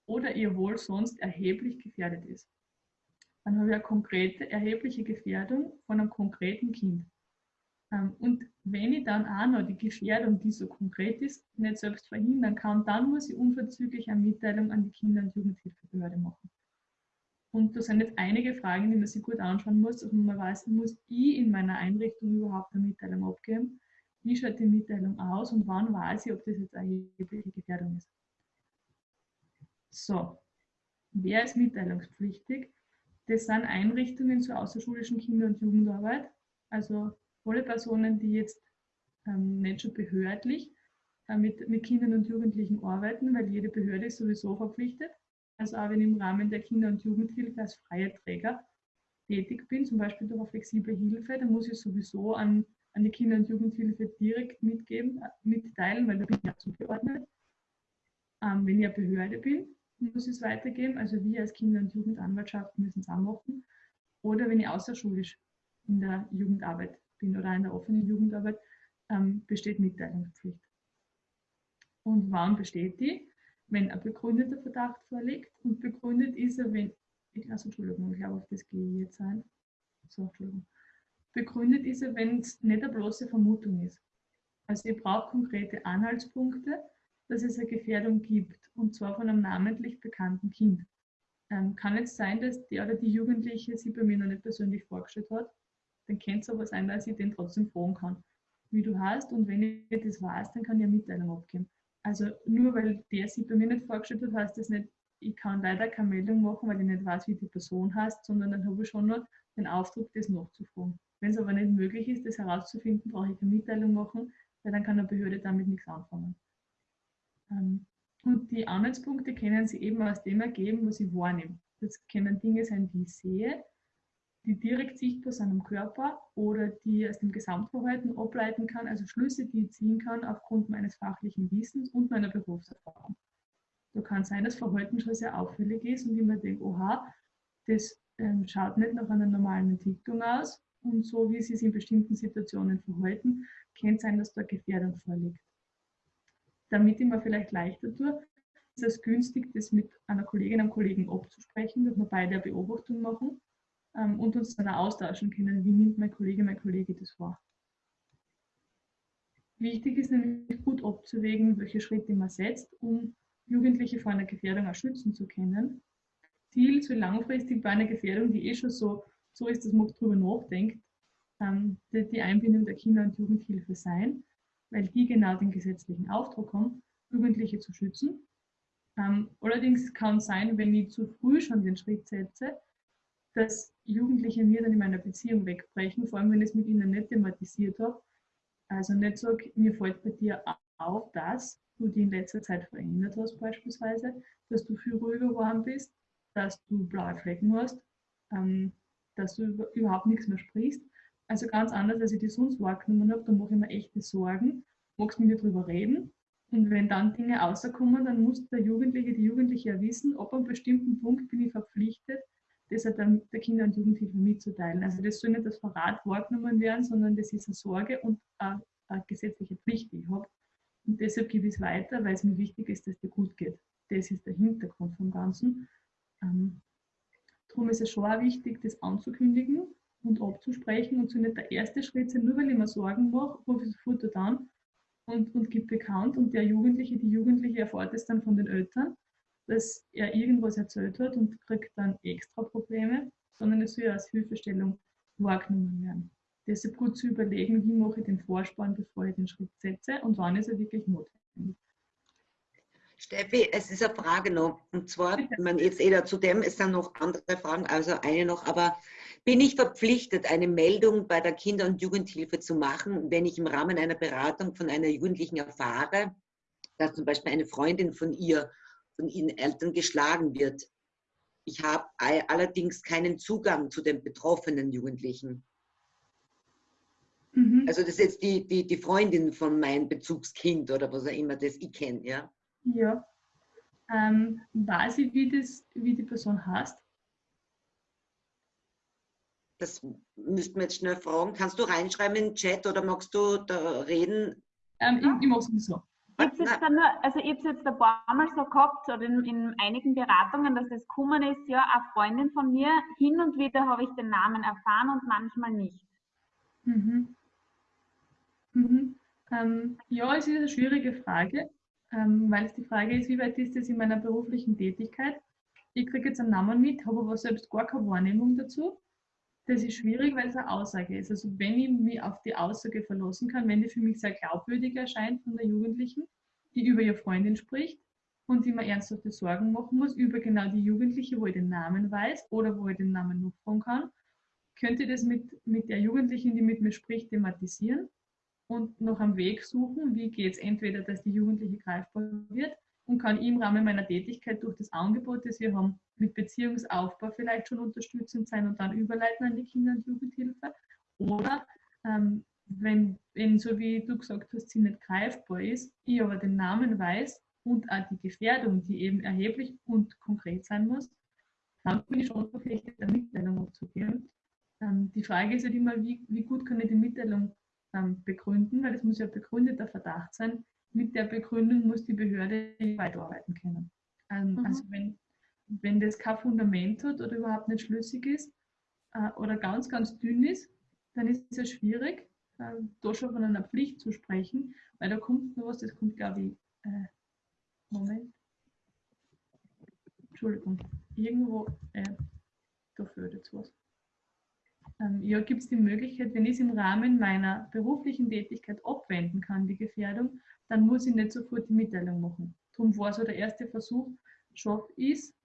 oder ihr Wohl sonst erheblich gefährdet ist. Dann habe ich eine konkrete, erhebliche Gefährdung von einem konkreten Kind. Ähm, und wenn ich dann auch noch die Gefährdung, die so konkret ist, nicht selbst verhindern kann, dann muss ich unverzüglich eine Mitteilung an die Kinder- und Jugendhilfebehörde machen. Und da sind jetzt einige Fragen, die man sich gut anschauen muss. Also man weiß, muss ich in meiner Einrichtung überhaupt eine Mitteilung abgeben? Wie schaut die Mitteilung aus und wann weiß ich, ob das jetzt eine erhebliche Gefährdung ist? So, wer ist mitteilungspflichtig? Das sind Einrichtungen zur außerschulischen Kinder- und Jugendarbeit. Also alle Personen, die jetzt ähm, nicht schon behördlich äh, mit, mit Kindern und Jugendlichen arbeiten, weil jede Behörde ist sowieso verpflichtet also auch wenn ich im Rahmen der Kinder- und Jugendhilfe als freier Träger tätig bin, zum Beispiel durch eine flexible Hilfe, dann muss ich sowieso an, an die Kinder- und Jugendhilfe direkt mitgeben, äh, mitteilen, weil da bin ich ja zugeordnet. Ähm, wenn ich eine Behörde bin, muss ich es weitergeben. Also wir als Kinder- und Jugendanwaltschaft müssen es auch machen. Oder wenn ich außerschulisch in der Jugendarbeit bin oder in der offenen Jugendarbeit, ähm, besteht Mitteilungspflicht. Und wann besteht die? Wenn ein begründeter Verdacht vorliegt. Und begründet ist er, wenn, also Entschuldigung, ich glaube, auf das gehe ich jetzt ein. So, Entschuldigung. Begründet ist er, wenn es nicht eine bloße Vermutung ist. Also ich brauche konkrete Anhaltspunkte, dass es eine Gefährdung gibt, und zwar von einem namentlich bekannten Kind. Ähm, kann jetzt sein, dass der oder die Jugendliche sie bei mir noch nicht persönlich vorgestellt hat. Dann könnte es aber sein, dass ich den trotzdem fragen kann. wie du hast und wenn ich das weiß, dann kann ich eine Mitteilung abgeben. Also nur weil der sich bei mir nicht vorgestellt hat, heißt das nicht, ich kann leider keine Meldung machen, weil ich nicht weiß, wie die Person heißt, sondern dann habe ich schon noch den Auftrag, das nachzufragen. Wenn es aber nicht möglich ist, das herauszufinden, brauche ich keine Mitteilung machen, weil dann kann eine Behörde damit nichts anfangen. Ähm, und die Anhaltspunkte können sie eben aus dem ergeben, was ich wahrnehme. Das können Dinge sein, die ich sehe, die direkt sichtbar sind am Körper oder die aus dem Gesamtverhalten ableiten kann, also Schlüsse, die ich ziehen kann aufgrund meines fachlichen Wissens und meiner Berufserfahrung. Da kann sein, dass Verhalten schon sehr auffällig ist und ich mir denke, oha, das ähm, schaut nicht nach einer normalen Entwicklung aus und so wie sie sich in bestimmten Situationen verhalten, kann sein, dass da Gefährdung vorliegt. Damit ich mir vielleicht leichter tue, ist es günstig, das mit einer Kollegin, einem Kollegen abzusprechen, dass wir beide eine Beobachtung machen ähm, und uns dann austauschen können, wie nimmt mein Kollege, mein Kollege das wahr. Wichtig ist nämlich gut abzuwägen, welche Schritte man setzt, um Jugendliche vor einer Gefährdung auch schützen zu können. Ziel soll langfristig bei einer Gefährdung, die eh schon so, so ist, dass man darüber nachdenkt, ähm, die, die Einbindung der Kinder- und Jugendhilfe sein, weil die genau den gesetzlichen Auftrag haben, Jugendliche zu schützen. Ähm, allerdings kann es sein, wenn ich zu früh schon den Schritt setze, dass Jugendliche mir dann in meiner Beziehung wegbrechen, vor allem wenn ich es mit ihnen nicht thematisiert habe. Also nicht sage, mir fällt bei dir auf, dass du dich in letzter Zeit verändert hast beispielsweise, dass du viel ruhiger geworden bist, dass du blaue Flecken hast, ähm, dass du überhaupt nichts mehr sprichst. Also ganz anders, als ich die sonst wahrgenommen habe, da mache ich mir echte Sorgen, magst mit mir darüber reden. Und wenn dann Dinge rauskommen, dann muss der Jugendliche, die Jugendliche ja wissen, ab einem bestimmten Punkt bin ich verpflichtet, das hat dann der Kinder- und Jugendhilfe mitzuteilen. Also das soll nicht Verrat wahrgenommen werden, sondern das ist eine Sorge und eine, eine gesetzliche Pflicht, die ich habe. Und deshalb gebe ich es weiter, weil es mir wichtig ist, dass dir gut geht. Das ist der Hintergrund vom Ganzen. Ähm, darum ist es schon auch wichtig, das anzukündigen und abzusprechen und so nicht der erste Schritt sein, nur weil ich mir Sorgen mache, rufe ich sofort an und, und gebe bekannt und der Jugendliche, die Jugendliche erfährt es dann von den Eltern dass er irgendwas erzählt hat und kriegt dann extra Probleme, sondern es soll ja als Hilfestellung wahrgenommen werden. Deshalb gut zu überlegen, wie mache ich den Vorspann, bevor ich den Schritt setze und wann ist er wirklich notwendig. Steffi, es ist eine Frage noch. Und zwar, man jetzt eh zu dem, es sind noch andere Fragen, also eine noch, aber bin ich verpflichtet, eine Meldung bei der Kinder- und Jugendhilfe zu machen, wenn ich im Rahmen einer Beratung von einer Jugendlichen erfahre, dass zum Beispiel eine Freundin von ihr von ihren Eltern geschlagen wird. Ich habe allerdings keinen Zugang zu den betroffenen Jugendlichen. Mhm. Also das ist jetzt die, die, die Freundin von meinem Bezugskind oder was auch immer das ich kenne, ja? Ja. Ähm, weiß ich, wie, das, wie die Person heißt? Das müssten wir jetzt schnell fragen. Kannst du reinschreiben in den Chat oder magst du da reden? Ähm, ich, ich mache es so. Ich habe jetzt, dann, also ich jetzt ein paar Mal so gehabt, oder in, in, einigen Beratungen, dass das gekommen ist, ja, eine Freundin von mir, hin und wieder habe ich den Namen erfahren und manchmal nicht. Mhm. Mhm. Ähm, ja, es ist eine schwierige Frage, ähm, weil es die Frage ist, wie weit ist das in meiner beruflichen Tätigkeit? Ich kriege jetzt einen Namen mit, habe aber selbst gar keine Wahrnehmung dazu. Das ist schwierig, weil es eine Aussage ist. Also wenn ich mich auf die Aussage verlassen kann, wenn die für mich sehr glaubwürdig erscheint von der Jugendlichen, die über ihre Freundin spricht und die mir ernsthafte Sorgen machen muss, über genau die Jugendliche, wo ich den Namen weiß oder wo ich den Namen nachfragen kann, könnte ich das mit, mit der Jugendlichen, die mit mir spricht, thematisieren und noch am Weg suchen, wie geht es entweder, dass die Jugendliche greifbar wird und kann ich im Rahmen meiner Tätigkeit durch das Angebot, das wir haben, mit Beziehungsaufbau vielleicht schon unterstützend sein und dann überleiten an die Kinder- und Jugendhilfe. Oder ähm, wenn, wenn, so wie du gesagt hast, sie nicht greifbar ist, ich aber den Namen weiß und auch die Gefährdung, die eben erheblich und konkret sein muss, dann bin ich schon verpflichtet, eine Mitteilung abzugeben. Ähm, die Frage ist halt immer, wie, wie gut kann ich die Mitteilung ähm, begründen, weil es muss ja begründeter Verdacht sein, mit der Begründung muss die Behörde weiterarbeiten können. Ähm, mhm. Also wenn, wenn das kein Fundament hat oder überhaupt nicht schlüssig ist äh, oder ganz, ganz dünn ist, dann ist es schwierig, äh, da schon von einer Pflicht zu sprechen, weil da kommt noch was, das kommt glaube ich, äh, Moment, Entschuldigung, irgendwo, äh, da fehlt jetzt was. ähm, ja, gibt es die Möglichkeit, wenn ich es im Rahmen meiner beruflichen Tätigkeit abwenden kann, die Gefährdung, dann muss ich nicht sofort die Mitteilung machen. Darum war so der erste Versuch, schafft ist,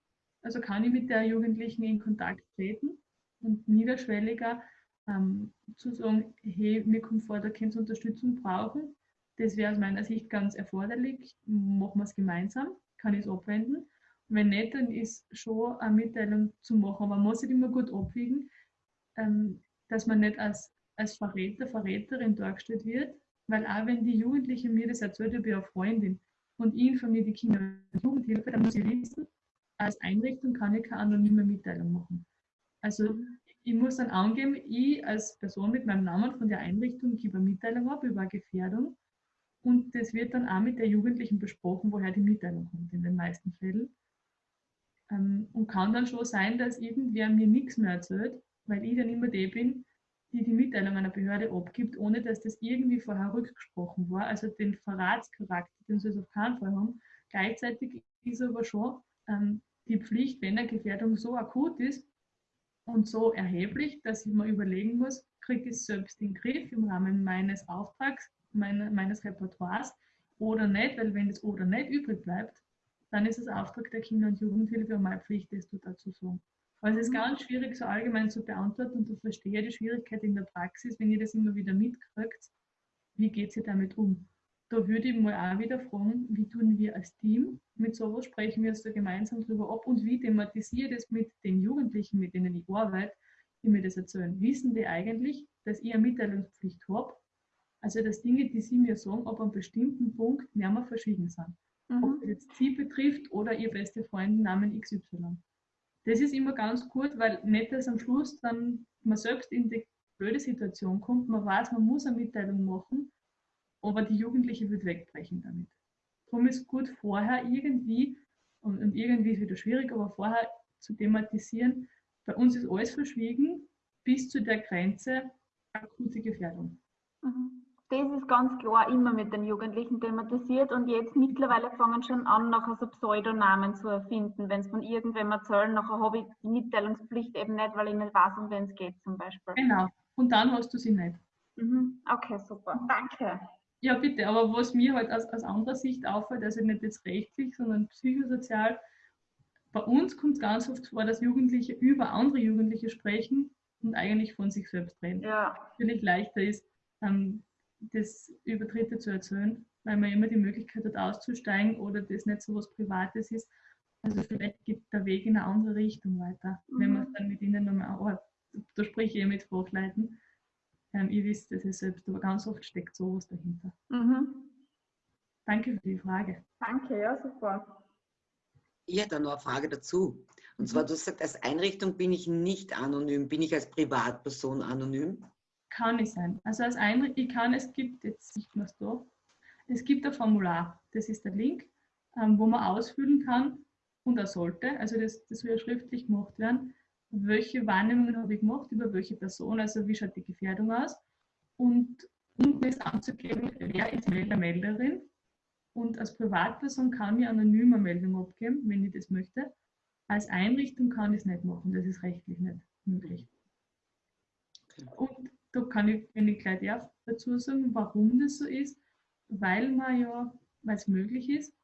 also kann ich mit der Jugendlichen in Kontakt treten und niederschwelliger ähm, zu sagen, hey, mir kommt vor, da könnt ihr Unterstützung brauchen. Das wäre aus meiner Sicht ganz erforderlich. Machen wir es gemeinsam, kann ich es abwenden. Wenn nicht, dann ist schon eine Mitteilung zu machen. Aber man muss sich immer gut abwiegen, ähm, dass man nicht als, als Verräter, Verräterin dargestellt wird. Weil auch wenn die Jugendliche mir das erzählt, bin eine Freundin und ich informiere die Kinder- und Jugendhilfe, dann muss ich wissen, als Einrichtung kann ich keine anonyme Mitteilung machen. Also ich muss dann angeben, ich als Person mit meinem Namen von der Einrichtung gebe eine Mitteilung ab über Gefährdung und das wird dann auch mit der Jugendlichen besprochen, woher die Mitteilung kommt in den meisten Fällen. Ähm, und kann dann schon sein, dass irgendwer mir nichts mehr erzählt, weil ich dann immer die bin, die die Mitteilung einer Behörde abgibt, ohne dass das irgendwie vorher rückgesprochen war. Also den Verratscharakter, den soll es auf keinen Fall haben. Gleichzeitig ist aber schon ähm, die Pflicht, wenn eine Gefährdung so akut ist und so erheblich, dass ich mir überlegen muss, kriege ich es selbst in den Griff im Rahmen meines Auftrags, meine, meines Repertoires oder nicht, weil wenn das oder nicht übrig bleibt, dann ist es Auftrag der Kinder- und Jugendhilfe und meine Pflicht, das dazu zu sagen. Aber es ist mhm. ganz schwierig, so allgemein zu beantworten und ich verstehe die Schwierigkeit in der Praxis, wenn ihr das immer wieder mitkriegt, wie geht ihr damit um? Da würde ich mal auch wieder fragen, wie tun wir als Team mit sowas, sprechen wir uns da gemeinsam drüber ab und wie thematisiere ich das mit den Jugendlichen, mit denen ich arbeite, die mir das erzählen. Wissen die eigentlich, dass ich eine Mitteilungspflicht habe? Also, dass Dinge, die sie mir sagen, ab einem bestimmten Punkt nicht mehr verschwiegen sind. Mhm. Ob das jetzt sie betrifft oder ihr beste Freund Namen XY das ist immer ganz gut, weil nicht, dass am Schluss dann man selbst in die blöde Situation kommt, man weiß, man muss eine Mitteilung machen, aber die Jugendliche wird wegbrechen damit. Darum ist gut vorher irgendwie, und, und irgendwie ist wieder schwierig, aber vorher zu thematisieren, bei uns ist alles verschwiegen bis zu der Grenze akute Gefährdung. Mhm das ist ganz klar immer mit den Jugendlichen thematisiert und jetzt mittlerweile fangen schon an, nachher so Pseudonamen zu erfinden. Wenn es von irgendwem erzählen, nachher habe ich die Mitteilungspflicht eben nicht, weil ich nicht weiß, um wen es geht zum Beispiel. Genau. Und dann hast du sie nicht. Mhm. Okay, super. Danke. Ja, bitte. Aber was mir halt aus, aus anderer Sicht auffällt, also nicht jetzt rechtlich, sondern psychosozial, bei uns kommt es ganz oft vor, dass Jugendliche über andere Jugendliche sprechen und eigentlich von sich selbst reden. Ja. Natürlich leichter ist, ähm, das über Dritte zu erzählen, weil man immer die Möglichkeit hat, auszusteigen oder das nicht so was Privates ist. Also vielleicht geht der Weg in eine andere Richtung weiter, mhm. wenn man es dann mit ihnen nochmal, oh, da spreche ich mit Fachleuten. Ähm, ihr wisst das ja selbst, aber ganz oft steckt sowas dahinter. Mhm. Danke für die Frage. Danke, ja, super. Ich hätte noch eine Frage dazu. Und zwar, mhm. du sagst, als Einrichtung bin ich nicht anonym, bin ich als Privatperson anonym? Kann ich sein. Also als Einrichtung, ich kann, es gibt, jetzt nicht mehr da, es gibt ein Formular, das ist der Link, ähm, wo man ausfüllen kann und er sollte, also das, das soll ja schriftlich gemacht werden, welche Wahrnehmungen habe ich gemacht, über welche Person, also wie schaut die Gefährdung aus? Und unten ist anzugeben, wer ist Melder, Melderin? Und als Privatperson kann ich anonym eine Meldung abgeben, wenn ich das möchte. Als Einrichtung kann ich es nicht machen, das ist rechtlich nicht möglich. Und da kann ich, wenn ich gleich darf, dazu sagen, warum das so ist, weil man ja, weil es möglich ist,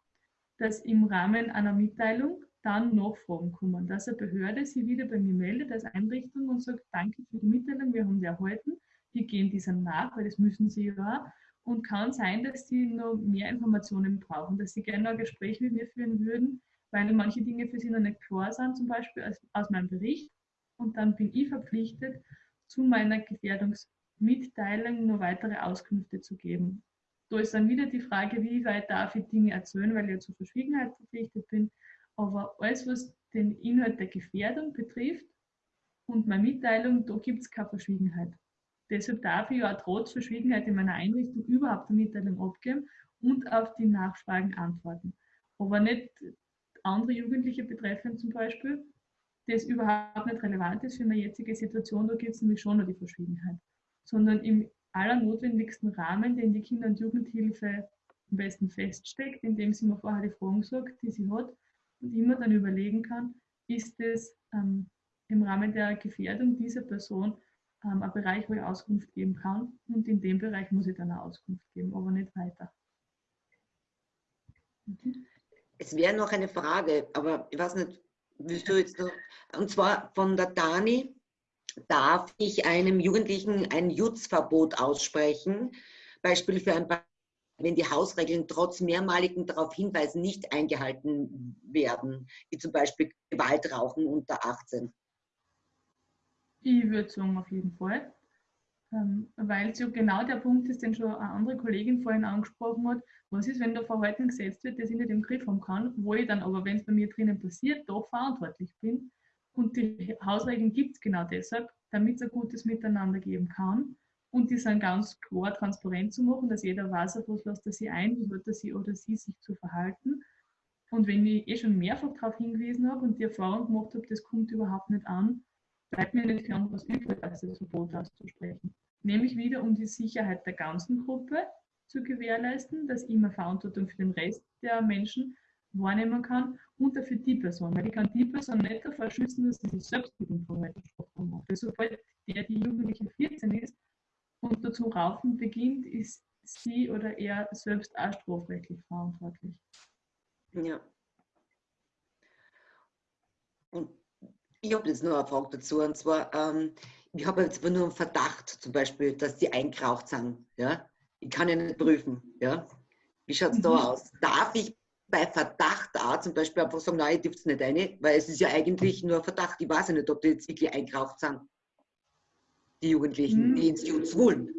dass im Rahmen einer Mitteilung dann Nachfragen kommen, dass eine Behörde sich wieder bei mir meldet als Einrichtung und sagt, danke für die Mitteilung, wir haben die erhalten, wir gehen dieser nach, weil das müssen sie ja. Und kann sein, dass sie noch mehr Informationen brauchen, dass sie gerne ein Gespräch mit mir führen würden, weil manche Dinge für sie noch nicht klar sind, zum Beispiel aus, aus meinem Bericht. Und dann bin ich verpflichtet, zu meiner Gefährdungsmitteilung nur weitere Auskünfte zu geben. Da ist dann wieder die Frage, wie weit darf ich Dinge erzählen, weil ich ja zur Verschwiegenheit verpflichtet bin. Aber alles, was den Inhalt der Gefährdung betrifft und meine Mitteilung, da gibt es keine Verschwiegenheit. Deshalb darf ich ja trotz Verschwiegenheit in meiner Einrichtung überhaupt eine Mitteilung abgeben und auf die Nachfragen antworten. Aber nicht andere Jugendliche betreffend zum Beispiel, das überhaupt nicht relevant ist für meine jetzige Situation, da gibt es nämlich schon noch die Verschwiegenheit. Sondern im allernotwendigsten Rahmen, den die Kinder- und Jugendhilfe am besten feststeckt, indem sie mir vorher die Fragen sagt, die sie hat und immer dann überlegen kann, ist es ähm, im Rahmen der Gefährdung dieser Person ähm, ein Bereich, wo ich Auskunft geben kann und in dem Bereich muss ich dann auch Auskunft geben, aber nicht weiter. Mhm. Es wäre noch eine Frage, aber ich weiß nicht, willst du jetzt noch, und zwar von der Dani, darf ich einem Jugendlichen ein Jutzverbot aussprechen, Beispiel für ein wenn die Hausregeln trotz mehrmaligen darauf hinweisen nicht eingehalten werden, wie zum Beispiel Gewaltrauchen unter 18? Ich würde sagen, auf jeden Fall. Ähm, weil es ja genau der Punkt ist, den schon eine andere Kollegin vorhin angesprochen hat. Was ist, wenn da Verhalten gesetzt wird, das ich nicht im Griff haben kann, wo ich dann aber, wenn es bei mir drinnen passiert, doch verantwortlich bin? Und die Hausregeln gibt es genau deshalb, damit es ein gutes Miteinander geben kann. Und die sind ganz klar transparent zu machen, dass jeder weiß, auf was lässt er sich ein, wie wird er sie oder sie sich zu verhalten. Und wenn ich eh schon mehrfach darauf hingewiesen habe und die Erfahrung gemacht habe, das kommt überhaupt nicht an, bleibt mir nicht viel anderes übrig, als das Verbot auszusprechen. Nämlich wieder, um die Sicherheit der ganzen Gruppe zu gewährleisten, dass ich immer Verantwortung für den Rest der Menschen wahrnehmen kann und dafür die Person. Weil ich kann die Person nicht davor schützen, dass sie sich selbst mit dem Verhalten macht. Also sobald der, die Jugendliche 14 ist und dazu raufen beginnt, ist sie oder er selbst auch strafrechtlich verantwortlich. Ja. Und ich habe jetzt noch eine Frage dazu, und zwar, ähm, ich habe jetzt nur einen Verdacht, zum Beispiel, dass die eingeraucht sind. Ja? Ich kann ja nicht prüfen. Ja? Wie schaut es mhm. da aus? Darf ich bei Verdacht auch zum Beispiel einfach sagen, nein, ich dürfte es nicht rein, weil es ist ja eigentlich nur Verdacht. Ich weiß ja nicht, ob die jetzt wirklich eingeraucht sind. Die Jugendlichen, mhm. die ins Jutz wollen.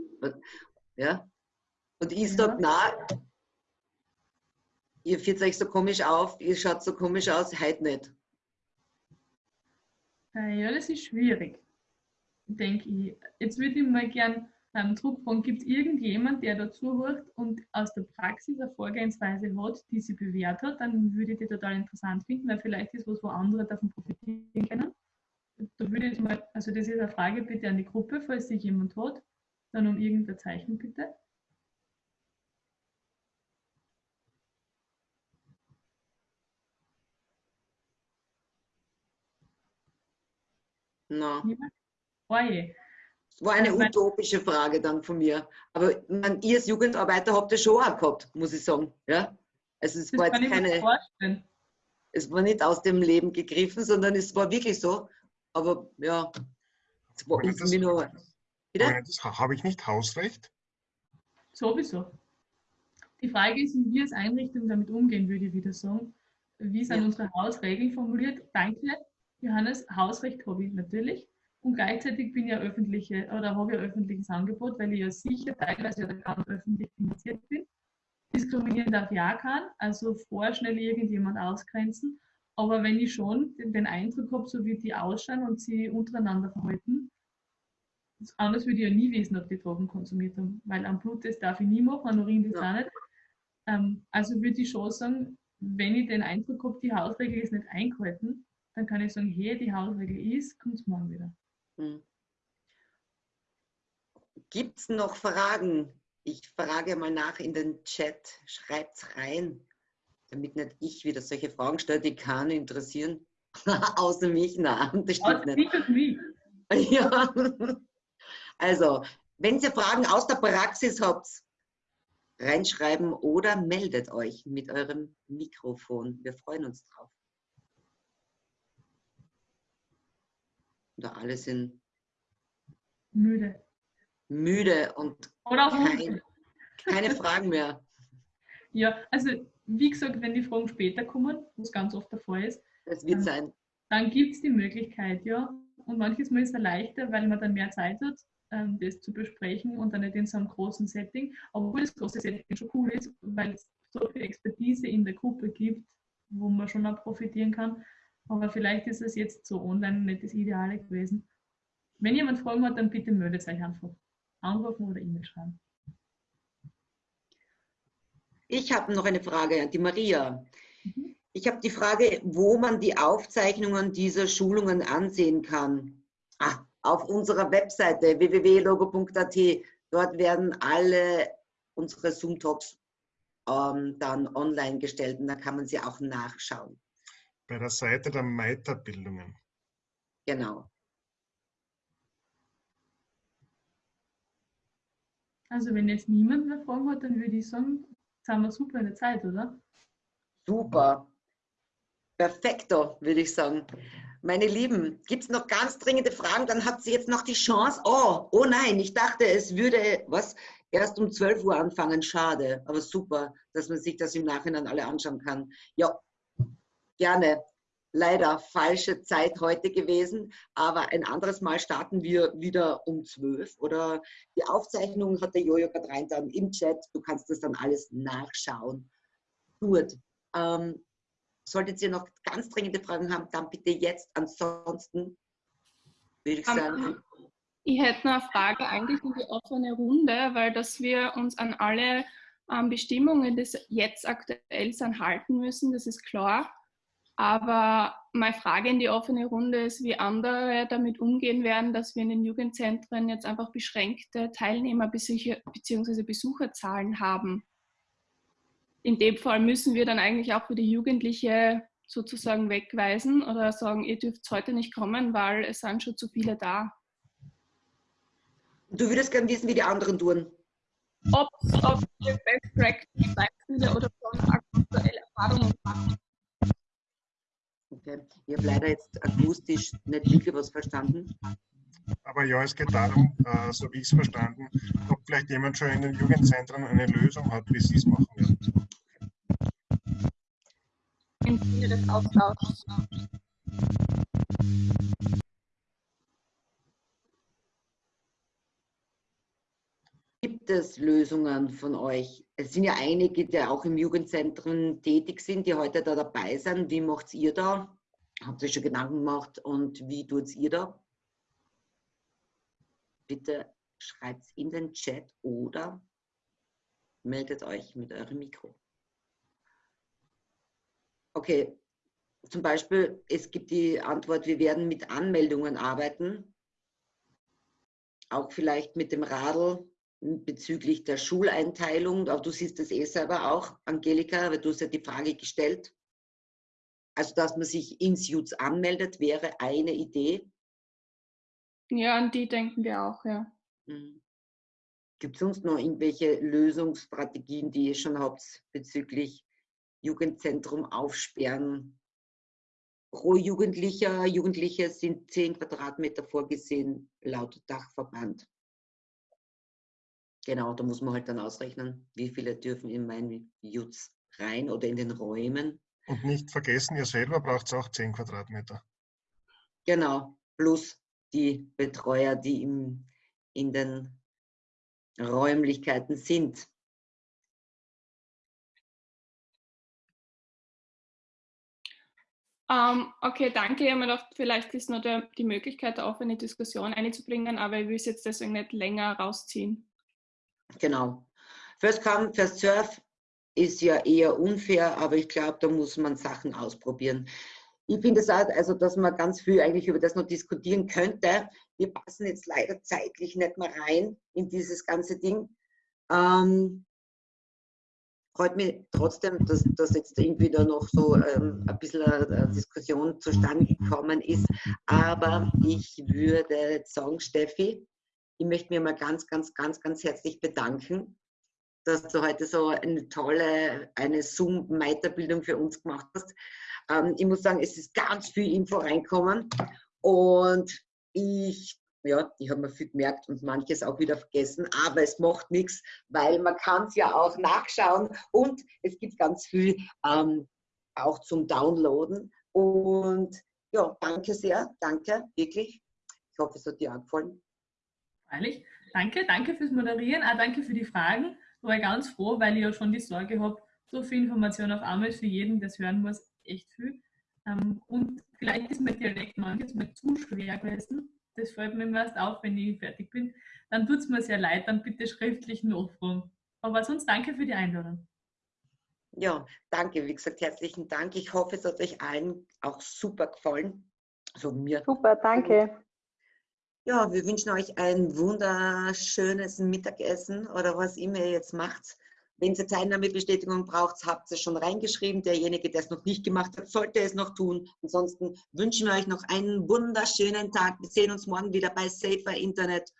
Ja? Und ich ja. sage, nein, ihr führt euch so komisch auf, ihr schaut so komisch aus, heute nicht. Äh, ja, das ist schwierig, denke ich. Jetzt würde ich mal gern ähm, zurückfragen, gibt es irgendjemand, der dazu hört und aus der Praxis eine Vorgehensweise hat, die sie bewährt hat, dann würde ich die total interessant finden, weil vielleicht ist was, wo andere davon profitieren können. Da würde ich mal, also das ist eine Frage bitte an die Gruppe, falls sich jemand hat, dann um irgendein Zeichen bitte. No. Oje. Das war eine utopische Frage dann von mir. Aber man, ihr als Jugendarbeiter habt das schon auch gehabt, muss ich sagen. Ja? Also es das war jetzt keine. Es war nicht aus dem Leben gegriffen, sondern es war wirklich so. Aber ja, es war das, mir nur. Das habe ich nicht Hausrecht? Sowieso. Die Frage ist, wie wir als Einrichtung damit umgehen, würde ich wieder sagen. Wie sind ja. unsere Hausregeln formuliert? Danke. Johannes, Hausrecht habe ich natürlich. Und gleichzeitig bin ich ja öffentliche oder habe ich ein öffentliches Angebot, weil ich ja sicher teilweise oder ganz öffentlich finanziert bin. Diskriminieren darf ja kann, also vorschnell irgendjemand ausgrenzen. Aber wenn ich schon den, den Eindruck habe, so wie die ausschauen und sie untereinander verhalten, anders würde ich ja nie wissen, ob die Drogen konsumiert haben, weil am Bluttest darf ich nie machen, an Urin das ja. auch nicht. Ähm, also würde ich schon sagen, wenn ich den Eindruck habe, die Hausregel ist nicht eingehalten, dann kann ich sagen, hey, die Hausregel ist, kommt es morgen wieder. Hm. Gibt es noch Fragen? Ich frage mal nach in den Chat. Schreibt es rein, damit nicht ich wieder solche Fragen stelle, die keinen interessieren. Außer mich, nein, das stimmt Außer nicht. Und mich. Ja. Also, wenn ihr Fragen aus der Praxis habt, reinschreiben oder meldet euch mit eurem Mikrofon. Wir freuen uns drauf. Oder alle sind müde. Müde und kein, keine Fragen mehr. Ja, also wie gesagt, wenn die Fragen später kommen, was ganz oft der Fall ist, das wird sein. dann gibt es die Möglichkeit, ja. Und manches Mal ist es leichter, weil man dann mehr Zeit hat, ähm, das zu besprechen und dann nicht in so einem großen Setting. Obwohl das große Setting schon cool ist, weil es so viel Expertise in der Gruppe gibt, wo man schon auch profitieren kann. Aber vielleicht ist es jetzt so online nicht das Ideale gewesen. Wenn jemand Fragen hat, dann bitte meldet euch einfach. Anrufen oder E-Mail schreiben. Ich habe noch eine Frage an die Maria. Mhm. Ich habe die Frage, wo man die Aufzeichnungen dieser Schulungen ansehen kann. Ah, auf unserer Webseite www.logo.at. Dort werden alle unsere Zoom-Talks ähm, dann online gestellt und da kann man sie auch nachschauen. Bei der Seite der Meiterbildungen. Genau. Also wenn jetzt niemand mehr Fragen hat, dann würde ich sagen, jetzt haben wir super in der Zeit, oder? Super. Perfekto, würde ich sagen. Meine Lieben, gibt es noch ganz dringende Fragen? Dann habt ihr jetzt noch die Chance. Oh, oh nein, ich dachte, es würde was erst um 12 Uhr anfangen. Schade, aber super, dass man sich das im Nachhinein alle anschauen kann. Ja, gerne leider falsche Zeit heute gewesen, aber ein anderes Mal starten wir wieder um 12 oder die Aufzeichnung hat der Jojo gerade rein dann im Chat. Du kannst das dann alles nachschauen. Gut. Ähm, solltet ihr noch ganz dringende Fragen haben, dann bitte jetzt. Ansonsten würde ich sagen. Ich hätte noch eine Frage eigentlich in die offene Runde, weil dass wir uns an alle ähm, Bestimmungen des jetzt aktuell halten müssen, das ist klar. Aber meine Frage in die offene Runde ist, wie andere damit umgehen werden, dass wir in den Jugendzentren jetzt einfach beschränkte Teilnehmer- bzw. Besucherzahlen haben. In dem Fall müssen wir dann eigentlich auch für die Jugendliche sozusagen wegweisen oder sagen, ihr dürft heute nicht kommen, weil es sind schon zu viele da. Du würdest gerne wissen, wie die anderen tun. Ob, ob ihr Best Practice Beispiele oder schon aktuelle Erfahrungen machen Okay. Ich habe leider jetzt akustisch nicht wirklich was verstanden. Aber ja, es geht darum, äh, so wie ich es verstanden, ob vielleicht jemand schon in den Jugendzentren eine Lösung hat, wie sie es machen werden. Im Sinne des Austauschs. Gibt es Lösungen von euch? Es sind ja einige, die auch im Jugendzentrum tätig sind, die heute da dabei sind. Wie macht ihr da? Habt ihr schon Gedanken gemacht und wie tut ihr da? Bitte schreibt es in den Chat oder meldet euch mit eurem Mikro. Okay, zum Beispiel, es gibt die Antwort, wir werden mit Anmeldungen arbeiten. Auch vielleicht mit dem Radl bezüglich der Schuleinteilung, aber du siehst das eh selber auch, Angelika, weil du hast ja die Frage gestellt. Also, dass man sich ins JUTS anmeldet, wäre eine Idee. Ja, an die denken wir auch, ja. Mhm. Gibt es sonst noch irgendwelche Lösungsstrategien, die ihr schon habt bezüglich Jugendzentrum aufsperren? Pro Jugendlicher, Jugendliche sind 10 Quadratmeter vorgesehen, laut Dachverband. Genau, da muss man halt dann ausrechnen, wie viele dürfen in meinen Jutz rein oder in den Räumen. Und nicht vergessen, ihr selber braucht auch 10 Quadratmeter. Genau, plus die Betreuer, die im, in den Räumlichkeiten sind. Um, ähm, okay, danke. Ich habe mir gedacht, vielleicht ist noch der, die Möglichkeit, eine offene Diskussion einzubringen, aber ich will es jetzt deswegen nicht länger rausziehen. Genau. First come, first serve ist ja eher unfair, aber ich glaube, da muss man Sachen ausprobieren. Ich finde es auch, also, dass man ganz viel eigentlich über das noch diskutieren könnte. Wir passen jetzt leider zeitlich nicht mehr rein in dieses ganze Ding. Ähm, freut mich trotzdem, dass, dass jetzt irgendwie da noch so ähm, ein bisschen eine Diskussion zustande gekommen ist. Aber ich würde sagen, Steffi, ich möchte mir mal ganz, ganz, ganz, ganz herzlich bedanken, dass du heute so eine tolle, eine Zoom-Weiterbildung für uns gemacht hast. Ähm, ich muss sagen, es ist ganz viel Info reinkommen und ich, ja, ich habe mir viel gemerkt und manches auch wieder vergessen, aber es macht nichts, weil man kann es ja auch nachschauen und es gibt ganz viel ähm, auch zum Downloaden und ja, danke sehr, danke, wirklich. Ich hoffe, es hat dir auch gefallen. Freilich. Danke, danke fürs Moderieren, auch danke für die Fragen. Da war ich ganz froh, weil ich ja schon die Sorge habe, so viel Information auf einmal für jeden, das hören muss, echt viel. Ähm, und vielleicht ist mein Dialekt manches mal zu schwer gewesen. Das fällt mir erst auf, wenn ich fertig bin. Dann tut es mir sehr leid, dann bitte schriftlich nachfragen. Aber sonst danke für die Einladung. Ja, danke. Wie gesagt, herzlichen Dank. Ich hoffe, es hat euch allen auch super gefallen. Also mir. Super, danke. Ja, wir wünschen euch ein wunderschönes Mittagessen oder was immer ihr jetzt macht. Wenn ihr Teilnahmebestätigung braucht, habt ihr schon reingeschrieben. Derjenige, der es noch nicht gemacht hat, sollte es noch tun. Ansonsten wünschen wir euch noch einen wunderschönen Tag. Wir sehen uns morgen wieder bei Safer Internet.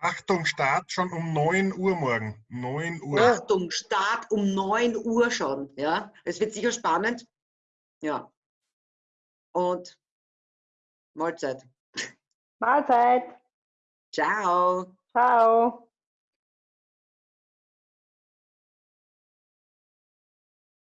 Achtung, Start schon um 9 Uhr morgen. 9 Uhr. Achtung, Start um 9 Uhr schon. Ja, es wird sicher spannend. Ja. Und Mahlzeit. Mahlzeit. Ciao. Ciao.